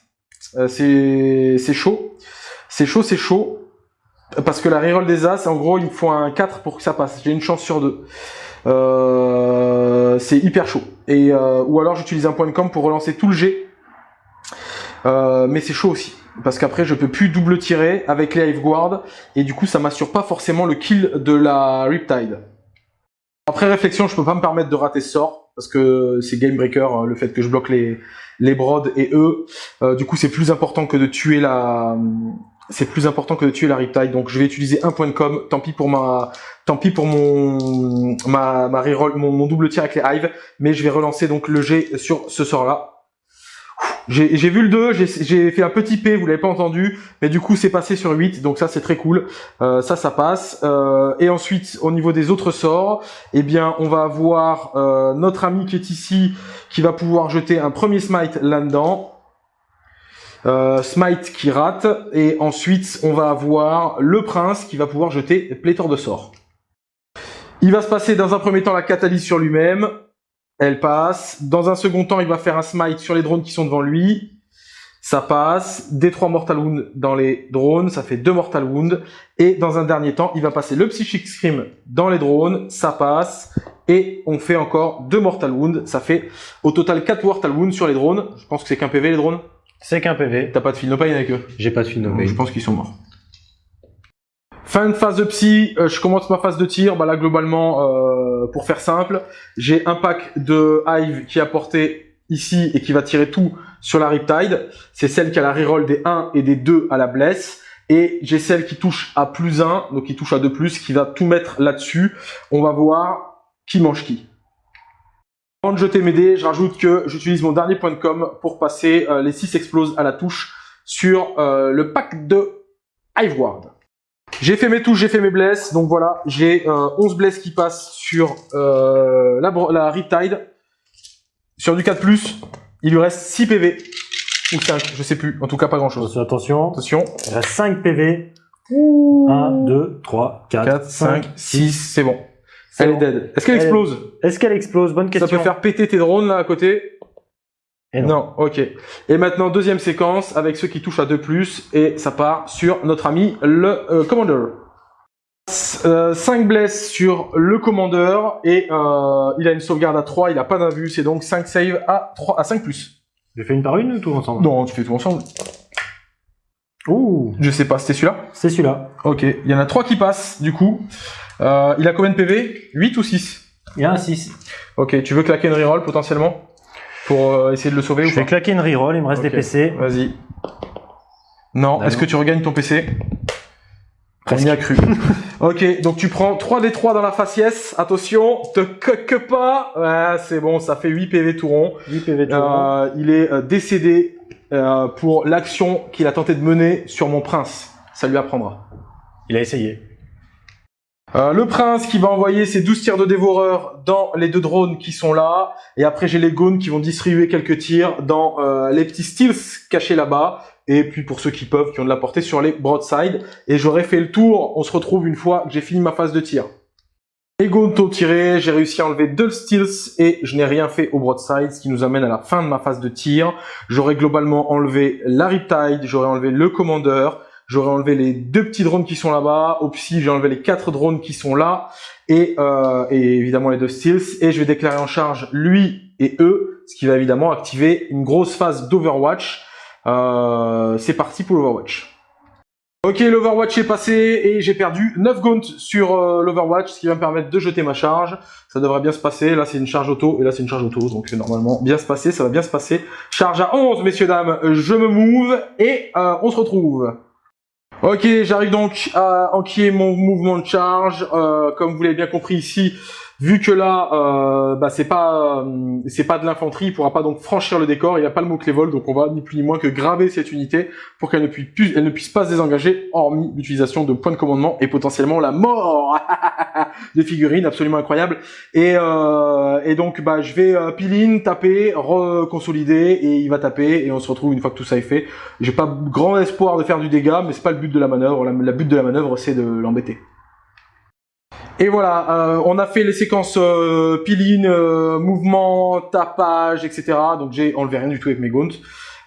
Euh, c'est chaud. C'est chaud, c'est chaud. Parce que la reroll des As, en gros, il me faut un 4 pour que ça passe. J'ai une chance sur deux. Euh, c'est hyper chaud. Et, euh, ou alors j'utilise un point de com pour relancer tout le G. Euh, mais c'est chaud aussi. Parce qu'après, je peux plus double tirer avec les Hive Guard. Et du coup, ça m'assure pas forcément le kill de la Riptide. Après réflexion, je peux pas me permettre de rater ce sort. Parce que c'est game breaker, hein, le fait que je bloque les, les et eux. Euh, du coup, c'est plus important que de tuer la... C'est plus important que de tuer la Riptide. Donc, je vais utiliser un point de com. Tant pis pour ma... Tant pis pour mon... Ma, ma reroll, mon, double tir avec les Hive. Mais je vais relancer donc le G sur ce sort-là. J'ai vu le 2, j'ai fait un petit P, vous l'avez pas entendu, mais du coup c'est passé sur 8, donc ça c'est très cool, euh, ça ça passe. Euh, et ensuite au niveau des autres sorts, eh bien on va avoir euh, notre ami qui est ici, qui va pouvoir jeter un premier smite là-dedans. Euh, smite qui rate, et ensuite on va avoir le prince qui va pouvoir jeter pléthore de sorts. Il va se passer dans un premier temps la catalyse sur lui-même, elle passe. Dans un second temps, il va faire un smite sur les drones qui sont devant lui. Ça passe. Des trois Mortal Wounds dans les drones, ça fait deux Mortal Wounds. Et dans un dernier temps, il va passer le Psychic Scream dans les drones, ça passe. Et on fait encore deux Mortal Wounds, ça fait au total quatre Mortal Wounds sur les drones. Je pense que c'est qu'un PV les drones. C'est qu'un PV. T'as pas de fil no pain avec eux J'ai pas de fil no pain. Je pense qu'ils sont morts. Fin de phase de psy, euh, je commence ma phase de tir. Bah là, globalement, euh, pour faire simple, j'ai un pack de Hive qui est apporté ici et qui va tirer tout sur la Riptide. C'est celle qui a la reroll des 1 et des 2 à la blesse. Et j'ai celle qui touche à plus 1, donc qui touche à 2+, plus, qui va tout mettre là-dessus. On va voir qui mange qui. Avant de jeter mes dés, je rajoute que j'utilise mon dernier point de com pour passer euh, les 6 exploses à la touche sur le pack de Hive Ward. J'ai fait mes touches, j'ai fait mes blesses, donc voilà, j'ai euh, 11 blesses qui passent sur euh, la, la Riptide. Sur du 4+, il lui reste 6 PV, ou 5, je sais plus, en tout cas pas grand chose. Attention, Attention. il reste 5 PV. 1, 2, 3, 4, 4, 5, 6, c'est bon. Elle est dead. Est-ce qu'elle Elle- explose Est-ce qu'elle explose Bonne question. Ça peut faire péter tes drones là à côté Et non. ok. Et maintenant, deuxième séquence avec ceux qui touchent à 2+, et ça part sur notre ami le euh, Commander. 5 blesses sur le Commander, et euh, il a une sauvegarde à 3, il a pas d'invue, c'est donc 5 save à, 3, à 5+. J'ai fait une par une ou tout ensemble? Non, tu fais tout ensemble. Ouh, Je sais pas, c'était celui-là? C'est celui-là. Ok, il y en a 3 qui passent, du coup. Euh, il a combien de PV 8 ou 6 Il y a un 6. Ok, tu veux claquer une reroll potentiellement? Pour euh, essayer de le sauver Je ou vais pas? claquer une reroll, il me reste Ok. des PC. Vas-y. Non, Ah est-ce que tu regagnes ton PC. On y a cru. ok, donc tu prends 3 des 3 dans la faciès. Attention, te coque pas. Ouais, c'est bon, ça fait 8 PV tout rond. 8 PV tout rond. Euh, il est euh, décédé euh, pour l'action qu'il a tenté de mener sur mon prince. Ça lui apprendra. Il a essayé. Euh, le prince qui va envoyer ses 12 tirs de dévoreur dans les deux drones qui sont là. Et après, j'ai les goons qui vont distribuer quelques tirs dans euh, les petits steals cachés là-bas. Et puis pour ceux qui peuvent, qui ont de la portée sur les broadside. Et j'aurai fait le tour. On se retrouve une fois que j'ai fini ma phase de tir. Les goons ont tiré. J'ai réussi à enlever deux steals et je n'ai rien fait au broadside. Ce qui nous amène à la fin de ma phase de tir. J'aurais globalement enlevé la Riptide. J'aurais enlevé le Commander. J'aurais enlevé les deux petits drones qui sont là-bas. Au psy, j'ai enlevé les quatre drones qui sont là. Et, euh, et évidemment les deux steals. Et je vais déclarer en charge lui et eux. Ce qui va évidemment activer une grosse phase d'Overwatch. Euh, c'est parti pour l'Overwatch. Ok, l'Overwatch est passé et j'ai perdu 9 gaunts sur euh, l'Overwatch, ce qui va me permettre de jeter ma charge. Ça devrait bien se passer. Là, c'est une charge auto et là, c'est une charge auto. Donc, normalement, bien se passer, ça va bien se passer. Charge à 11, messieurs, dames. Je me move et euh, on se retrouve. Ok, j'arrive donc à enquiller mon mouvement de charge. Euh, comme vous l'avez bien compris ici, vu que là, euh, bah, c'est pas, euh, c'est pas de l'infanterie, il pourra pas donc franchir le décor. Il n'y a pas le mot clé vol, donc on va ni plus ni moins que graver cette unité pour qu'elle ne puisse, pas se désengager, hormis l'utilisation de points de commandement et potentiellement la mort de figurines, absolument incroyable. Et, euh, et donc, bah, je vais euh, pile in, taper, reconsolider, et il va taper, et on se retrouve une fois que tout ça est fait. J'ai pas grand espoir de faire du dégât, mais c'est pas le but de la manœuvre. La, la but de la manœuvre, c'est de l'embêter. Et voilà, euh, on a fait les séquences euh, in, euh, mouvement, tapage, etc. Donc j'ai enlevé rien du tout avec mes gaunts.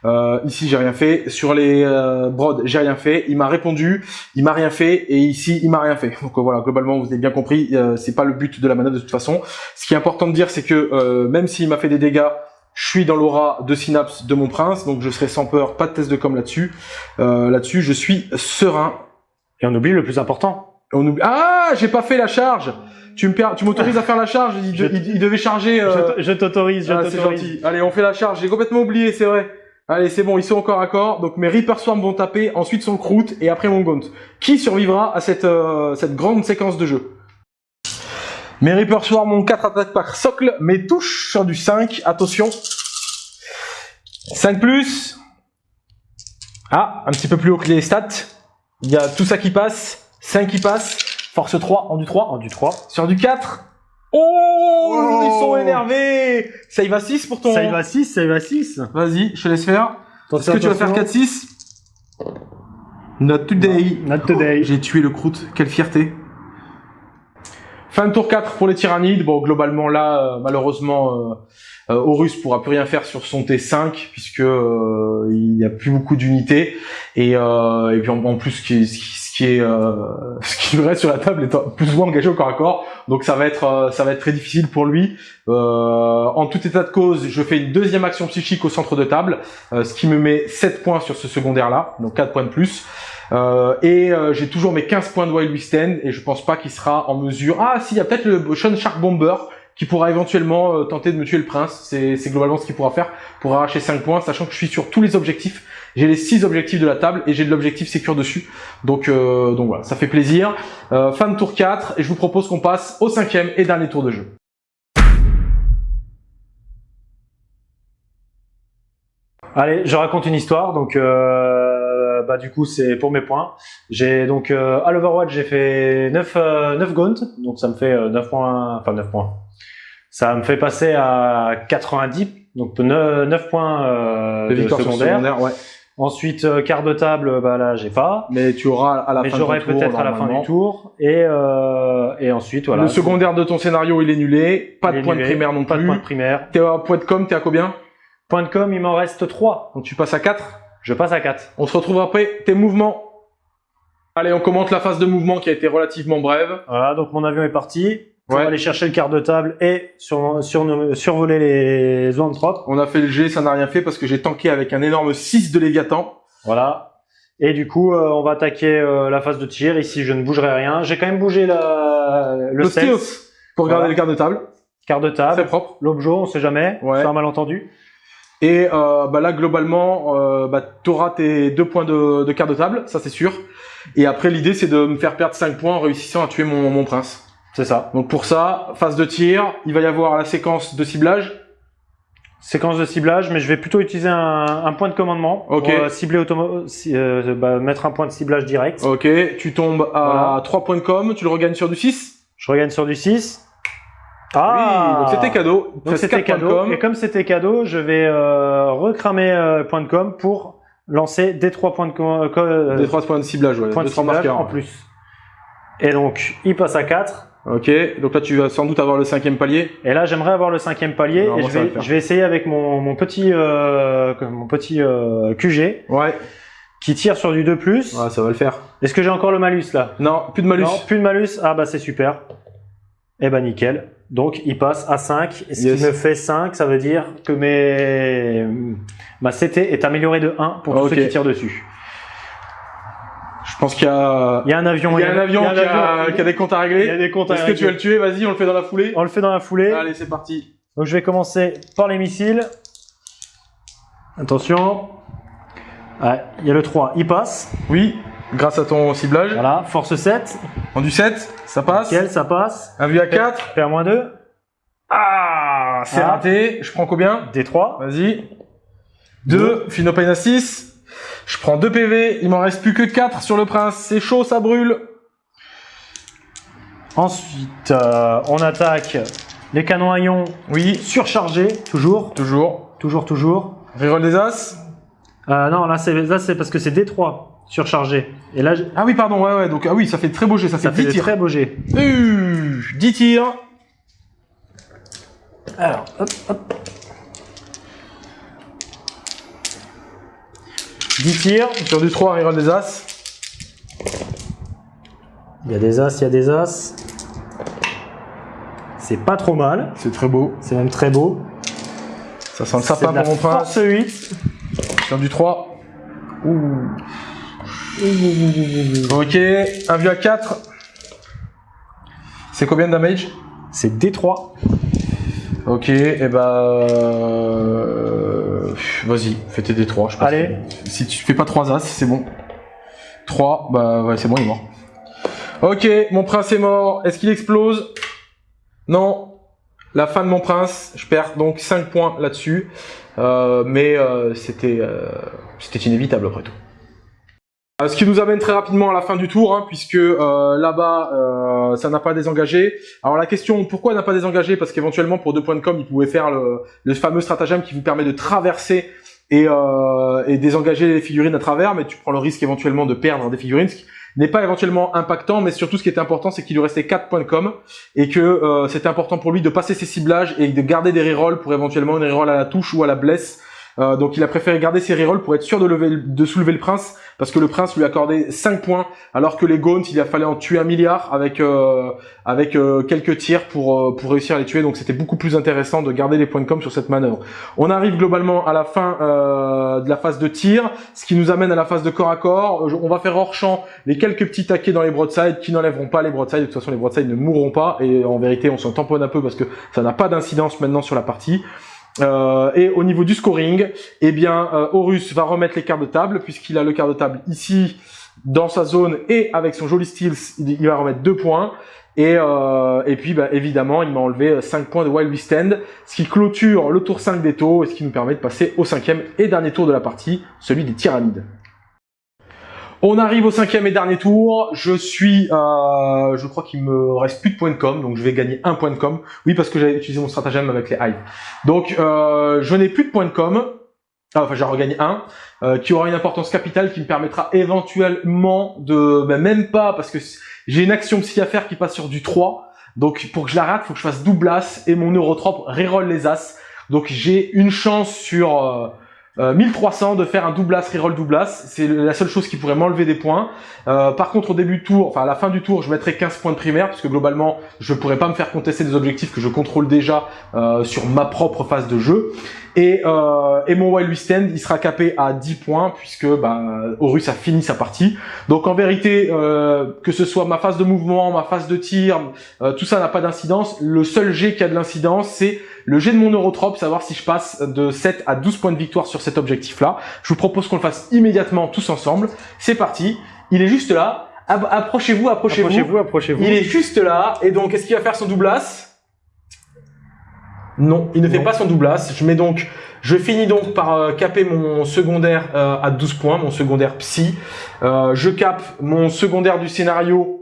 Euh, ici j'ai rien fait. Sur les euh, brods j'ai rien fait. Il m'a répondu, il m'a rien fait, et ici il m'a rien fait. Donc euh, voilà, globalement vous avez bien compris, c'est pas le but de la manœuvre de toute façon. Ce qui est important de dire, c'est que même s'il m'a fait des dégâts, Je suis dans l'aura de synapse de mon prince, donc je serai sans peur, pas de test de com là-dessus. Là-dessus, je suis serein. Et on oublie le plus important. On oublie... Ah, j'ai pas fait la charge tu me tu m'autorises à faire la charge il, il, devait charger. Euh... Je t'autorise, je ah, t'autorise. Allez, on fait la charge. J'ai complètement oublié, c'est vrai. Allez, c'est bon, ils sont encore à corps. Donc mes Reaper Swarm vont taper, ensuite son Croûte et après mon Gaunt. Qui survivra à cette, euh, cette grande séquence de jeu? Mes Reaper Swarm ont 4 attaques par socle, mais touche sur du 5. Attention. 5 plus. Ah, un petit peu plus haut que les stats. Il y a tout ça qui passe. 5 qui passe. Force 3, en du 3. En du 3. Sur du 4. Oh, Ils sont énervés Ça y va 6 pour ton... Ça y va 6, ça y va 6. Vas-y, je te laisse faire. Est-ce que tu vas faire 4-6 Not today. Not today. J'ai tué le croûte. Quelle fierté. Fin de tour 4 pour les tyrannides. Bon, globalement là, euh, malheureusement, euh, euh, Horus pourra plus rien faire sur son T5 puisque euh, il n'y a plus beaucoup d'unités et, et puis en, plus ce qui, ce qui est ce qui reste sur la table est plus ou moins engagé au corps à corps. Donc ça va être ça va être très difficile pour lui. en tout état de cause, je fais une deuxième action psychique au centre de table, ce qui me met 7 points sur ce secondaire là, donc 4 points de plus. Euh, et euh, j'ai toujours mes 15 points de Wild Withstand et je pense pas qu'il sera en mesure... Ah si, il y a peut-être le Sean Shark Bomber qui pourra éventuellement euh, tenter de me tuer le prince. C'est globalement ce qu'il pourra faire pour arracher 5 points, sachant que je suis sur tous les objectifs. J'ai les 6 objectifs de la table et j'ai de l'objectif sécure dessus. Donc, donc voilà, ça fait plaisir. fin de tour 4 et je vous propose qu'on passe au cinquième et dernier tour de jeu. Allez, je raconte une histoire. Donc, euh, bah, du coup, c'est pour mes points. J'ai donc euh, à l'Overwatch, j'ai fait 9, euh, 9 gaunt, donc ça me fait 9 euh, points, enfin 9 points. Ça me fait passer à 90, donc 9, 9 points euh, de, de secondaire. secondaire ouais. Ensuite, euh, quart de table, bah là, j'ai pas. Mais tu auras à la Mais fin du tour. j'aurai peut-être à la fin du tour. Et, euh, et ensuite, voilà. Le secondaire de ton scénario, il est nulé. Pas de point de primaire non pas plus. Pas de point de primaire. T'es à point de com, t'es à combien? Point de com, il m'en reste 3. Donc tu passes à 4 Je passe à 4. On se retrouve après. Tes mouvements. Allez, on commente la phase de mouvement qui a été relativement brève. Voilà, donc mon avion est parti. On va aller chercher le quart de table et sur, sur, survoler les zones propres. On a fait le G, ça n'a rien fait parce que j'ai tanké avec un énorme 6 de Léviathan. Voilà. Et du coup, euh, on va attaquer euh, la phase de tir. Ici, je ne bougerai rien. J'ai quand même bougé la, le, le stealth pour garder le quart de table. Quart de table. C'est propre. L'objet, on sait jamais. Ouais. C'est un malentendu. Et euh, bah là, globalement, euh, bah, tu auras tes deux points de, de quart de table, ça c'est sûr. Et après, l'idée, c'est de me faire perdre 5 points en réussissant à tuer mon, mon prince. C'est ça. Donc pour ça, phase de tir, il va y avoir la séquence de ciblage. Séquence de ciblage, mais je vais plutôt utiliser un, un point de commandement Ok. pour euh, cibler automo euh, bah, mettre un point de ciblage direct. Ok, tu tombes à Voilà. 3 points de com, tu le regagnes sur du 6. Je regagne sur du 6. oui, donc c'était cadeau. Donc c'était de cadeau. com. Et comme c'était cadeau, je vais euh, recramer euh, point de com pour lancer des 3 points de com, co- euh, Des 3 points de ciblage, ouais. points de trois ciblage marqueurs. en plus. Et donc, il passe à 4. Ok, donc là tu vas sans doute avoir le cinquième palier. Et là, j'aimerais avoir le cinquième palier. Et je vais, je vais essayer avec mon, mon petit, euh, mon petit euh, QG Ouais, qui tire sur du 2+. ouais ça va le faire. Est-ce que j'ai encore le malus là? Non, plus de malus. Non, plus de malus. Ah bah c'est super. Eh ben nickel. Donc il passe à 5. Et ce Yes. qui me fait 5, ça veut dire que mes... ma CT est améliorée de 1 pour tous ceux qui tirent dessus. Je pense qu'il y a... Il y a un avion. Il y a un avion, qui, a, avion. qui a des comptes à Il y a régler. des comptes à Est-ce que tu vas le tuer? Vas-y, on le fait dans la foulée. On le fait dans la foulée. Allez, c'est parti. Donc je vais commencer par les missiles. Attention. Ouais, il y a le 3, il passe. Oui, grâce à ton ciblage. Voilà, force 7. En du 7, ça passe. Nickel, ça passe. Un vu à 4. PR-2. Ah, c'est Ah. raté. Je prends combien? D3. Vas-y. 2, Finopane à 6. Je prends 2 PV, il m'en reste plus que 4 sur le prince. C'est chaud, ça brûle. Ensuite, euh, on attaque les canons à ion Oui, surchargés, toujours, toujours. toujours, toujours. Reroll des As. Euh, non, là c'est parce que c'est D3 surchargé. Et là, Ah oui, pardon, ouais, ouais. Donc, ah oui, ça fait très beau jet, ça, ça fait fait 10 des tirs. très beaux jets. Euh, 10 tirs. Alors, hop, hop. 10 tirs. Sur du 3, reroll des As. Il y a des as, il y a des as. C'est pas trop mal. C'est très beau. C'est même très beau. Ça sent le sapin pour mon prince. force 8. Sur du 3. Ok, un vieux à 4. C'est combien de damage? C'est D3. Ok, et bah... euh, Vas-y, fais tes D3, je pense. Allez. Si tu fais pas 3 As, c'est bon. 3, bah ouais, c'est bon, il est mort. Ok, mon prince est mort. Est-ce qu'il explose? Non. La fin de mon prince. Je perds donc 5 points là-dessus. Euh, mais euh, c'était euh, c'était inévitable après tout. Euh, Ce qui nous amène très rapidement à la fin du tour, hein, puisque euh, là-bas, euh, ça n'a pas désengagé. Alors la question, pourquoi n'a pas désengagé? Parce qu'éventuellement, pour deux points de com, il pouvait faire le, le fameux stratagème qui vous permet de traverser et, euh, et désengager les figurines à travers, mais tu prends le risque éventuellement de perdre des figurines, ce qui n'est pas éventuellement impactant, mais surtout ce qui était important, c'est qu'il lui restait 4 points de com, et que euh, c'était important pour lui de passer ses ciblages et de garder des rerolls pour éventuellement une reroll à la touche ou à la blesse. Euh, donc il a préféré garder ses rerolls pour être sûr de, lever, de soulever le prince, parce que le prince lui a accordé 5 points, alors que les Gaunts, il a fallu en tuer un milliard avec euh, avec euh, quelques tirs pour pour réussir à les tuer. Donc c'était beaucoup plus intéressant de garder les points de com sur cette manœuvre. On arrive globalement à la fin de la phase de tir, ce qui nous amène à la phase de corps à corps. On va faire hors champ les quelques petits taquets dans les broadsides qui n'enlèveront pas les broadsides. De toute façon, les broadsides ne mourront pas et en vérité, on s'en tamponne un peu parce que ça n'a pas d'incidence maintenant sur la partie. Euh, et au niveau du scoring, eh bien, euh, Horus va remettre les cartes de table puisqu'il a le quart de table ici dans sa zone et avec son joli steals, il va remettre deux points. Et, euh, et puis, bah, évidemment, il m'a enlevé 5 points de Wild West End, ce qui clôture le tour 5 des taux et ce qui nous permet de passer au cinquième et dernier tour de la partie, celui des tyrannides. On arrive au cinquième et dernier tour. Je suis, euh, je crois qu'il me reste plus de points de com, donc je vais gagner un point de com. Oui, parce que j'avais utilisé mon stratagème avec les hives. Donc, euh, je n'ai plus de points de com. Ah, enfin, j'en regagné un, euh, qui aura une importance capitale, qui me permettra éventuellement de, ben, même pas, parce que j'ai une action psy à faire qui passe sur du 3. Donc, pour que je la rate, faut que je fasse double as et mon neurotrope reroll les as. Donc, j'ai une chance sur euh, euh, 1300 de faire un double as, reroll double as. C'est la seule chose qui pourrait m'enlever des points. Euh, par contre, au début du tour, enfin à la fin du tour, je mettrai 15 points de primaire, parce que globalement, je pourrais pas me faire contester des objectifs que je contrôle déjà euh, sur ma propre phase de jeu. Et, euh, et mon Wild West End, il sera capé à 10 points, puisque bah, Horus a fini sa partie. Donc en vérité, euh, que ce soit ma phase de mouvement, ma phase de tir, euh, tout ça n'a pas d'incidence. Le seul jet qui a de l'incidence, c'est le jet de mon Eurotrope, savoir si je passe de 7 à 12 points de victoire sur cet objectif-là. Je vous propose qu'on le fasse immédiatement tous ensemble. C'est parti. Il est juste là. Approchez-vous, approchez-vous. Approchez-vous, approchez-vous. Il est juste là. Et donc, est-ce qu'il va faire son double as Non, il ne fait Non. pas son double as. Je mets donc, je finis donc par euh, caper mon secondaire euh, à 12 points, mon secondaire psy. Euh, je cape mon secondaire du scénario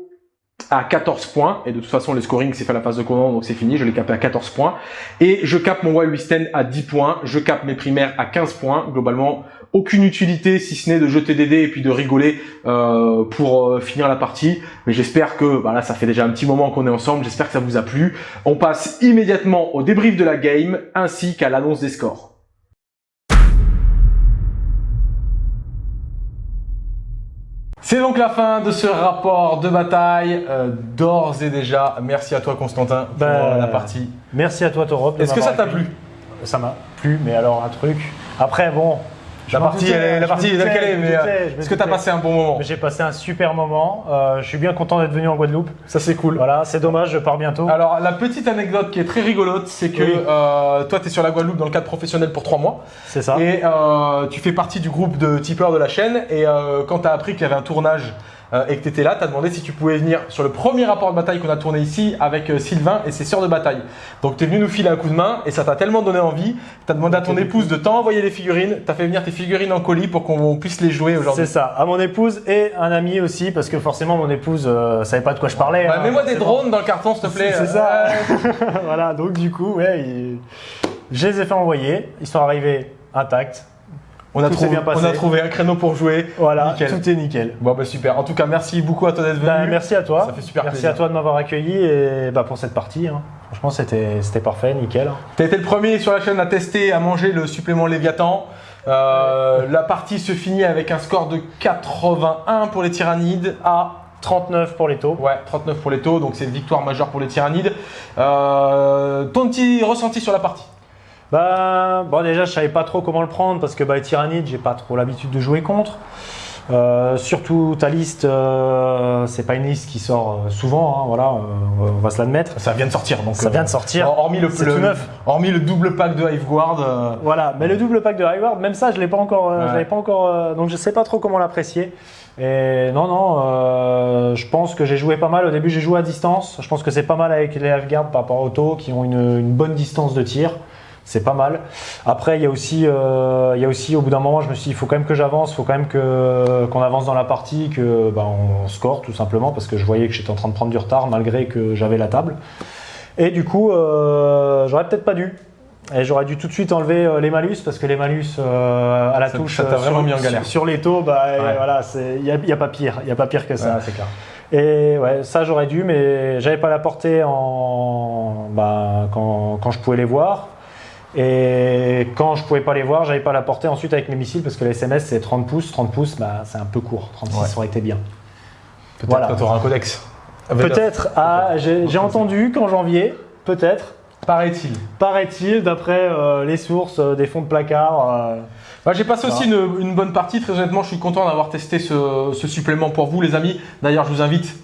à 14 points. Et de toute façon, le scoring, c'est fait à la phase de commande, donc c'est fini. Je l'ai capé à 14 points. Et je cape mon Wild West End à 10 points. Je cape mes primaires à 15 points. Globalement, aucune utilité si ce n'est de jeter des dés et puis de rigoler euh, pour euh, finir la partie. Mais j'espère que, voilà, ça fait déjà un petit moment qu'on est ensemble. J'espère que ça vous a plu. On passe immédiatement au débrief de la game ainsi qu'à l'annonce des scores. C'est donc la fin de ce rapport de bataille. Euh, D'ores et déjà, merci à toi Constantin pour Bah, euh, la partie. Merci à toi, Torop. Est-ce que ça t'a plu? Ça m'a plu, mais alors un truc. Après, bon. La partie, doutais, elle est, je la partie est telle doutais, qu'elle est, me mais euh, est-ce que t'as doutais. passé un bon moment? J'ai passé un super moment. Euh, je suis bien content d'être venu en Guadeloupe. Ça c'est cool. Voilà, c'est dommage, je pars bientôt. Alors la petite anecdote qui est très rigolote, c'est que Oui. euh, toi tu es sur la Guadeloupe dans le cadre professionnel pour trois mois c'est ça. et euh, tu fais partie du groupe de tipeurs de la chaîne et euh, quand tu as appris qu'il y avait un tournage euh, et que tu étais là, tu as demandé si tu pouvais venir sur le premier rapport de bataille qu'on a tourné ici avec euh, Sylvain et ses sœurs de bataille. Donc tu es venu nous filer un coup de main et ça t'a tellement donné envie, tu as demandé à ton épouse de t'envoyer les figurines, tu as fait venir tes figurines en colis pour qu'on puisse les jouer aujourd'hui. C'est ça, à mon épouse et un ami aussi, parce que forcément mon épouse euh, savait pas de quoi je parlais. Hein, Mets-moi des drones dans le carton s'il te plaît. C'est ça. Voilà, donc du coup, ouais, il- je les ai fait envoyer. Ils sont arrivés intacts. On a, trouvé, bien passé. on a trouvé un créneau pour jouer. Voilà, Nickel. tout est nickel. Bon bah super. En tout cas, merci beaucoup à toi d'être venu. Bah, merci à toi. Ça fait super Merci plaisir. à toi de m'avoir accueilli et bah, pour cette partie. hein. Franchement, c'était c'était parfait, nickel. T'as été le premier sur la chaîne à tester, à manger le supplément Léviathan. Euh, La partie se finit avec un score de 81 pour les tyrannides à 39 pour les taux. ouais, 39 pour les taux, donc c'est une victoire majeure pour les tyrannides. Euh, ton petit ressenti sur la partie? Bah, bon, déjà, je savais pas trop comment le prendre parce que bah, Tyrannide, j'ai pas trop l'habitude de jouer contre. Euh, surtout ta liste, euh, c'est pas une liste qui sort euh, souvent, hein, voilà, euh, on va se l'admettre. Ça vient de sortir, donc. Ça vient de sortir. Hormis le, hormis le double pack de Hiveguard. euh, Voilà, mais le double pack de Highward, même ça, je l'ai pas encore, euh, Ouais. je l'avais pas encore, euh, donc je sais pas trop comment l'apprécier. Et non, non, euh, je pense que j'ai joué pas mal. Au début, j'ai joué à distance. Je pense que c'est pas mal avec les Hiveguard par rapport aux taux qui ont une, une bonne distance de tir. C'est pas mal. Après, il y a aussi, euh, il y a aussi, au bout d'un moment, je me suis dit, il faut quand même que j'avance, il faut quand même que qu'on avance dans la partie, que ben, on score tout simplement, parce que je voyais que j'étais en train de prendre du retard malgré que j'avais la table. Et du coup, euh, j'aurais peut-être pas dû. Et j'aurais dû tout de suite enlever euh, les malus parce que les malus euh, à la Ça- touche ça vraiment sur, mis en galère. sur- les taux, bah Ouais. voilà, il n'y a, y a pas pire, il y a pas pire que ça. ouais, c'est clair. Et ouais, ça j'aurais dû, mais j'avais pas la portée en, bah, quand, quand je pouvais les voir. Et quand je pouvais pas les voir, j'avais pas la portée ensuite avec mes missiles parce que les SMS c'est 30 pouces. 30 pouces, bah, c'est un peu court. 36 Ouais. aurait été bien. Peut-être Voilà. tu auras un codex. Peut-être, ah, j'ai entendu qu'en janvier, peut-être, Paraît-il. paraît-il, d'après euh, les sources euh, des fonds de placard. euh, Bah, j'ai passé aussi une, une bonne partie. Très honnêtement, je suis content d'avoir testé ce, ce supplément pour vous, les amis. D'ailleurs, je vous invite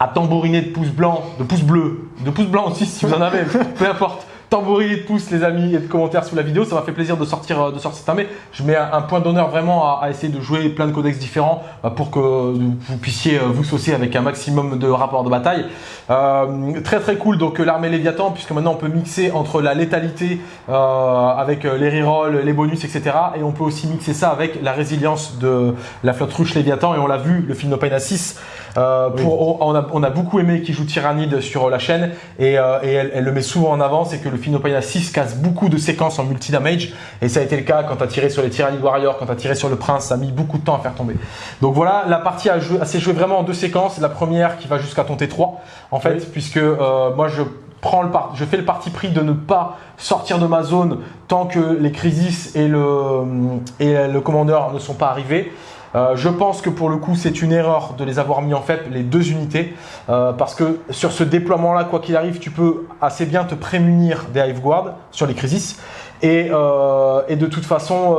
à tambouriner de pouces blancs, de pouces bleus, de pouces blancs aussi si vous en avez, peu importe. Tambouriner de pouces, les amis, et de commentaires sous la vidéo. Ça m'a fait plaisir de sortir, euh, de sortir cette armée. Je mets un, point d'honneur vraiment à, à essayer de jouer plein de codex différents bah, pour que vous puissiez euh, vous saucer avec un maximum de rapports de bataille. Euh, très très cool donc euh, l'armée Léviathan puisque maintenant on peut mixer entre la létalité euh, avec euh, les rerolls, les bonus etc. Et on peut aussi mixer ça avec la résilience de la flotte ruche Léviathan et on l'a vu le film No Pain à 6 euh, pour, on, a, on a beaucoup aimé qui joue Tyrannide sur la chaîne et, euh, et elle, elle le met souvent en avant c'est que le film No Pain à 6 casse beaucoup de séquences en multi-damage et ça a été le cas quand tu as tiré sur les Tyrannid Warriors, quand tu as tiré sur le Prince, ça a mis beaucoup de temps à faire tomber. Donc voilà, la partie a, joué- a s'est jouée vraiment en deux séquences. La première qui va jusqu'à ton T3 en fait, Oui. puisque euh, moi je prends le par- je fais le parti pris de ne pas sortir de ma zone tant que les Crisis et le, et le commandeur ne sont pas arrivés. Euh, je pense que pour le coup, c'est une erreur de les avoir mis en fait les deux unités euh, parce que sur ce déploiement-là, quoi qu'il arrive, tu peux assez bien te prémunir des Hiveguard sur les Crisis et, euh, et de toute façon.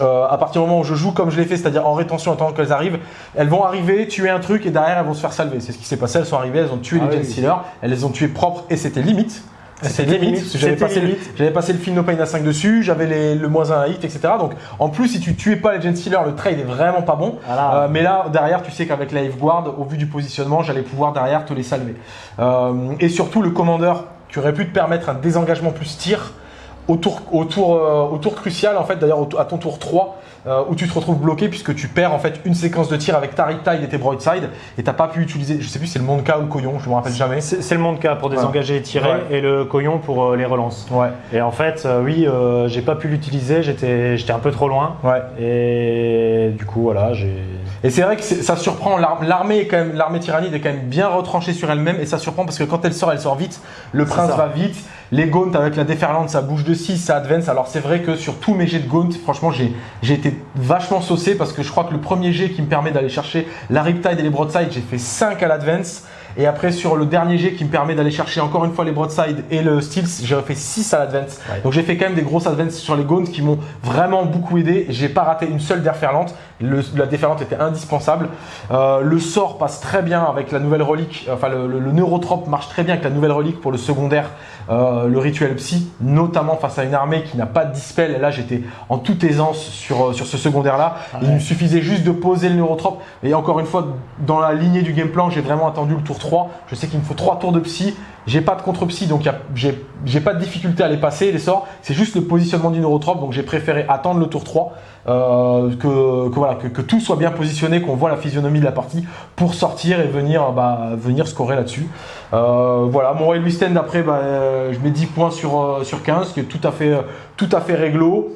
à partir du moment où je joue comme je l'ai fait, c'est-à-dire en rétention attendant qu'elles arrivent, elles vont arriver, tuer un truc et derrière elles vont se faire salver. C'est ce qui s'est passé, elles sont arrivées, elles ont tué Ah les oui. Gen elles les ont tuées propres et c'était limite. C'était C'était limite, limite, parce que j'avais passé, le- passé film No Pain à 5 dessus, j'avais le moins 1 à hit, etc. Donc en plus, si tu tuais pas les Gen Stealers, le trade est vraiment pas bon. Voilà. Euh, mais là, derrière, tu sais qu'avec la Guard, au vu du positionnement, j'allais pouvoir derrière te les salver. Euh, et surtout, le commandeur qui aurait pu te permettre un désengagement plus tir au tour, au tour, euh, au tour crucial, en fait, d'ailleurs, à ton tour 3, euh, où tu te retrouves bloqué puisque tu perds en fait une séquence de tir avec ta Riptide et tes Broadside et t'as pas pu utiliser, je sais plus si c'est le Monka ou le Coyon, je me rappelle jamais. C'est le monde cas pour désengager et tirer Ouais. et le coyon pour euh, les relances. Ouais, Et en fait, euh, oui, j'ai pas pu l'utiliser, j'étais un peu trop loin. ouais. Et du coup, voilà, j'ai. Et c'est vrai que ça surprend. l'ar- L'armée est quand même, l'armée tyrannide est quand même bien retranchée sur elle-même et ça surprend parce que quand elle sort, elle sort vite. Le prince va vite. Les gaunts avec la déferlante, ça bouge de 6, ça advance. Alors c'est vrai que sur tous mes jets de gaunt, franchement, j'ai j'ai été vachement saucé parce que je crois que le premier jet qui me permet d'aller chercher la riptide et les broadside, j'ai fait 5 à l'advance. Et après, sur le dernier jet qui me permet d'aller chercher encore une fois les broadside et le steels, j'ai fait 6 à l'advance. Ouais. Donc j'ai fait quand même des grosses advances sur les gaunts qui m'ont vraiment beaucoup aidé. J'ai pas raté une seule déferlante. Le- la déferlante était indispensable. Euh, le sort passe très bien avec la nouvelle relique. Enfin, le, le, le neurotrope marche très bien avec la nouvelle relique pour le secondaire, euh, le rituel psy, notamment face à une armée qui n'a pas de dispel. Là, j'étais en toute aisance sur, euh, sur ce secondaire-là. Ah Il me suffisait juste de poser le neurotrope. Et encore une fois, dans la lignée du game plan, j'ai vraiment attendu le tour 3. Je sais qu'il me faut 3 tours de psy. J'ai pas de contre-psy, donc j'ai pas de difficulté à les passer, les sorts. C'est juste le positionnement du neurotrope, donc j'ai préféré attendre le tour 3, euh, que, que voilà, que, que tout soit bien positionné, qu'on voit la physionomie de la partie pour sortir et venir, bah, venir scorer là-dessus. Euh, voilà, mon Royal Stand après, bah, euh, je mets 10 points sur, euh, sur 15, ce qui est tout à fait, euh, tout à fait réglo.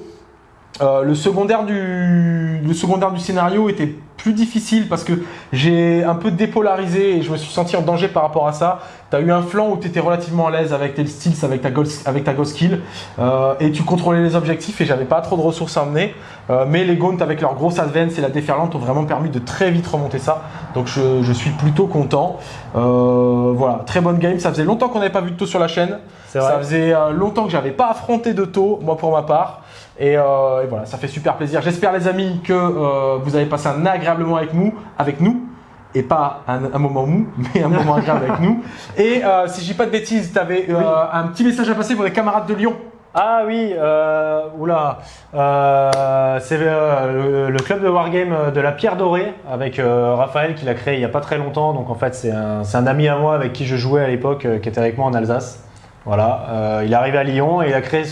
Euh, le, secondaire du, le secondaire du scénario était plus difficile parce que j'ai un peu dépolarisé et je me suis senti en danger par rapport à ça. Tu as eu un flanc où tu étais relativement à l'aise avec tes styles, avec ta ghost, avec ta ghost skill euh, et tu contrôlais les objectifs et j'avais pas trop de ressources à emmener. Euh, mais les Gaunt avec leur grosse advance et la déferlante ont vraiment permis de très vite remonter ça. Donc je, suis plutôt content. Euh, voilà, très bonne game. Ça faisait longtemps qu'on n'avait pas vu de taux sur la chaîne. Ça faisait longtemps que j'avais pas affronté de taux, moi pour ma part. Et, voilà, ça fait super plaisir. J'espère les amis que vous avez passé un agréable moment avec nous. Avec nous et pas un, moment mou, mais un moment agréable avec nous. Et euh, si je dis pas de bêtises, tu avais euh, un petit message à passer pour les camarades de Lyon. Ah oui, euh, oula, euh, c'est le, club de Wargame de la Pierre Dorée avec Raphaël qui l'a créé il n'y a pas très longtemps. Donc en fait, c'est un, ami à moi avec qui je jouais à l'époque, qui était avec moi en Alsace. Voilà, il est arrivé à Lyon et il a créé,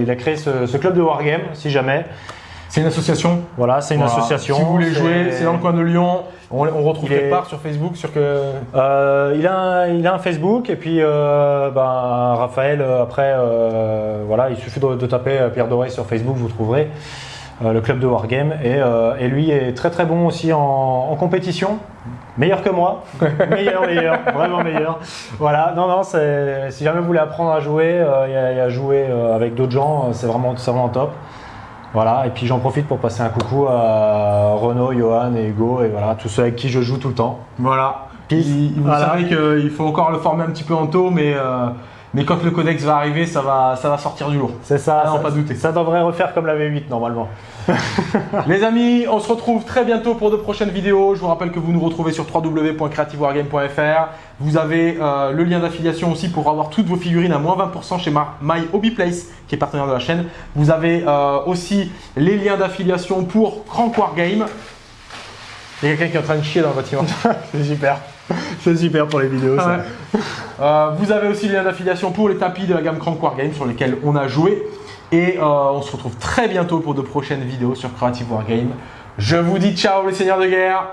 il a, créé ce, ce, club de Wargame, si jamais. C'est une association Voilà, c'est une association. Si vous voulez jouer, c'est dans le coin de Lyon. On, retrouve quelque part sur Facebook sur que... Euh, il, a un, il a un Facebook et puis euh, ben, Raphaël, euh, après, voilà, il suffit de, taper Pierre Doré sur Facebook, vous trouverez le club de Wargame. Et, et, lui est très très bon aussi en, compétition. Meilleur que moi, meilleur, meilleur, vraiment meilleur. Voilà, non, non, si jamais vous voulez apprendre à jouer et à, jouer avec d'autres gens, c'est vraiment, vraiment top. Voilà, et puis j'en profite pour passer un coucou à Renaud, Johan et Hugo, et voilà, tous ceux avec qui je joue tout le temps. Voilà. Vous savez qu'il faut encore le former un petit peu en taux, mais, euh, mais quand le codex va arriver, ça va, ça va sortir du lourd. C'est ça, ah, pas douter. Ça devrait refaire comme la V8 normalement. Les amis, on se retrouve très bientôt pour de prochaines vidéos. Je vous rappelle que vous nous retrouvez sur www.creativewargame.fr. Vous avez euh, le lien d'affiliation aussi pour avoir toutes vos figurines à moins 20% chez My Hobby Place, qui est partenaire de la chaîne. Vous avez euh, aussi les liens d'affiliation pour Crank Wargame. Il y a quelqu'un qui est en train de chier dans le bâtiment. C'est super. C'est super pour les vidéos. Euh, vous avez aussi le lien d'affiliation pour les tapis de la gamme Crank Wargame sur lesquels on a joué. Et euh, on se retrouve très bientôt pour de prochaines vidéos sur Creative Wargame. Je vous dis ciao les seigneurs de guerre